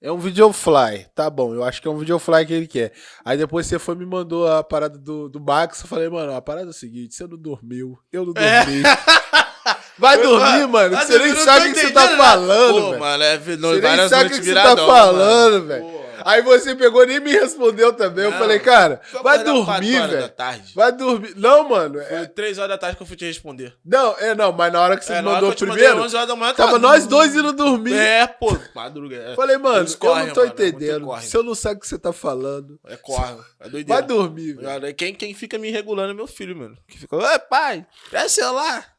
S2: É um videofly. Tá bom, eu acho que é um videofly que ele quer. Aí depois você foi e me mandou a parada do, do Max. Eu falei, mano, a parada é o seguinte: você não dormiu, eu não
S1: É.
S2: dormi. Vai dormir, mano. que Você nem sabe o que você tá falando,
S1: Pô,
S2: velho.
S1: mano, é no,
S2: Você nem sabe o que você tá falando, velho. Aí você pegou nem me respondeu também. eu
S1: Não,
S2: falei, cara, vai dormir, velho. Vai dormir. Não, mano. é-
S1: Foi três horas da tarde que eu fui te responder.
S2: Não, é não, mas na hora que você
S1: É,
S2: me mandou
S1: eu
S2: primeiro,
S1: mandei 11 horas da manhã,
S2: tava nós dois indo dormir.
S1: É, pô, madruga. É,
S2: Falei, mano,
S1: Eles
S2: eu
S1: correm,
S2: não tô
S1: mano, é
S2: entendendo.
S1: corre.
S2: Se eu não sei o que você tá falando,
S1: é corre. É doideira.
S2: vai dormir, velho.
S1: Quem, quem fica me regulando é meu filho, mano. Que fica, ué, pai, presta celular.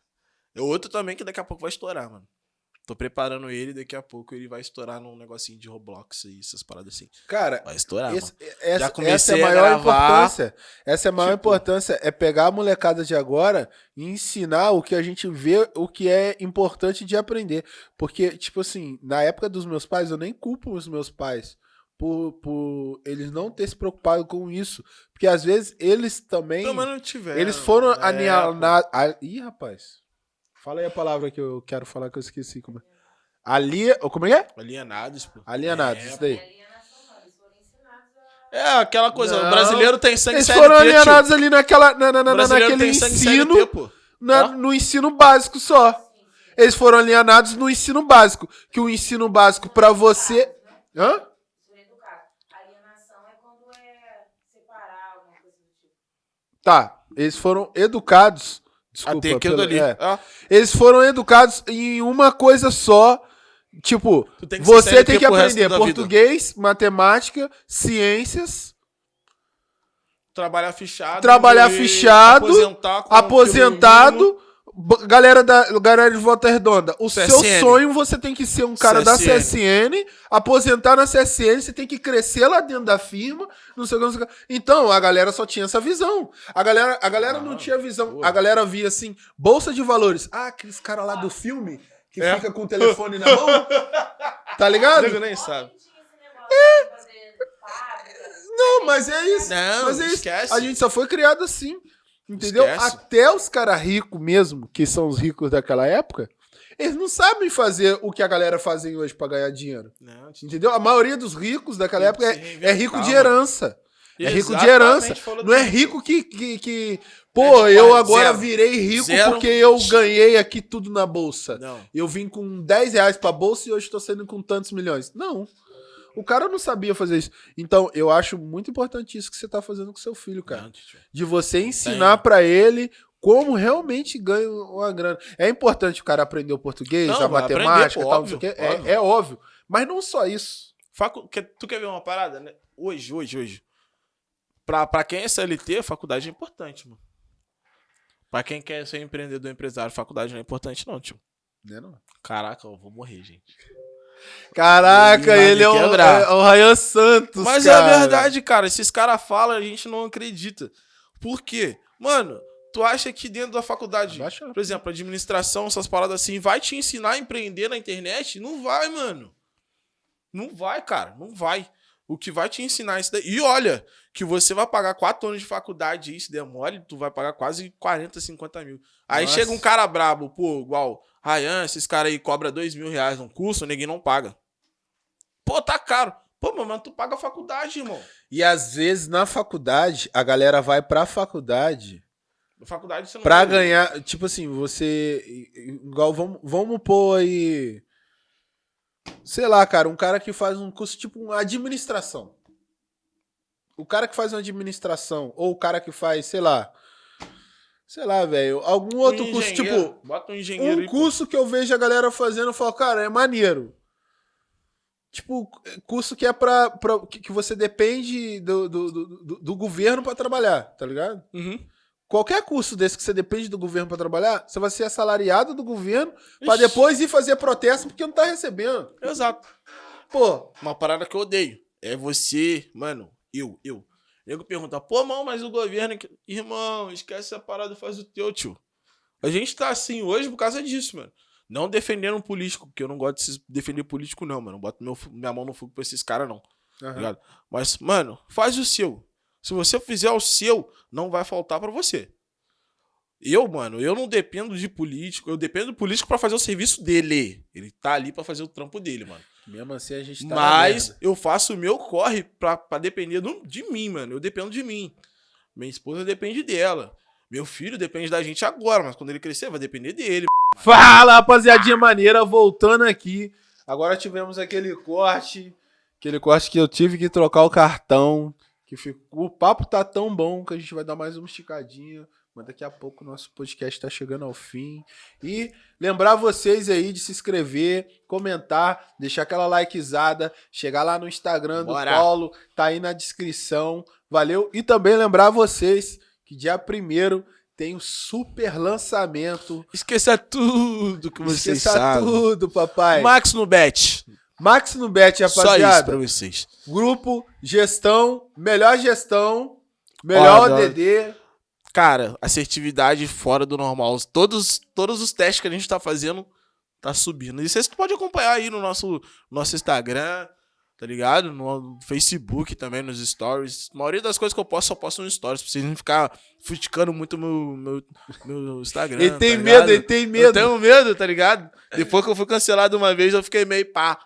S1: É outro também que daqui a pouco vai estourar, mano. Tô preparando ele, daqui a pouco ele vai estourar num negocinho de Roblox e essas paradas assim.
S2: Cara,
S1: Vai estourar,
S2: esse-
S1: mano.
S2: essa,
S1: Já
S2: essa
S1: comecei
S2: é a maior
S1: gravar,
S2: importância. Essa é a maior
S1: tipo-
S2: importância. É pegar a molecada de agora e ensinar o que a gente vê, o que é importante de aprender. Porque, tipo assim, na época dos meus pais, eu nem culpo os meus pais. Por, por eles não ter se preocupado com isso. Porque às vezes eles também.
S1: Também não tiver.
S2: Eles foram
S1: é,
S2: alienados. Ih, rapaz. Fala aí a palavra que eu quero falar que eu esqueci. Como é? Ali... Como é que é?
S1: Alienados, pô.
S2: Alienados,
S1: É,
S2: isso daí.
S3: Alienação não, eles foram ensinados a.
S1: É, aquela coisa,
S2: Não.
S1: o brasileiro tem sangue
S2: Eles
S1: CLT,
S2: foram
S1: tio.
S2: alienados ali naquela, na, na, na,
S1: brasileiro
S2: naquele
S1: tem sangue
S2: ensino,
S1: CLT, pô.
S2: na- no ensino básico só. Eles foram alienados no ensino básico. Que o ensino básico pra você... Hã?
S3: Foram educados. Alienação é quando é separar, alguma coisa do tipo.
S2: Tá, eles foram educados... Desculpa,
S1: Até aquilo
S2: pelo-
S1: dali.
S2: é.
S1: Ó,
S2: Eles foram educados em uma coisa só. Tipo,
S1: tem
S2: você tem que aprender
S1: da vida.
S2: português, matemática, ciências,
S1: trabalhar fichado.
S2: Trabalhar fichado,
S1: Aposentar
S2: aposentado. b- Galera da galera de Volta Redonda, o seu
S1: CSN.
S2: sonho você tem que ser um cara da
S1: CSN.
S2: CSN, aposentar na CSN, você tem que crescer lá dentro da firma, não sei o que, não sei o que. Então, a galera só tinha essa visão. A galera, a galera não
S1: Ah,
S2: tinha visão. A galera via assim, bolsa de valores. Ah, aqueles caras lá do filme que
S1: É.
S2: fica com o telefone na mão. Tá ligado?
S1: Nego nem sabe.
S3: Não fábrica.
S2: Não, mas é isso.
S1: Não,
S2: Mas é isso.
S1: esquece.
S2: A gente só foi criado assim. Entendeu?
S1: Esquece.
S2: Até os caras ricos mesmo, que são os ricos daquela época, eles não sabem fazer o que a galera fazem hoje pra ganhar dinheiro.
S1: Não,
S2: Entendeu? A maioria dos ricos daquela época é, é rico de herança. É rico de herança. Não é rico que. que, que pô,
S1: É de
S2: eu
S1: pai,
S2: agora
S1: zero.
S2: virei rico
S1: Zero.
S2: porque eu ganhei aqui tudo na bolsa.
S1: Não.
S2: Eu vim com 10 reais pra bolsa e hoje tô saindo com tantos milhões. Não. O cara não sabia fazer isso. Então, eu acho muito importante isso que você tá fazendo com seu filho, cara
S1: Não,
S2: de você ensinar pra ele como realmente ganha uma grana. É importante o cara aprender o português,
S1: Não,
S2: a matemática,
S1: aprender, pô,
S2: tal, não
S1: óbvio,
S2: É,
S1: óbvio.
S2: é óbvio. Mas não só isso.
S1: Facu... Tu quer ver uma parada, né? Hoje, hoje, hoje. Pra, pra quem é CLT, faculdade é importante, mano. Pra quem quer ser empreendedor, empresário, faculdade não é importante, não, tio.
S2: Né, não?
S1: Caraca, eu vou morrer, gente.
S2: Caraca,
S1: Ele
S2: é o, é o Ryan Santos,
S1: Mas
S2: cara.
S1: é verdade, cara. Esses caras falam, a gente não acredita. Por quê? Mano, tu acha que dentro da faculdade,
S2: Abaixa.
S1: por exemplo, administração, essas paradas assim, vai te ensinar a empreender na internet? Não vai, mano. Não vai, cara. Não vai. O que vai te ensinar isso daí. E olha, que você vai pagar quatro anos de faculdade e isso der mole, tu vai pagar quase 40, 50 mil. Aí
S2: Nossa.
S1: chega um cara brabo, pô, igual Ryan, esses caras aí cobra dois mil reais num curso, ninguém não paga. Pô, tá caro. Pô, mas tu paga a faculdade, irmão.
S2: E às vezes na faculdade, a galera vai pra faculdade
S1: Na faculdade você não
S2: pra
S1: vai-
S2: ganhar. Tipo assim, você. Igual, vamos, vamos pôr aí. Sei lá, cara, um cara que faz um curso tipo uma administração. O cara que faz uma administração, ou o cara que faz, sei lá. Sei lá, velho. Algum outro
S1: Um
S2: curso, tipo.
S1: Bota um engenheiro
S2: Um
S1: aí, pô.
S2: curso que eu vejo a galera fazendo, eu falo, cara, é maneiro. Tipo, curso que é pra. pra que você depende do, do, do, do- governo pra trabalhar, tá ligado?
S1: Uhum.
S2: Qualquer curso desse que você depende do governo pra trabalhar, você vai ser assalariado do governo pra
S1: Ixi.
S2: depois ir fazer protesto porque não tá recebendo.
S1: Exato.
S2: Pô,
S1: Uma parada que eu odeio. É você, mano, eu, eu. Nego pergunta, pô, mano, mas o governo. que-" Irmão, esquece essa parada, faz o teu, tio. A gente tá assim hoje por causa disso, mano. Não defendendo um político, porque eu não gosto de defender político, não, mano. Não boto meu, minha mão no fogo pra esses caras, não. ligado? Mas, mano, faz o seu. Se você fizer o seu, não vai faltar pra você. Eu, mano, eu não dependo de político, eu dependo do político pra fazer o serviço dele. Ele tá ali pra fazer o trampo dele, mano.
S2: Mesmo assim a gente tá
S1: Mas eu faço o meu corre pra, pra depender do- de mim, mano. Eu dependo de mim. Minha esposa depende dela. Meu filho depende da gente agora, mas quando ele crescer, vai depender dele.
S2: Fala, rapaziadinha maneira, voltando aqui. Agora tivemos aquele corte, aquele corte que eu tive que trocar o cartão, que ficou, o papo tá tão bom que a gente vai dar mais uma esticadinha, mas daqui a pouco o nosso podcast tá chegando ao fim. E lembrar vocês aí de se inscrever, comentar, deixar aquela likezada, chegar lá no Instagram do
S1: Bora.
S2: Paulo, tá aí na descrição. Valeu? E também lembrar vocês que dia 1 tem o super lançamento
S1: Esqueça tudo que vocês
S2: Esqueça
S1: sabem.
S2: tudo, papai.
S1: Max no bet.
S2: Max no Bet,
S1: Só isso
S2: rapaziada.
S1: pra vocês.
S2: Grupo, gestão, melhor gestão, melhor
S1: Ó,
S2: ODD.
S1: Cara, assertividade fora do normal. Todos, todos os testes que a gente tá fazendo tá subindo. E vocês podem acompanhar aí no nosso, nosso Instagram, tá ligado? No Facebook também, nos stories. A maioria das coisas que eu posto, só posto nos stories. Pra vocês não ficar futicando muito meu, meu, meu Instagram.
S2: Ele tem
S1: tá
S2: medo, ele tem
S1: Eu
S2: medo.
S1: tenho medo, tá ligado? Depois que eu fui cancelado uma vez, eu fiquei meio pá.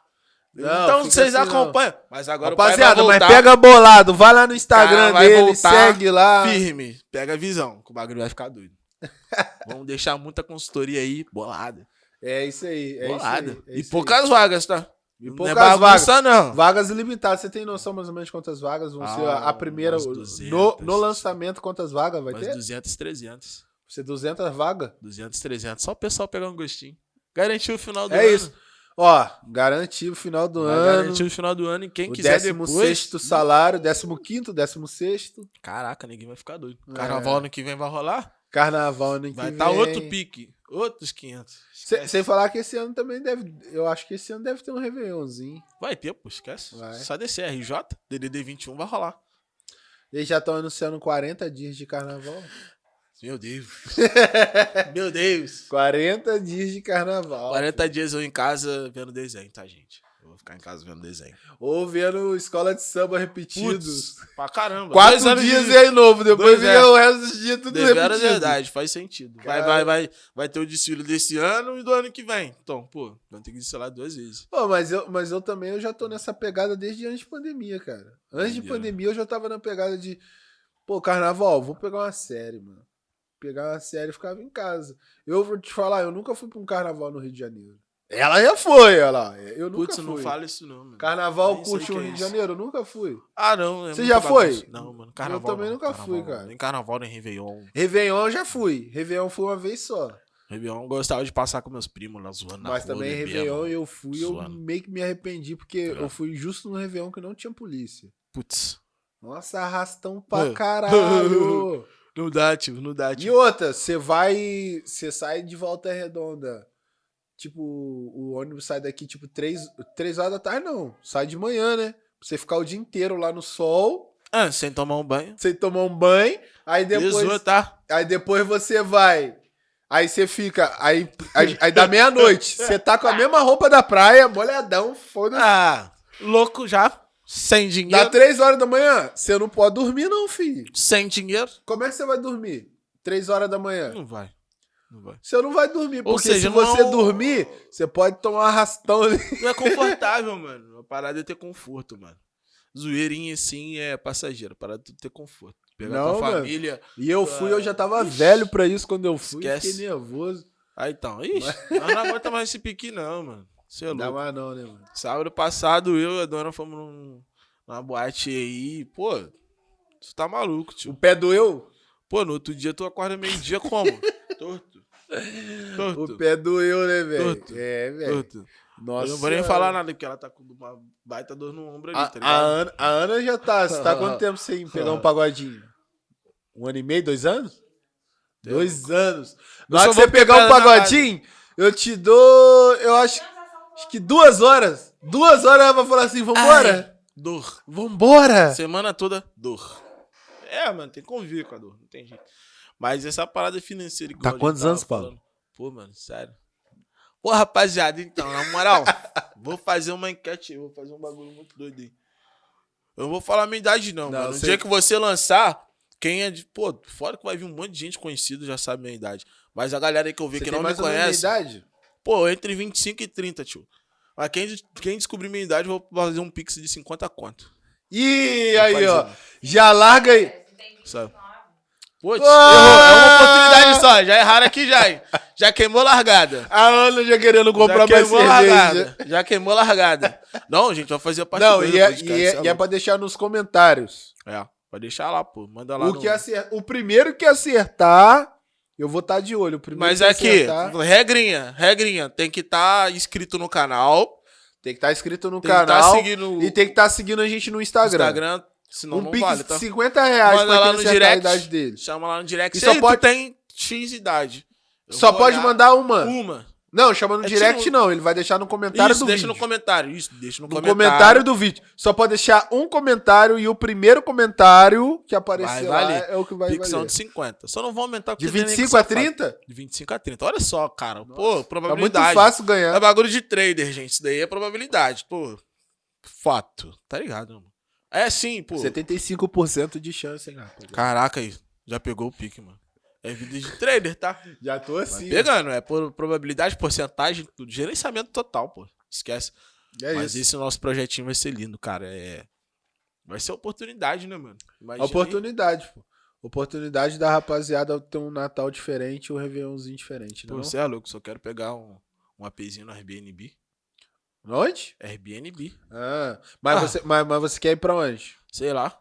S2: Não,
S1: então vocês
S2: assim, não.
S1: acompanham. Mas agora
S2: Rapaziada, mas pega bolado, vai lá no Instagram
S1: Cara,
S2: dele, segue lá.
S1: firme. Pega a visão, que o bagulho vai ficar doido. Vamos deixar muita consultoria aí bolada.
S2: É isso aí, é
S1: bolada.
S2: isso aí. é
S1: e poucas vagas, tá?
S2: aí. E
S1: Não
S2: poucas
S1: é
S2: vagas.
S1: não.
S2: Vagas ilimitadas. Você tem noção mais ou menos de quantas vagas vão ser a, a
S1: Ah,
S2: primeira?
S1: umas
S2: No,
S1: 200.
S2: no lançamento, quantas vagas vai ter?
S1: 200, 300.
S2: Vai ser 200 vagas?
S1: 200, 300. Só o pessoal pegar um gostinho. Garantiu o final do
S2: É
S1: ano.
S2: isso. Ó, garantir o final do
S1: Vai
S2: ano.
S1: garantir o final do ano e quem
S2: O
S1: quiser
S2: 16
S1: depois...
S2: salário, 15 16
S1: Caraca, ninguém vai ficar doido.
S2: É.
S1: Carnaval ano que vem vai rolar?
S2: Carnaval ano que
S1: Vai
S2: vem.
S1: estar outro pique. Outros 500.
S2: Se- sem falar que esse ano também deve. Eu acho que esse ano deve ter um Réveillonzinho.
S1: Vai ter, pô, esquece.
S2: Vai.
S1: Só descer RJ, DDD 21 vai rolar.
S2: Eles já estão anunciando 40 dias de carnaval.
S1: Meu Deus. Meu Deus.
S2: 40 dias de carnaval.
S1: 40 dias eu em casa vendo desenho, tá, gente? Eu vou ficar em casa vendo desenho.
S2: Ou vendo escola de samba repetidos.
S1: Putz, pra caramba.
S2: Quatro
S1: Dois
S2: dias
S1: de-
S2: e aí novo, depois vem
S1: é.
S2: o resto dos dias tudo
S1: Devera
S2: repetido.
S1: é verdade, faz sentido. Vai, vai, vai, vai ter o desfile desse ano e do ano que vem. Então, pô, vamos ter que desfilar duas vezes.
S2: Pô, mas eu, mas eu também eu já tô nessa pegada desde antes de pandemia, cara. Antes de pandemia eu já tava na pegada de, pô, carnaval, vou pegar uma série, mano. Pegar uma série e ficava em casa. Eu vou te falar, eu nunca fui pra um carnaval no Rio de Janeiro. Ela já foi, ela. Eu nunca
S1: Putz,
S2: fui.
S1: não fala isso não, mano.
S2: Carnaval
S1: Nem
S2: curte o
S1: é
S2: Rio de
S1: isso.
S2: Janeiro? Eu nunca fui.
S1: Ah, não. é
S2: Você já foi?
S1: bagunça. Não, mano. Carnaval.
S2: também
S1: não,
S2: nunca
S1: carnaval
S2: fui, cara.
S1: Nem carnaval, nem Réveillon.
S2: Réveillon eu já fui. Réveillon fui uma vez só.
S1: Réveillon eu gostava de passar com meus primos lá zoando na
S2: Mas
S1: rua,
S2: também. Réveillon eu fui, eu
S1: zoando.
S2: meio que me arrependi, porque
S1: É.
S2: eu fui justo no Réveillon que não tinha polícia.
S1: Putz.
S2: Nossa, arrastão pra
S1: É.
S2: caralho.
S1: Não dá, tio, não dá,
S2: E
S1: tio.
S2: outra, você vai. Você sai de volta redonda. Tipo, o ônibus sai daqui, tipo, três, três horas da tarde, não. Sai de manhã, né? Pra você ficar o dia inteiro lá no sol,
S1: Ah, sem tomar um banho.
S2: você tomar um banho, aí depois.
S1: Depois... tá?
S2: Aí depois você vai. Aí você fica. Aí, aí, aí dá meia-noite. Você tá com a mesma roupa da praia, molhadão, foda-se.
S1: Ah, louco já. Sem
S2: Dá
S1: dinheiro.
S2: três horas da manhã, você não pode dormir, não, filho.
S1: Sem dinheiro.
S2: Como é que você vai dormir? Três horas da manhã.
S1: Não vai. Não vai.
S2: Você não vai dormir,
S1: Ou
S2: porque
S1: seja,
S2: se você
S1: não-
S2: dormir, você pode tomar um arrastão ali.
S1: Não é confortável, mano. A parada é ter conforto, mano. Zoeirinha assim é passageiro. A parada é ter conforto. Pegar
S2: Não,
S1: tua
S2: mano.
S1: família.
S2: E eu fui, eu já tava
S1: Ixi.
S2: velho pra isso quando eu fui.
S1: Esquece.
S2: Fiquei nervoso.
S1: Aí então. Ixi, nós não aguenta mais esse pique, não, mano. Você é
S2: Não dá
S1: louco.
S2: mais não, né, mano?
S1: Sábado passado, eu e a dona fomos num, numa boate aí. Pô, tu tá maluco,
S2: O
S1: tio.
S2: pé doeu?
S1: Pô, no outro dia tu acorda meio-dia como? Torto. Torto.
S2: O pé doeu, né, velho?
S1: Torto.
S2: É, velho.
S1: Torto.
S2: Nossa.
S1: eu não vou nem falar nada, porque ela tá com uma baita dor no ombro ali,
S2: A,
S1: tá
S2: a
S1: ligado?
S2: Ana, a Ana já tá. Você tá quanto tempo sem pegar um pagodinho? Um ano e meio, dois anos? Dois anos. Na hora que você pegar um pagodinho, eu te dou. Eu acho, acho que duas horas. Duas horas ela vai falar assim: vambora?
S1: Dor.
S2: Vambora?
S1: Semana toda, dor. É, mano, tem que conviver com a dor, não tem jeito. Mas essa parada financeira que
S2: Tá quantos anos, Paulo?
S1: falando- Pô, mano, sério. Pô, rapaziada, então, na moral, vou fazer uma enquete, vou fazer um bagulho muito doido aí. Eu não vou falar a minha idade, não,
S2: Não,
S1: mano. No dia que você lançar, Quem é de. Pô, fora que vai vir um monte de gente conhecida, já sabe minha idade. Mas a galera aí que eu vi
S2: Você
S1: que não me conhece.
S2: idade?
S1: Pô, entre 25 e 30, tio. Mas quem, quem descobrir minha idade, vou fazer um pix de 50 conto.
S2: Ih, aí,
S1: fazer,
S2: ó. Já larga aí.
S1: Sabe?
S3: 29?
S1: Putz, errou. É uma oportunidade só. Já erraram aqui já. Já queimou largada.
S2: A Ana já querendo comprar
S1: já
S2: mais
S1: queimou
S2: cerveja.
S1: largada. Já queimou largada. Não, gente, vai fazer a parte
S2: Não, e é,
S1: podcast,
S2: e é-
S1: é
S2: e é pra deixar nos comentários.
S1: É, pode deixar lá, pô. Manda lá
S2: O,
S1: no...
S2: que acer... o primeiro que acertar, eu vou estar de olho. Primeiro
S1: Mas
S2: que
S1: aqui,
S2: acertar,
S1: regrinha, regrinha. Tem que estar inscrito no canal.
S2: tem que estar inscrito no
S1: Tem que
S2: canal
S1: seguindo
S2: e tem que estar seguindo a gente no Instagram.
S1: Instagram. Senão
S2: um
S1: não
S2: pix
S1: vale, tá?
S2: 50 reais
S1: Manda
S2: pra
S1: lá no direct.
S2: a idade dele.
S1: Chama lá no direct.
S2: E só pode-
S1: tem X idade. Eu
S2: Só pode mandar uma.
S1: uma.
S2: Não, chama no
S1: É
S2: direct
S1: tipo-
S2: não, ele vai deixar no comentário
S1: Isso,
S2: do
S1: deixa
S2: vídeo.
S1: no comentário. Isso, deixa no,
S2: No
S1: comentário.
S2: comentário do vídeo. Só pode deixar um comentário e o primeiro comentário que aparecer lá é o que vai
S1: Pixão
S2: valer.
S1: de 50. Só não vou aumentar
S2: De
S1: tem nem que
S2: 25 a
S1: safado.
S2: 30?
S1: De 25 a 30. Olha só, cara. Pô,
S2: Tá muito
S1: probabilidade.
S2: fácil
S1: É
S2: ganhar.
S1: bagulho de trader, gente. Isso daí é probabilidade. Pô, fato. Tá ligado, mano? É sim, pô.
S2: 75% de chance, hein, rapaz.
S1: Caraca aí. Já pegou o pique, mano. É vida de trader, tá?
S2: Já tô assim.
S1: pegando. É por probabilidade, porcentagem, tudo. Gerenciamento total, pô. Esquece.
S2: É
S1: Mas
S2: isso.
S1: esse nosso projetinho vai ser lindo, cara. É. Vai ser oportunidade, né, mano? Imagina aí.
S2: Oportunidade, pô. Oportunidade da rapaziada ter um Natal diferente e um Réveillonzinho diferente,
S1: Pô,
S2: não?
S1: você é louco, só quero pegar um, um APzinho no Airbnb.
S2: Onde?
S1: Airbnb.
S2: Ah, mas,
S1: Ah.
S2: Você, mas, mas você quer ir pra onde?
S1: Sei lá.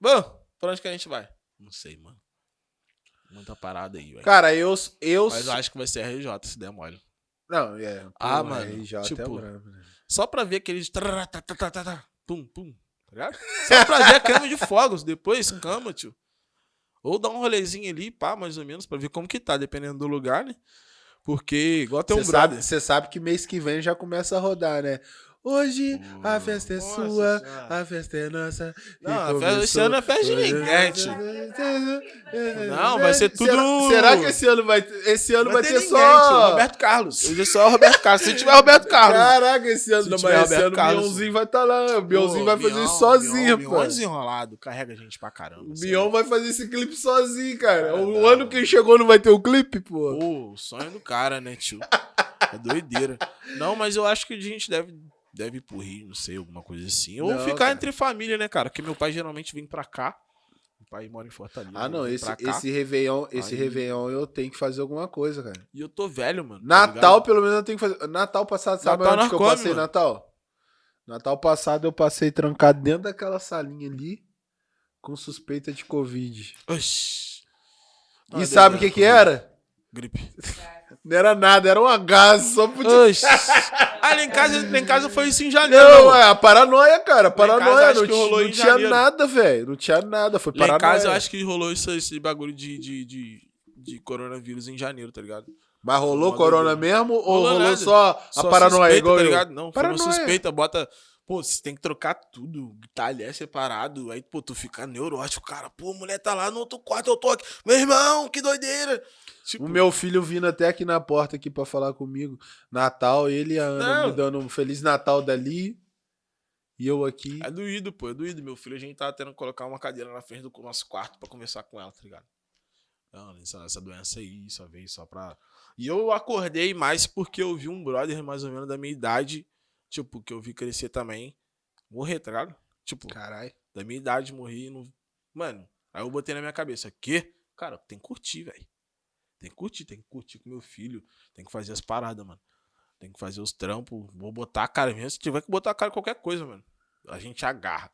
S1: Bom, pra onde que a gente vai? Não sei, mano. Muita parada aí, velho.
S2: Cara, eu. eu
S1: Mas eu acho que vai ser RJ, se der mole.
S2: Não, é. pô,
S1: Ah, mano,
S2: RJ é
S1: tipo,
S2: brabo, né?
S1: Só pra ver aqueles. tarará, tá, tá, tá, Pum, pum. Tá ligado? Só pra ver a cama de fogos. Depois, cama, tio. Ou dar um rolezinho ali, pá, mais ou menos, pra ver como que tá, dependendo do lugar, né? Porque, igual tem um brother.
S2: você sabe que mês que vem já começa a rodar, né? Hoje a festa é
S1: Nossa
S2: sua,
S1: Senhora.
S2: a festa é nossa.
S1: Não, a festa-
S2: começou-
S1: esse ano é festa de ninguém, tio. Não, vai ser tudo-
S2: Será, será que esse ano vai ter, esse ano vai, ter,
S1: ninguém,
S2: só
S1: tio, Roberto Carlos. Hoje é só o Roberto Carlos. Se tiver Roberto Carlos.
S2: Caraca, esse ano, não, mas esse
S1: Roberto
S2: ano o
S1: Carlos.
S2: Bionzinho vai estar lá. O Bionzinho
S1: Pô,
S2: vai fazer
S1: Bion,
S2: isso sozinho,
S1: Bion,
S2: pô.
S1: Bion desenrolado, carrega a gente pra caramba.
S2: O
S1: assim.
S2: Bion vai fazer esse clipe sozinho, cara.
S1: Cara,
S2: o ano que chegou não vai ter o clipe, pô.
S1: Pô, o sonho do cara, né, tio? É doideira. Não, mas eu acho que a gente deve, deve ir pro Rio, não sei, alguma coisa assim. Ou
S2: Não,
S1: ficar
S2: cara.
S1: entre família, né, cara? Porque meu pai geralmente vem pra cá. Meu pai mora em Fortaleza.
S2: Ah, não, esse, esse Réveillon, esse
S1: Aí-
S2: Réveillon eu tenho que fazer alguma coisa, cara.
S1: E eu tô velho, mano. tá
S2: Natal,
S1: ligado?
S2: pelo menos, eu tenho que fazer. Natal passado, sabe
S1: Natal
S2: onde que eu
S1: come,
S2: passei
S1: mano.
S2: Natal? Natal passado eu passei trancado dentro daquela salinha ali com suspeita de Covid.
S1: Oxi.
S2: e sabe o que que era?
S1: Gripe.
S2: Não era nada, era uma gás, só podia...
S1: Oxi. Ah, lá em casa, lá em casa foi isso em janeiro.
S2: Não, é a paranoia, cara,
S1: em
S2: paranoia.
S1: casa,
S2: não
S1: rolou
S2: não tinha nada, velho. Não tinha nada, foi
S1: Lá em
S2: paranoia.
S1: casa eu acho que rolou isso, esse bagulho de, de, de, de coronavírus em janeiro, tá ligado?
S2: Mas rolou corona mesmo ou
S1: Rolou
S2: rolou
S1: nada.
S2: só a
S1: Só
S2: paranoia
S1: suspeita,
S2: igual
S1: tá ligado? Não, foi uma
S2: Paranoia.
S1: suspeita, bota. Pô, você tem que trocar tudo. Talher separado. Aí, pô, tu fica neurótico, cara. Pô, a mulher tá lá no outro quarto, eu tô aqui. Meu irmão, que doideira. Tipo,
S2: O meu filho vindo até aqui na porta aqui pra falar comigo. Natal, ele e a Ana
S1: Não.
S2: me dando um Feliz Natal dali. E eu aqui.
S1: É doído, pô, é doído. Meu filho, a gente tava tendo que colocar uma cadeira na frente do nosso quarto pra conversar com ela, tá ligado? Não, essa, essa doença aí só veio só pra. E eu acordei mais porque eu vi um brother mais ou menos da minha idade, tipo, que eu vi crescer também, morrer, tá ligado? Tipo,
S2: Caralho.
S1: da minha idade e não. Mano, aí eu botei na minha cabeça, quê? Cara, tem que curtir, velho. Tem que curtir, tem que curtir com meu filho, tem que fazer as paradas, mano. Tem que fazer os trampos, vou botar a cara mesmo. Se tiver que botar a cara em qualquer coisa, mano. A gente agarra.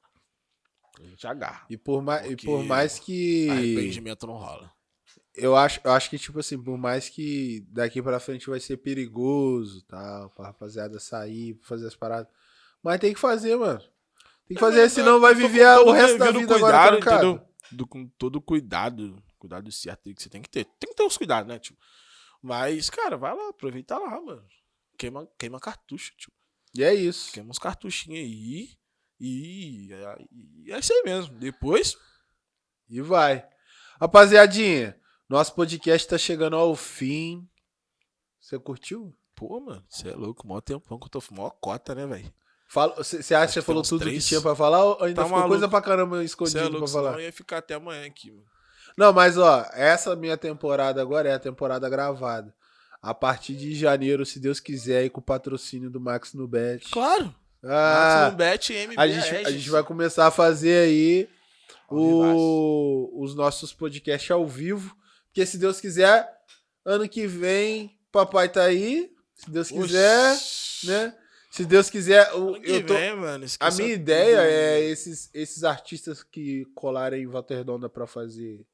S1: A gente agarra.
S2: E por mais, e por mais que.
S1: Arrependimento não rola.
S2: Eu acho, eu acho que, tipo assim, por mais que daqui pra frente vai ser perigoso tal, pra rapaziada sair, fazer as paradas. Mas tem que fazer, mano. Tem que fazer, senão vai
S1: Eu
S2: viver o resto da vida agora trancado.
S1: entendeu? Do, com todo cuidado. Cuidado certo aí que você tem que ter. Tem que ter os cuidados, né, tio? Mas, cara, vai lá, aproveita lá, mano. Queima, queima cartucho, tio.
S2: E é isso.
S1: Queima uns cartuchinhos aí. E, e é isso aí mesmo. Depois,
S2: E vai. Rapaziadinha, nosso podcast tá chegando ao fim. Você curtiu?
S1: pô, mano, você é louco. Mó tempão que eu tô mó cota, né, velho?
S2: Você acha que você falou tudo
S1: três.
S2: que tinha pra falar ou ainda
S1: Tá
S2: ficou
S1: maluco.
S2: coisa pra caramba
S1: Você é
S2: escondido
S1: louco,
S2: pra falar?
S1: eu ia ficar até amanhã aqui, mano.
S2: Não, mas ó, essa minha temporada agora é a temporada gravada. A partir de janeiro, se Deus quiser, aí com o patrocínio do Max Nubet.
S1: Claro.
S2: Ah,
S1: Maximum Bet MBA.
S2: a, gente, a gente vai começar a fazer aí o- os nossos podcasts ao vivo. Porque se Deus quiser, ano que vem, papai tá aí. Se Deus quiser, né? Se Deus quiser,
S1: que
S2: eu tô,
S1: vem, mano,
S2: a minha
S1: tudo.
S2: ideia é esses, esses artistas que colarem em Volta Redonda pra fazer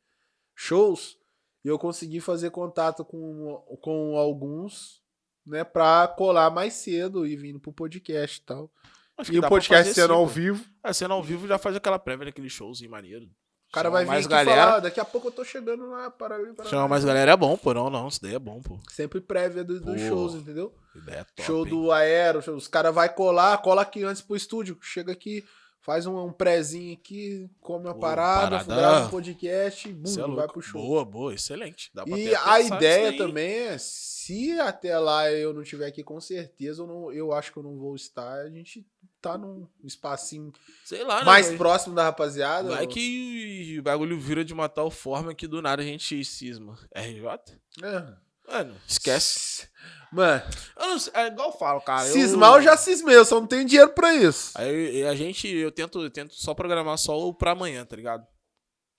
S2: shows, e eu conseguir fazer contato com, com alguns, né, pra colar mais cedo e vindo pro podcast e tal.
S1: Acho
S2: E o podcast sendo
S1: sim,
S2: ao vivo,
S1: É, sendo ao vivo já faz aquela prévia daqueles shows em maneiro.
S2: O cara
S1: Chama
S2: vai vir
S1: mais
S2: aqui
S1: galera.
S2: falar, "Ah, daqui a pouco eu tô chegando lá, para ali, para
S1: Chama
S2: lá."
S1: mais galera é bom, pô. Não, não, isso daí é bom, pô.
S2: Sempre prévia do- dos shows, entendeu?
S1: Ideia top.
S2: show
S1: hein?
S2: do Aero, os caras vai colar, cola aqui antes pro estúdio, chega aqui, faz um, um prézinho aqui, come uma
S1: Pô,
S2: parada,
S1: parada-
S2: grava um podcast, bum,
S1: é
S2: vai pro show.
S1: Boa, boa, excelente.
S2: E a ideia também é, se até lá eu não tiver aqui, com certeza eu, não, eu acho que eu não vou estar, a gente tá num espacinho
S1: Sei lá, né?
S2: mais próximo da rapaziada.
S1: Vai que o bagulho vira de uma tal forma que do nada a gente cisma. RJ?
S2: É.
S1: Mano, esquece.
S2: Mano,
S1: Eu não sei, é igual eu falo, cara. eu-
S2: cismar eu já cismei, eu só não tenho dinheiro pra isso.
S1: Aí a gente, eu tento, eu tento só programar só o pra amanhã, tá ligado?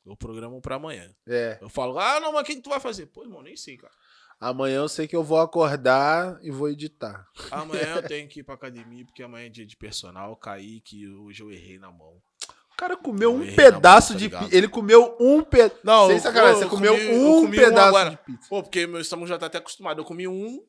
S1: Eu programo pra amanhã.
S2: É.
S1: Eu falo, ah, não, mas o que, que tu vai fazer? Pô, irmão, nem sei, cara.
S2: Amanhã eu sei que eu vou acordar e vou editar.
S1: Amanhã eu tenho que ir pra academia, porque amanhã é dia de personal. Caí que hoje eu errei na mão.
S2: O cara comeu um pedaço
S1: mão, tá
S2: de pizza. Ele comeu um pedaço.
S1: Não,
S2: Sem sacanagem, você comeu
S1: comi-
S2: um
S1: um
S2: pedaço
S1: agora.
S2: de pizza.
S1: Pô, porque meu estômago já tá até acostumado. Eu comi um,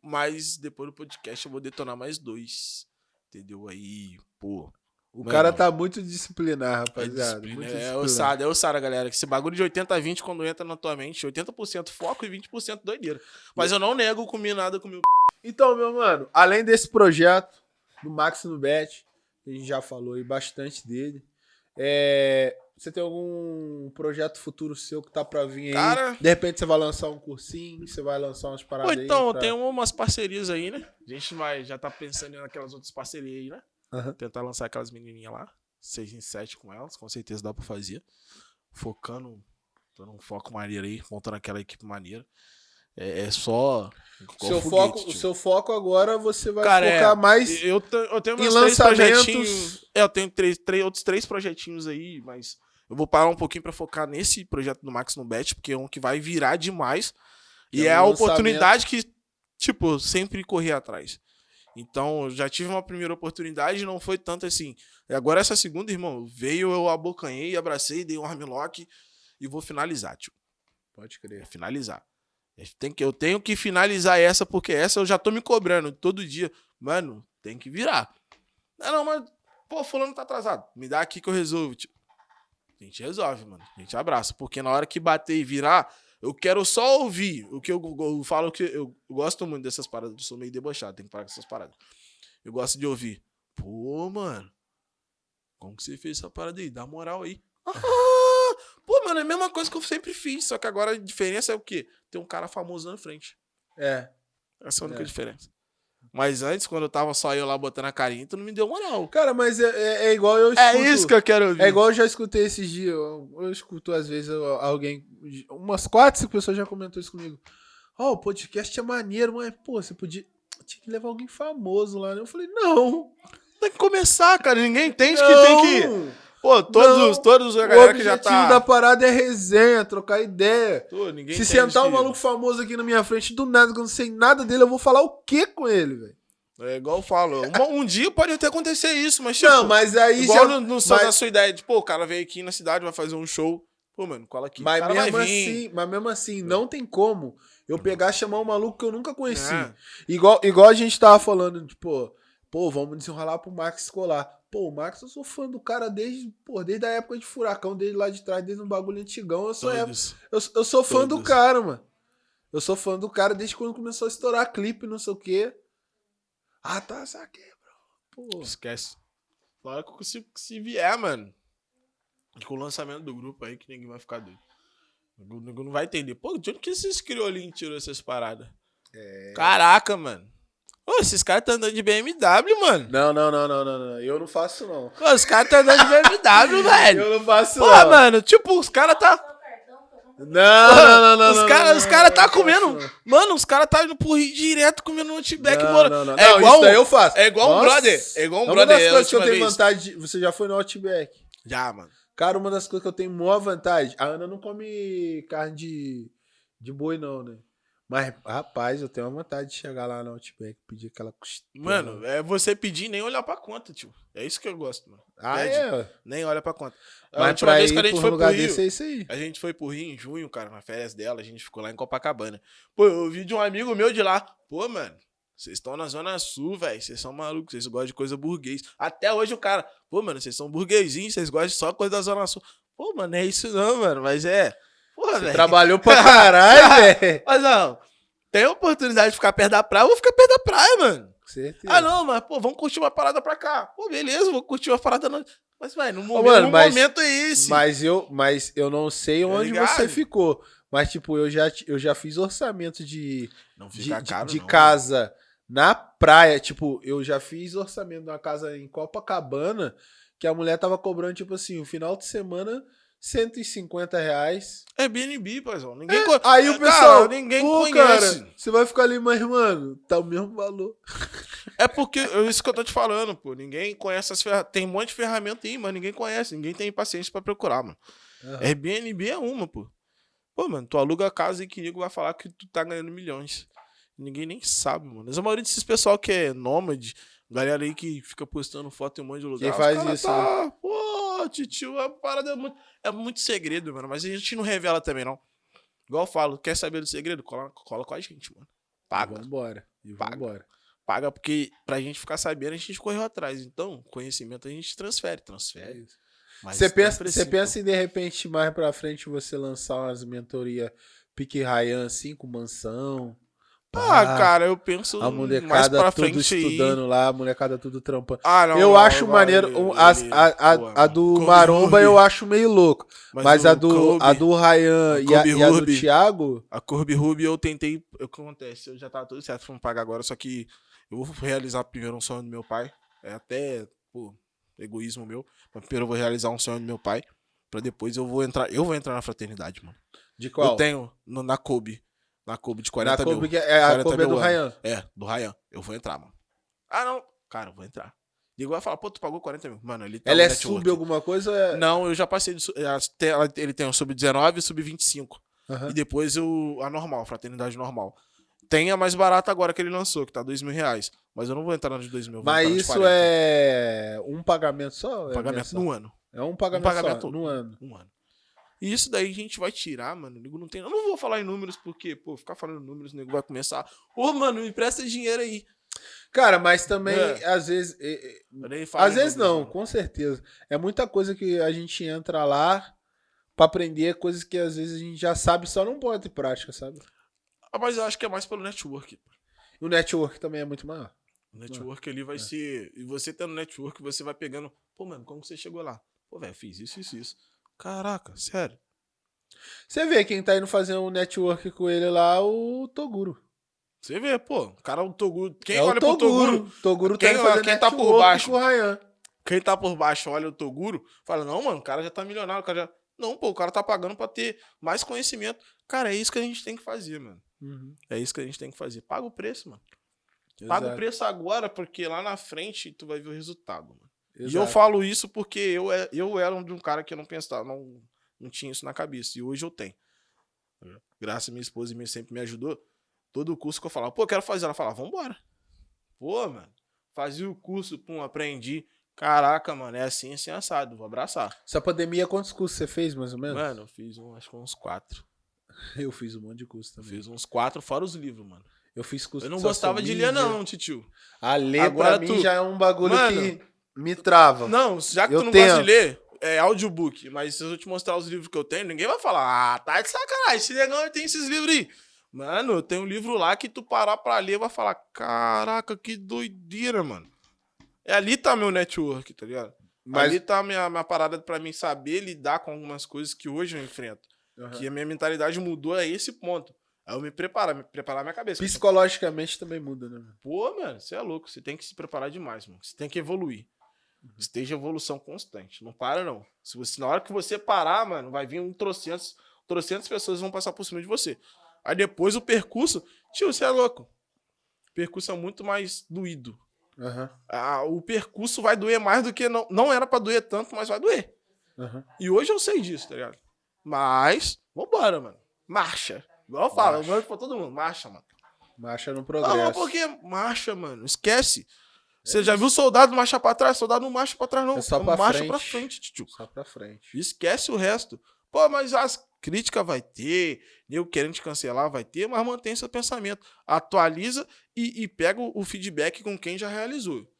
S1: mas depois do podcast eu vou detonar mais dois. Entendeu? Aí, pô.
S2: O cara tá muito disciplinar,
S1: É
S2: rapaziada.
S1: disciplina,
S2: muito
S1: é ossada, é ossada, galera. Que esse bagulho de 80 a 20, quando entra na tua mente, 80% foco e 20% doideira. Mas eu não nego comer nada, comi o
S2: Então, meu mano, além desse projeto do Max no Bet, a gente já falou aí bastante dele. é, Você tem algum projeto futuro seu que tá pra vir aí?
S1: Cara-
S2: De repente você vai lançar um cursinho, você vai lançar umas
S1: Pô,
S2: paradas
S1: então,
S2: aí. pra-
S1: tem umas parcerias aí, né? A gente vai, já tá pensando naquelas outras parcerias aí, né?
S2: Aham.
S1: Tentar lançar aquelas menininhas lá. 6 em 7 com elas, com certeza dá pra fazer. Focando, dando um foco maneiro aí, montando aquela equipe maneira. É, é só.
S2: Seu
S1: foguete,
S2: foco, o
S1: tio.
S2: seu foco agora você vai
S1: Cara, é,
S2: focar mais.
S1: Eu, eu tenho
S2: em lançamentos-
S1: projetinhos. É, eu tenho três, três, outros três projetinhos aí, mas eu vou parar um pouquinho pra focar nesse projeto do Max no Bet, porque é um que vai virar demais. E
S2: É
S1: é,
S2: um
S1: a
S2: lançamento.
S1: oportunidade que, tipo, sempre corri atrás. Então, já tive uma primeira oportunidade, não foi tanto assim. E agora essa segunda, irmão, veio, eu abocanhei, abracei, dei um armlock e vou finalizar, tio.
S2: Pode
S1: É
S2: crer.
S1: finalizar. Eu tenho, que, eu tenho que finalizar essa, porque essa eu já tô me cobrando todo dia. Mano, tem que virar. Não, não, mas, pô, fulano tá atrasado. Me dá aqui que eu resolvo. Tipo, a gente resolve, mano. A gente abraça. Porque na hora que bater e virar, eu quero só ouvir. O que eu, eu falo que eu gosto muito dessas paradas. Eu sou meio debochado, tenho que parar com essas paradas. Eu gosto de ouvir. Pô, mano. Como que você fez essa parada aí? Dá moral aí. Ah, pô, mano, é a mesma coisa que eu sempre fiz. Só que agora a diferença é o quê? Tem um cara famoso na frente.
S2: É.
S1: Essa é a única
S2: É.
S1: diferença. Mas antes, quando eu tava só eu lá botando a carinha, tu não me deu moral.
S2: Cara, mas é, é- é igual eu escuto.
S1: É isso que eu quero ouvir.
S2: É igual eu já escutei esses dias. Eu, eu escuto às vezes eu- alguém. Umas quatro, cinco pessoas já comentou isso comigo. Ó, o podcast é maneiro, mas, pô, você podia. Tinha que levar alguém famoso lá, né? Eu falei, não.
S1: Tem que começar, cara. Ninguém entende que
S2: não.
S1: tem que. Pô, todos,
S2: Não.
S1: todos a
S2: O
S1: galera que já
S2: objetivo
S1: tá.
S2: da parada é resenha, trocar ideia.
S1: Ninguém
S2: Se sentar um
S1: que-
S2: maluco famoso aqui na minha frente, do nada, que eu não sei nada dele, eu vou falar o quê com ele, velho?
S1: É igual eu falo. Um, um dia pode até acontecer isso, mas tipo.
S2: Não, mas aí
S1: igual
S2: já-
S1: no, no, só
S2: mas-
S1: na sua ideia de, pô, o cara veio aqui na cidade, vai fazer um show. Pô, mano, cola aqui.
S2: Mas
S1: o
S2: mesmo, assim, mas mesmo assim, não tem como eu pegar e chamar um maluco que eu nunca conheci.
S1: É.
S2: Igual, igual a gente tava falando, tipo, pô, vamos desenrolar pro Max escolar. Pô, o Max, eu sou fã do cara desde, pô, desde a época de furacão, desde lá de trás, desde um bagulho antigão. Eu sou, eu, eu sou fã do
S1: Todos.
S2: cara, mano. Eu sou fã do cara desde quando começou a estourar clipe, não sei o quê. Ah, tá, saquei, bro. Pô.
S1: Esquece. Claro que se, se vier, mano. Com o lançamento do grupo aí, que ninguém vai ficar doido. Não vai entender. Pô, de onde que esses criolinhos tirou essas paradas?
S2: É.
S1: Caraca, mano. Ô, esses caras tá andando de BMW, mano.
S2: Não, não, não, não, não, não. Eu não faço, não.
S1: Pô, os caras tá andando de BMW, velho.
S2: Eu não faço,
S1: Pô,
S2: não.
S1: mano, tipo, os caras tá.
S2: Não, não, não, não.
S1: os caras cara tá comendo. Mano, os caras tá indo pro Rio direto comendo um Outback,
S2: Não,
S1: mano.
S2: não, não.
S1: É
S2: Não,
S1: igual
S2: isso daí eu faço.
S1: é igual um brother. É igual um
S2: É uma
S1: brother.
S2: das
S1: é a
S2: coisas que eu tenho
S1: vez.
S2: vontade de... Você já foi no Outback?
S1: Já, mano.
S2: Cara, uma das coisas que eu tenho maior vantagem... A Ana não come carne de, de boi, não, né? Mas, rapaz, eu tenho uma vontade de chegar lá no Outback pedir aquela costela.
S1: Mano, é você pedir e nem olhar pra conta, tio. É isso que eu gosto, mano.
S2: ah,
S1: pede.
S2: é?
S1: Nem olha pra conta. A
S2: Mas
S1: última
S2: pra
S1: vez que a gente foi pro
S2: lugar
S1: Rio,
S2: desse é isso aí.
S1: a gente foi pro Rio em junho, cara, na férias dela, a gente ficou lá em Copacabana. Pô, eu ouvi de um amigo meu de lá. Pô, mano, vocês estão na Zona Sul, velho. Vocês são malucos, vocês gostam de coisa burguês. Até hoje o cara, pô, mano, vocês são burguesinhos, vocês gostam de só coisa da Zona Sul. Pô, mano, é isso não, mano, mas é. Porra, velho.
S2: Trabalhou pra caralho, velho.
S1: Mas não, tem oportunidade de ficar perto da praia, eu vou ficar perto da praia, mano.
S2: Com certeza.
S1: Ah, não, mas, pô, vamos curtir uma parada pra cá. Pô, beleza, vou curtir uma parada. Mas, vai, no momento,
S2: mano,
S1: no
S2: mas-
S1: momento é esse.
S2: Mas eu, mas eu não sei
S1: Tá
S2: onde
S1: ligado?
S2: você ficou. Mas, tipo, eu já, eu já fiz orçamento de, de,
S1: caro,
S2: de casa na praia. Tipo, eu já fiz orçamento de uma casa em Copacabana que a mulher tava cobrando, tipo assim, o final de semana, 150 reais.
S1: É BNB, paizão. Ninguém co-
S2: Aí o
S1: Cara,
S2: pessoal,
S1: ninguém
S2: pô,
S1: conhece.
S2: cara, você vai ficar ali, mas, mano, tá o mesmo valor.
S1: É porque, é isso que eu tô te falando, pô. Ninguém conhece as ferramentas. Tem um monte de ferramenta aí, mas ninguém conhece. Ninguém tem paciência pra procurar, mano.
S2: Aham.
S1: Airbnb é uma, pô. Pô, mano, tu aluga a casa e que nego vai falar que tu tá ganhando milhões. Ninguém nem sabe, mano. Mas a maioria desses pessoal que é nômade, galera aí que fica postando foto em um monte de lugar.
S2: Quem faz
S1: cara
S2: isso, né?
S1: Tá, Pô, titio, a parada é muito, é muito segredo, mano. Mas a gente não revela também, não. Igual eu falo, quer saber do segredo? Cola, cola com a gente, mano. Paga.
S2: Vambora. E
S1: Paga.
S2: vambora.
S1: Paga porque pra gente ficar sabendo, a gente correu atrás. Então, conhecimento a gente transfere,
S2: É
S1: transfere.
S2: Você
S1: não
S2: pensa, você pensa em de repente mais pra frente você lançar umas mentorias pique Ryan assim com mansão?
S1: Ah,
S2: pá,
S1: cara, eu penso
S2: a
S1: mais
S2: molecada
S1: pra
S2: tudo
S1: frente aí.
S2: estudando lá, a molecada tudo trampando.
S1: Ah, não,
S2: eu
S1: não,
S2: acho
S1: vai,
S2: maneiro,
S1: ele-
S2: a, a,
S1: pô,
S2: a do
S1: Kobe
S2: Maromba eu acho meio louco, mas,
S1: o
S2: a do
S1: Kobe-
S2: a do Ryan
S1: a
S2: e a, e a do. Thiago,
S1: A Corby Ruby eu tentei. O que acontece? Eu já tava tudo certo pra pagar agora, só que eu vou realizar primeiro um sonho do meu pai. É até, pô, egoísmo meu. Mas primeiro eu vou realizar um sonho do meu pai. Pra depois eu vou entrar. Eu vou entrar na fraternidade, mano.
S2: de qual?
S1: Eu tenho no- na Kobe. Na Kobe de 40
S2: Na
S1: mil.
S2: Que é, a
S1: 40
S2: Kobe é do. Ryan.
S1: É, do Ryan. Eu vou entrar, mano. Ah, não. Cara, eu vou entrar. Digo, vai falar, pô, tu pagou 40 mil. Mano, ele tá
S2: Ela é
S1: network.
S2: sub alguma coisa? É...
S1: Não, eu já passei tem- ela- Ele tem o sub-19 e o sub-25.
S2: Aham.
S1: E depois o, a normal, a fraternidade normal. Tem a mais barata agora que ele lançou, que tá dois mil reais. Mas eu não vou entrar na de dois mil.
S2: Mas
S1: de
S2: isso
S1: 40.
S2: é um pagamento só?
S1: Um
S2: É
S1: pagamento
S2: mensal?
S1: no ano.
S2: É um pagamento,
S1: pagamento
S2: só, no ano.
S1: Um ano. E isso daí a gente vai tirar, mano. Nego não tem. Eu não vou falar em números, porque, pô, ficar falando em números, o nego vai começar. Ô, mano, me empresta dinheiro aí.
S2: Cara, mas também,
S1: É.
S2: às vezes. é, é, Às vezes não, com certeza. É muita coisa que a gente entra lá pra aprender, coisas que às vezes a gente já sabe, só não bota em prática, sabe?
S1: Ah, mas eu acho que é mais pelo network.
S2: O network também é muito maior.
S1: O network ali vai ser. E você tendo network, você vai pegando. Pô, mano, como você chegou lá? Pô, velho, fiz isso, isso, isso. Caraca, sério.
S2: Você vê quem tá indo fazer um network com ele lá, o Toguro.
S1: Você vê, pô, o cara, o Toguro. Quem
S2: é
S1: olha
S2: o
S1: pro
S2: Toguro.
S1: Toguro,
S2: Toguro
S1: Quem-
S2: tá indo fazer
S1: quem tá por baixo?
S2: com o Ryan.
S1: quem tá por baixo olha o Toguro, fala, não, mano, o cara já tá milionário, o cara já. Não, pô, o cara tá pagando pra ter mais conhecimento. Cara, é isso que a gente tem que fazer, mano. É isso que a gente tem que fazer. Paga o preço, mano. Paga o
S2: Exato,
S1: preço agora, porque lá na frente tu vai ver o resultado, mano. E eu
S2: exato.
S1: falo isso porque eu, é- eu era um de um cara que eu não pensava, não, não tinha isso na cabeça. E hoje eu tenho. Graças a minha esposa e minha sempre me ajudou. Todo o curso que eu falava, pô, eu quero fazer. Ela falava, vambora. Pô, mano. Fazia o curso, pum, aprendi. Caraca, mano, é assim, assim, assado. Vou abraçar.
S2: Essa pandemia, quantos cursos você fez, mais ou menos?
S1: Mano, eu fiz um, acho que uns quatro.
S2: Eu fiz um monte de curso também.
S1: fiz uns quatro, fora os livros, mano.
S2: Eu fiz curso
S1: Eu não gostava de ler, não, titio.
S2: A ler
S1: Agora
S2: pra mim
S1: tu-
S2: já é um bagulho
S1: Mano,
S2: que me trava.
S1: Não, já que
S2: Eu
S1: tu não
S2: tenho.
S1: gosta de ler, é audiobook. Mas se eu te mostrar os livros que eu tenho, ninguém vai falar, ah, tá de sacanagem, esse negão tem esses livros aí. Mano, eu tenho um livro lá que tu parar pra ler vai falar, caraca, que doideira, mano. É ali tá meu network, tá ligado?
S2: Mas
S1: Ali tá a minha, minha parada pra mim saber lidar com algumas coisas que hoje eu enfrento.
S2: Aham.
S1: Que a minha mentalidade mudou a esse ponto. Aí eu me preparar, me preparar minha cabeça.
S2: psicologicamente também muda, né?
S1: Pô, mano, você é louco. Você tem que se preparar demais, mano. Você tem que evoluir. Esteja em evolução constante. Não para, não. Se você, na hora que você parar, mano, vai vir um trocentos, trocentas pessoas vão passar por cima de você. Aí depois o percurso, tio, você é louco. O percurso é muito mais doído.
S2: Aham,
S1: Ah, o percurso vai doer mais do que não. Não era pra doer tanto, mas vai doer.
S2: aham.
S1: E hoje eu sei disso, tá ligado? Mas, vambora, mano. Marcha. Igual eu falo, eu mando pra todo mundo. Marcha, mano.
S2: Marcha no
S1: Ah,
S2: progresso.
S1: mas por que marcha, mano? Esquece. Você já viu soldado marchar pra trás? Soldado não marcha pra trás, não.
S2: É só pra
S1: marcha
S2: frente.
S1: pra frente, tio.
S2: Só pra frente.
S1: Esquece o resto. Pô, mas as críticas vai ter, eu querendo te cancelar vai ter, mas mantém seu pensamento. Atualiza e, e pega o, feedback com quem já realizou.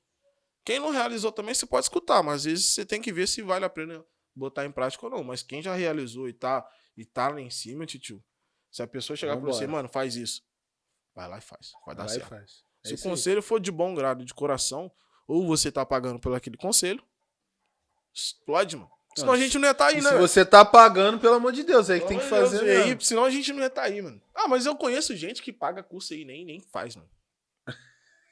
S1: Quem não realizou também você pode escutar, mas às vezes você tem que ver se vale a pena botar em prática ou não. Mas quem já realizou e tá, e tá lá em cima, tio, se a pessoa chegar pra você,
S2: Vambora.
S1: mano, faz isso. Vai lá e faz. Vai dar
S2: Vai e
S1: certo.
S2: faz. É
S1: Se o
S2: isso aí.
S1: conselho for de bom grado, de coração, ou você tá pagando pelo aquele conselho, explode, mano. Senão a gente não ia estar tá aí,
S2: E
S1: né?
S2: se você tá pagando, pelo amor de Deus, aí que tem que fazer
S1: Deus, e
S2: mesmo.
S1: aí, senão a gente não ia estar aí, mano. Ah, mas eu conheço gente que paga curso aí e nem, nem faz, mano. Faz.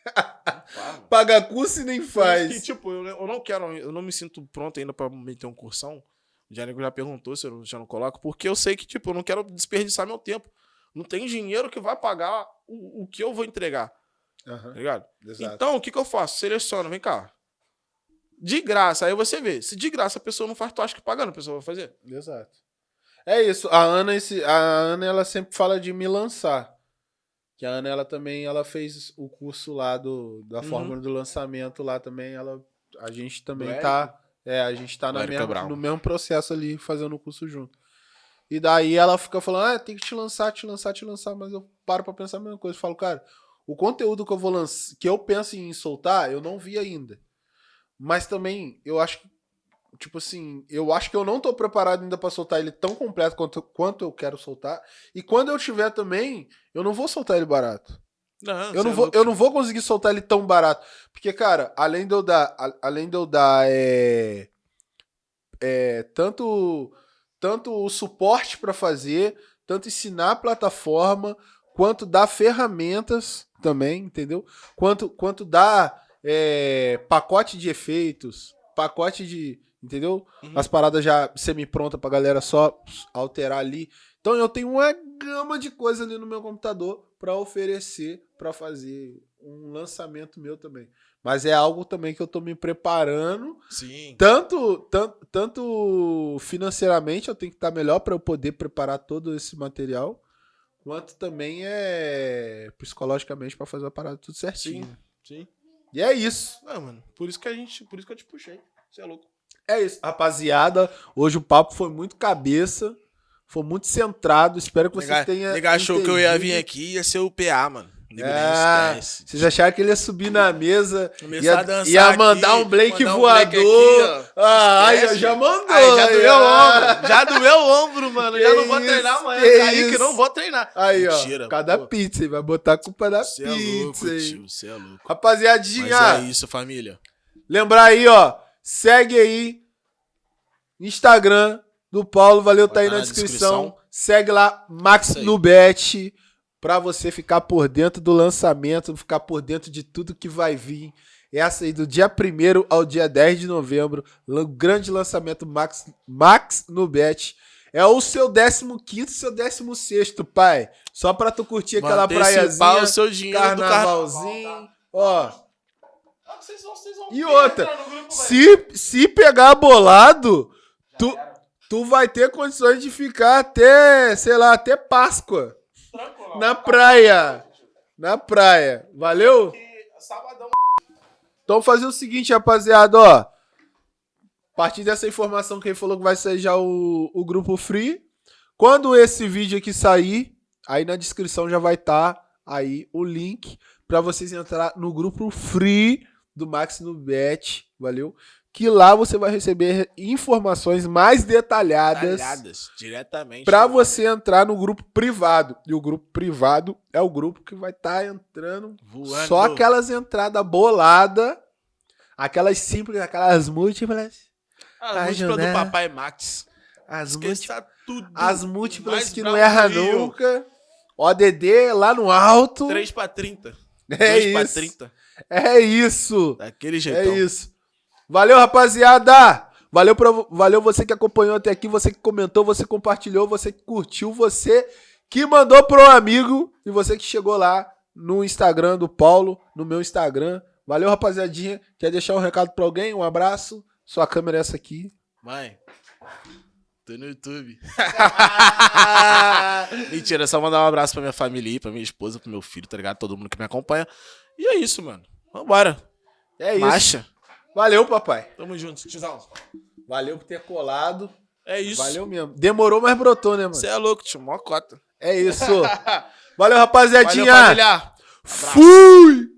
S2: Paga curso e nem faz.
S1: Que, tipo, eu, eu não quero, eu não me sinto pronto ainda pra meter um cursão. O Janico já perguntou se eu já não coloco, porque eu sei que, tipo, eu não quero desperdiçar meu tempo. Não tem dinheiro que vai pagar o, o que eu vou entregar,
S2: Aham,
S1: tá ligado?
S2: Exato.
S1: Então, o que, que eu faço? Seleciono, vem cá. De graça, aí você vê. Se de graça a pessoa não faz, tu acha que pagando a pessoa vai fazer?
S2: Exato. É isso. A Ana, esse, a Ana, ela sempre fala de me lançar. Que a Ana, ela também, ela fez o curso lá do, da
S1: Uhum.
S2: fórmula do lançamento lá também. Ela, a gente também tá, é, a gente tá na mesma, no mesmo processo ali, fazendo o curso junto. E daí ela fica falando, ah, tem que te lançar, te lançar, te lançar, mas eu paro pra pensar a mesma coisa. Eu falo, cara, o conteúdo que eu vou lançar, que eu penso em soltar, eu não vi ainda. Mas também, eu acho que tipo assim, eu acho que eu não tô preparado ainda pra soltar ele tão completo quanto, quanto eu quero soltar. E quando eu tiver também, eu não vou soltar ele barato.
S1: Não,
S2: Eu não, vou, eu não vou conseguir soltar ele tão barato. Porque, cara, além de eu dar, a- além de eu dar é, é, tanto, tanto o suporte pra fazer, tanto ensinar a plataforma, quanto dar ferramentas também, entendeu? Quanto, quanto dar é, pacote de efeitos, pacote de. Entendeu?
S1: Uhum.
S2: As paradas já semi-pronta pra galera só alterar ali. Então eu tenho uma gama de coisa ali no meu computador pra oferecer pra fazer um lançamento meu também. Mas é algo também que eu tô me preparando,
S1: Sim.
S2: tanto tanto, tanto financeiramente eu tenho que estar melhor pra eu poder preparar todo esse material, quanto também é psicologicamente pra fazer a parada tudo certinho.
S1: Sim. Sim.
S2: E é isso.
S1: Não, mano. Por isso que a gente. Por isso que eu te puxei. Você é louco.
S2: É isso, rapaziada. Hoje o papo foi muito cabeça, foi muito centrado. Espero que vocês
S1: Nega,
S2: tenham.
S1: nega achou que eu ia vir aqui e ia ser o PA, mano.
S2: Ah. Vocês acharam que ele ia subir na mesa,
S1: Começar
S2: ia,
S1: a dançar
S2: ia mandar
S1: aqui,
S2: um Blake
S1: mandar um
S2: voador.
S1: Blake aqui, ó.
S2: ah, aí, já mandou.
S1: Aí, já
S2: aí,
S1: doeu o ombro. Já doeu o ombro, mano. já
S2: Que
S1: não vou
S2: isso,
S1: treinar amanhã.
S2: que
S1: que
S2: isso.
S1: não vou treinar.
S2: Aí, ó.
S1: Mentira,
S2: cada
S1: pô.
S2: pizza, vai botar a culpa da
S1: Você é
S2: pizza,
S1: louco,
S2: hein?
S1: tio. Você é louco.
S2: Rapaziadinha,
S1: Mas é isso, família.
S2: lembrar aí, ó. Segue aí. Instagram do Paulo, valeu, tá aí
S1: tá
S2: na
S1: na
S2: descrição.
S1: descrição.
S2: Segue lá, Max
S1: Isso
S2: pra você ficar por dentro do lançamento, ficar por dentro de tudo que vai vir. Essa aí do dia 1 ao dia 10 de novembro, grande lançamento Max, Max Nubet. É o seu 15 seu 16 pai. Só pra tu curtir aquela praiazinha,
S1: o seu dinheiro do carnaval.
S2: carnavalzinho. Ó,
S1: Ah, vocês vão- vocês vão
S2: E outra,
S1: no grupo, velho.
S2: se, se pegar bolado, tu, tu vai ter condições de ficar até, sei lá, até Páscoa. Na praia. Na praia. Valeu? Então fazer o seguinte, rapaziada, ó. A partir dessa informação que ele falou que vai sair já o, o grupo free. Quando esse vídeo aqui sair, aí na descrição já vai estar aí o link pra vocês entrar no grupo free do Max no Bet, valeu? Que lá você vai receber informações mais detalhadas
S1: Talhadas, diretamente.
S2: Pra você entrar no grupo privado. E o grupo privado é o grupo que vai estar entrando
S1: Voando.
S2: só aquelas entradas boladas, aquelas simples, aquelas múltiplas.
S1: As múltiplas do. Papai Max.
S2: As, múltiplas,
S1: Esqueça tudo.
S2: as múltiplas que não erra
S1: Rio.
S2: nunca. ODD lá no alto.
S1: 3 pra 30.
S2: É
S1: 2 pra
S2: isso.
S1: 30.
S2: É isso.
S1: Daquele
S2: É
S1: jeitão.
S2: isso. Valeu, rapaziada. Valeu, pra, valeu você que acompanhou até aqui, você que comentou, você que compartilhou, você que curtiu, você que mandou pro amigo e você que chegou lá no Instagram do Paulo, no meu Instagram. Valeu, rapaziadinha. Quer deixar um recado pra alguém? Um abraço. Sua câmera é essa aqui.
S1: Mãe, tô no YouTube. Mentira, é só mandar um abraço pra minha família aí, pra minha esposa, pro meu filho, tá ligado? Todo mundo que me acompanha. E é isso, mano. Vambora.
S2: É isso.
S1: Marcha.
S2: Valeu, papai.
S1: Tamo junto. Tizão.
S2: Valeu por ter colado.
S1: É isso.
S2: Valeu mesmo. Demorou, mas brotou, né, mano?
S1: Você é louco, tio. Mó cota.
S2: É isso. Valeu, rapaziadinha.
S1: Valeu.
S2: Fui!